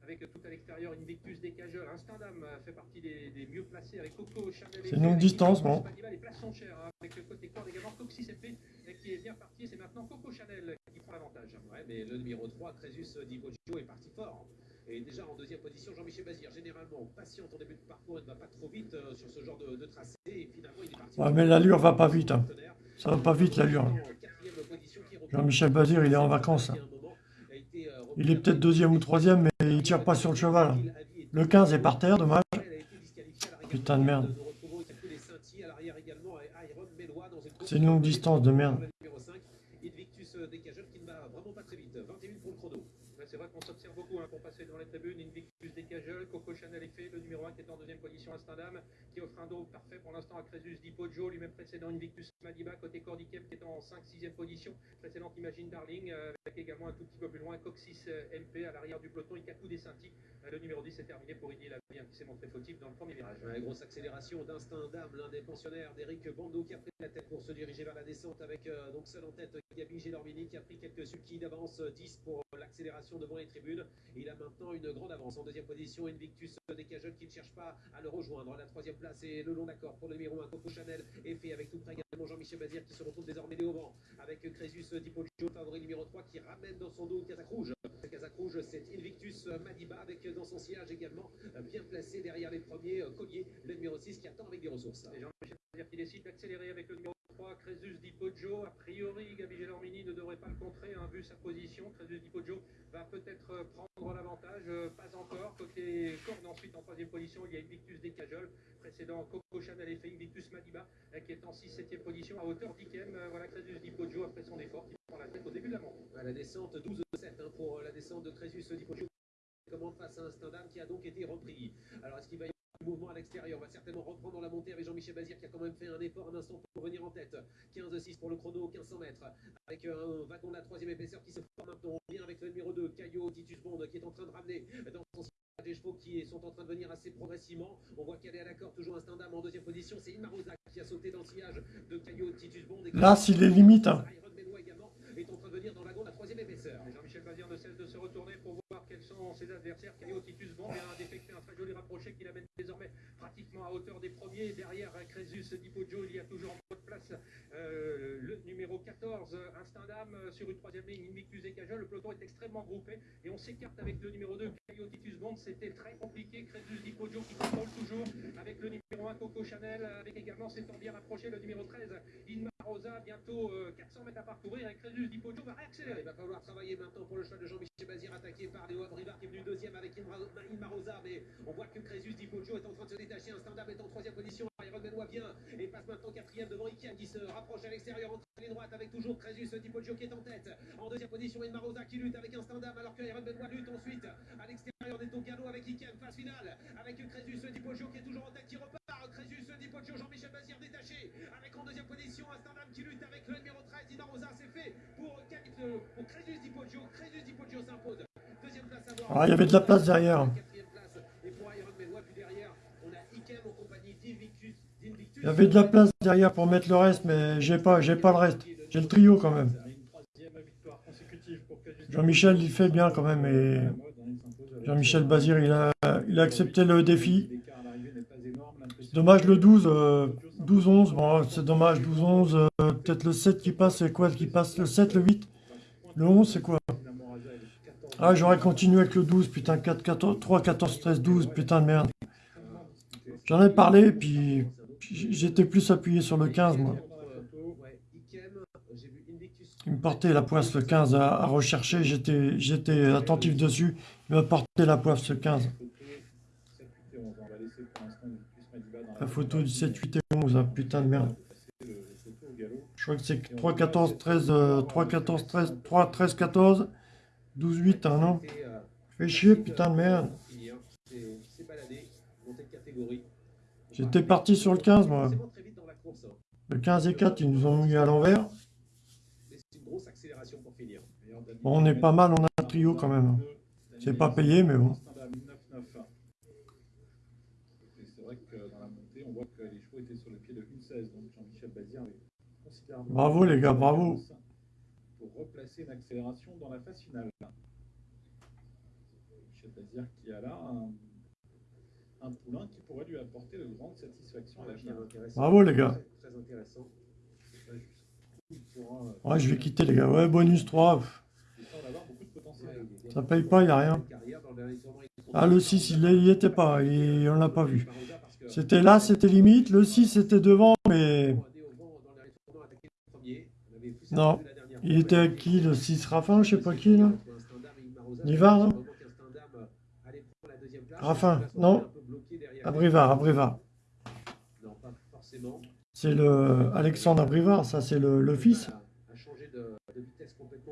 Avec tout à l'extérieur, Invictus Décageur, Instinct d'âme euh, fait partie des, des mieux placés avec Coco, Chanel et C'est une longue distance, bon. Les places sont chères hein, avec le côté corde également Coxy CP euh, qui est bien parti. C'est maintenant Coco Chanel qui prend l'avantage. Ouais, mais le numéro 3, Crésus Di Poggio, est parti fort. Et déjà en deuxième position, Jean-Michel Bazir, généralement patiente en début de parcours, il ne va pas trop vite euh, sur ce genre de, de tracé. Et finalement, il est parti. Ouais, mais l'allure va pas vite. hein. Ça va pas vite l'allure. hein. Jean-Michel Bazir, il est en vacances. Il est peut-être deuxième ou troisième, mais il tire pas sur le cheval. Le 15 est par terre, dommage. Putain de merde. C'est une longue distance de merde. Numéro 5, Invictus Decajol qui ne va vraiment pas très vite. 21 pour le chrono. C'est vrai qu'on s'observe beaucoup hein, pour passer dans les tribunes. Invictus Decajol, Coco Chanel effet, le numéro 1 qui est en deuxième position à Stendham, qui offre un dos parfait pour l'instant à Crésus Di Poggio, lui-même précédent Invictus Madiba, côté Cordikem qui est en 5-6e position, précédente Imagine Darling, euh, avec également un tout petit peu plus loin Coxis euh, MP à l'arrière du peloton, Ikaku Desanti. Euh, le numéro 10 est terminé pour Idi Lavien qui s'est montré fautif dans le premier virage. Ouais, grosse accélération l'un des pensionnaires d'Eric Bando qui a pris la tête pour se diriger vers la descente avec euh, donc seul en tête Gabi Gélormini qui a pris quelques d'avance, euh, 10 pour euh, l'accélération devant les tribunes. Il a maintenant une grande avance en deuxième position, Invictus Decajol qui ne cherche pas à le rejoindre. La troisième place est le long d'accord pour le numéro 1 Coco Chanel et fait avec tout près également Jean-Michel Bazir qui se retrouve désormais au vent avec Crésus Di Poggio, favori numéro 3 qui ramène dans son dos casaque rouge. Casaque rouge c'est Invictus Madiba avec dans son sillage également bien placé derrière les premiers colliers, le numéro 6 qui attend avec des ressources. Jean-Michel Bazir qui décide d'accélérer avec le numéro 3, Crésus Di. A priori, Gabi Gelormini ne devrait pas le contrer, hein, vu sa position. Crésus Di Poggio va peut-être euh, prendre l'avantage, euh, pas encore. Côté corde, ensuite en troisième position, il y a Invictus Decajol, précédent Coco Chanel et Invictus Madiba, euh, qui est en 6-7e position à hauteur d'Ikem. Voilà Crésus Di Poggio après son effort qui prend la tête au début de la montée. À la descente 12-7 hein, pour la descente de Crésus Di Poggio commande face à un qui a donc été repris. Alors est-ce qu'il va y mouvement à l'extérieur On va certainement reprendre la montée avec Jean-Michel Bazir qui a quand même fait un effort un instant pour revenir en tête. 15-6 pour le chrono, 1500 mètres. Avec un wagon de la troisième épaisseur qui se forme maintenant bien avec le numéro 2, Caillot Titus Bond qui est en train de ramener dans son sillage des chevaux qui sont en train de venir assez progressivement. On voit qu'elle est à l'accord, toujours un Stendham en deuxième position. C'est Inmarosa qui a sauté dans le sillage de Caillot Titus Bond. Et Là, s'il est limite. hein. Iron également est en train de venir dans le wagon de la troisième épaisseur. Jean-Michel Bazir ne cesse de se retourner pour voir ses adversaires. Caillot Titus Bond vient d'effectuer un très joli rapproché qui l'amène désormais pratiquement à hauteur des premiers. Derrière Crésus Di Poggio, il y a toujours en bonne place euh, le numéro 14, Instandam, euh, sur une troisième ligne, Invictus et Cajol. Le peloton est extrêmement groupé et on s'écarte avec le numéro 2, Caillot Titus Bond. C'était très compliqué. Crésus Di Poggio qui contrôle toujours avec le numéro 1, Coco Chanel, avec également s'étant bien rapproché le numéro 13, Inma Rosa. Bientôt euh, 400 mètres à parcourir et Crésus Di Poggio va réaccélérer. Il va falloir travailler maintenant pour le choix de Jean-Michel Bazir, attaqué par Léo Abrivard qui est venu deuxième avec Inma Inma Rosa. Mais on voit que Crésus Di Poggio est en train de se détacher. Un stand-up est en troisième position. Iron Benoît vient et passe maintenant quatrième devant Ikian qui se rapproche à l'extérieur entre les droites avec toujours Crésus Di Poggio qui est en tête. En deuxième position, Inma Rosa qui lutte avec un stand-up alors que Iron Benoît lutte ensuite à l'extérieur des Tocano avec Ikian. Phase finale avec Crésus Di Poggio qui est toujours en tête qui repart. Crésus Di Poggio, Jean-Michel Bazir détaché avec en deuxième position un stand-up qui lutte avec le numéro 13. Inma Rosa c'est fait pour, pour Crésus Di Poggio. Crésus Di Poggio s'impose. Deuxième place à voir. Ah, il y avait de la place derrière. Quatrième place. Et pour Iron Benoît, puis derrière, on a Ikem en compagnie d'Invictus. d'Invictus. Il y avait de la place derrière pour mettre le reste, mais j'ai pas, pas le reste. J'ai le trio quand même. Jean-Michel, il fait bien quand même. Et Jean-Michel Bazir, il a, il a accepté le défi. Dommage le 12, euh, 12-11. Bon, c'est dommage, 12-11. euh, Peut-être le 7 qui passe, c'est quoi qui passe Le 7, le 8 Le 11, c'est quoi? Ah, j'aurais continué avec le 12, putain, 4, 14, 3, 14, 13, 12, putain de merde. J'en ai parlé, puis j'étais plus appuyé sur le 15, moi. Vu Invictus. Il me portait la poisse le 15 à, à rechercher, j'étais j'étais attentif dessus. Il m'a porté la poisse le 15. 7, 8 et 11. On va laisser pour l'instant Invictus Madiba dans La photo du 7, 8 et 11, hein, putain de merde. Je crois que c'est 3, 14, 13, euh, 3, 14, 13, 3, 13, 14, 12, 8, hein, non? Et, euh, Fais chier, putain de merde. J'étais parti sur le 15, moi. Le 15 et 4, ils nous ont mis à l'envers. Mais c'est une grosse accélération pour finir. Bon, on est pas mal, on a un trio quand même. C'est pas payé, mais bon. Standard 9-9. Et c'est vrai que dans la montée, on voit que les chevaux étaient sur le pied de 1-16. Donc Jean-Michel Bazir avait considérablement. Bravo, les gars, bravo. Pour replacer une accélération dans la phase finale. Michel Bazir qui a là un, un poulain qui pourrait lui apporter de grandes satisfactions à l'avenir. Bravo, les gars. Très, intéressant. Il pourra, euh, Ouais, je vais quitter, les gars. Ouais, bonus 3. pff, il semble avoir beaucoup de potentiel. Ça paye pas, y a rien. Ah, le 6, il n'y était pas, et on l'a pas vu. C'était là, c'était limite. Le 6, c'était devant, mais... Non, il était avec qui, le 6 Raffin, je sais pas qui, là Nivard, non Raffin, non Abrivard, Abrivard. Non, pas forcément. C'est le Alexandre Abrivard, ça c'est le, le fils.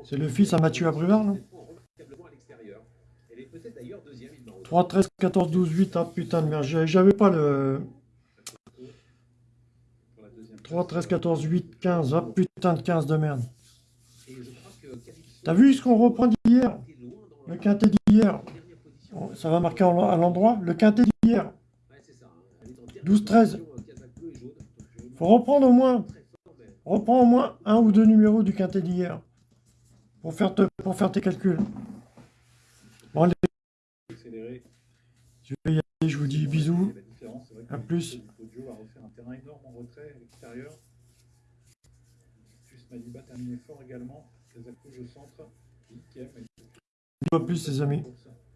C'est le fils à Mathieu Abrivard, non Remarquablement à l'extérieur. Elle est peut-être d'ailleurs deuxième, il 3, 13, 14, 12, 8, ah putain de merde, j'avais- pas le... 3, 13, 14, 8, 15, ah putain de 15 de merde. T'as vu ce qu'on reprend d'hier? Le quintet d'hier. Ça va marquer à l'endroit? Le quintet d'hier. 12, 13. Faut reprendre au moins... Reprends au moins un ou deux numéros du quintet d'hier. Pour faire, tes calculs. Bon, allez. Je vais y aller, je vous dis bisous. À plus. Maliba terminé à plus, les amis.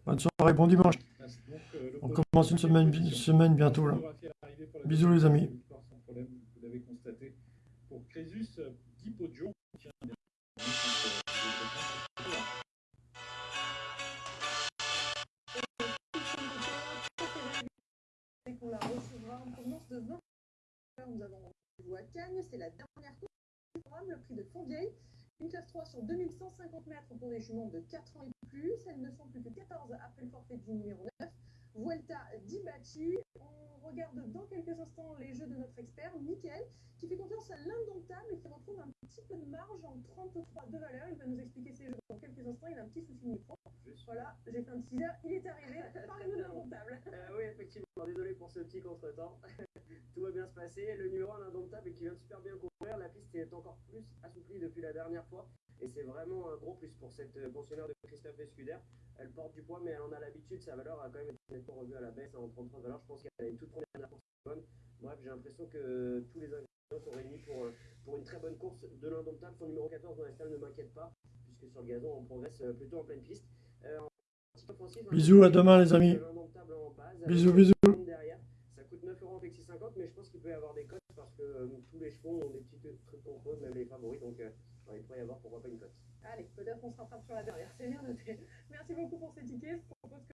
Bonne soirée, bon dimanche. On commence une semaine, bientôt, Bisous, les amis. vous l'avez constaté. Pour Crésus, 10 podiums. Tiens, bien. Et qu'on la recevra en provenance de 20 Nous avons rendez-vous à Cagnes, c'est la dernière course du programme, le prix de Fontvieille. Une classe 3 sur 2150 mètres pour des juments de 4 ans et plus. Elles ne sont plus que 14 après le forfait du numéro 9. Vuelta di Bacci. On regarde dans quelques instants les jeux de notre expert, Mickaël, qui fait confiance à l'indomptable et qui retrouve un petit peu de marge en 33 de valeur. Il va nous expliquer ses jeux dans quelques instants. Il a un petit souci de micro. Voilà, j'ai fait un teaser, il est arrivé. Parlez-nous de l'indomptable. Euh, oui, effectivement, désolé pour ce petit contretemps. Tout va bien se passer. Le numéro 1 indomptable et qui vient de super bien courir. La piste est encore plus assouplie depuis la dernière fois. Et c'est vraiment un gros plus pour cette pensionnaire de Christophe Escuder. Elle porte du poids, mais elle en a l'habitude. Sa valeur a quand même été nettement revue à la baisse en 33 valeurs. Je pense qu'elle a une toute première course bonne. Bref, j'ai l'impression que tous les ingrédients sont réunis pour, euh, pour une très bonne course de l'indomptable. Son numéro 14 dans la salle ne m'inquiète pas, puisque sur le gazon, on progresse euh, plutôt en pleine piste. Euh, en petit offensif, un Bisous, à demain, les amis. base, Bisous, bisous. derrière. Ça coûte 9 euros en Flexi 50, mais je pense qu'il peut y avoir des cotes parce que euh, tous les chevaux ont des petits trucs contre eux, même les favoris, donc euh, il pourrait y avoir pourquoi pas une cote. Allez, peut-être qu'on se rattrape sur la dernière. C'est bien noté. Merci beaucoup pour ces tickets. Je propose que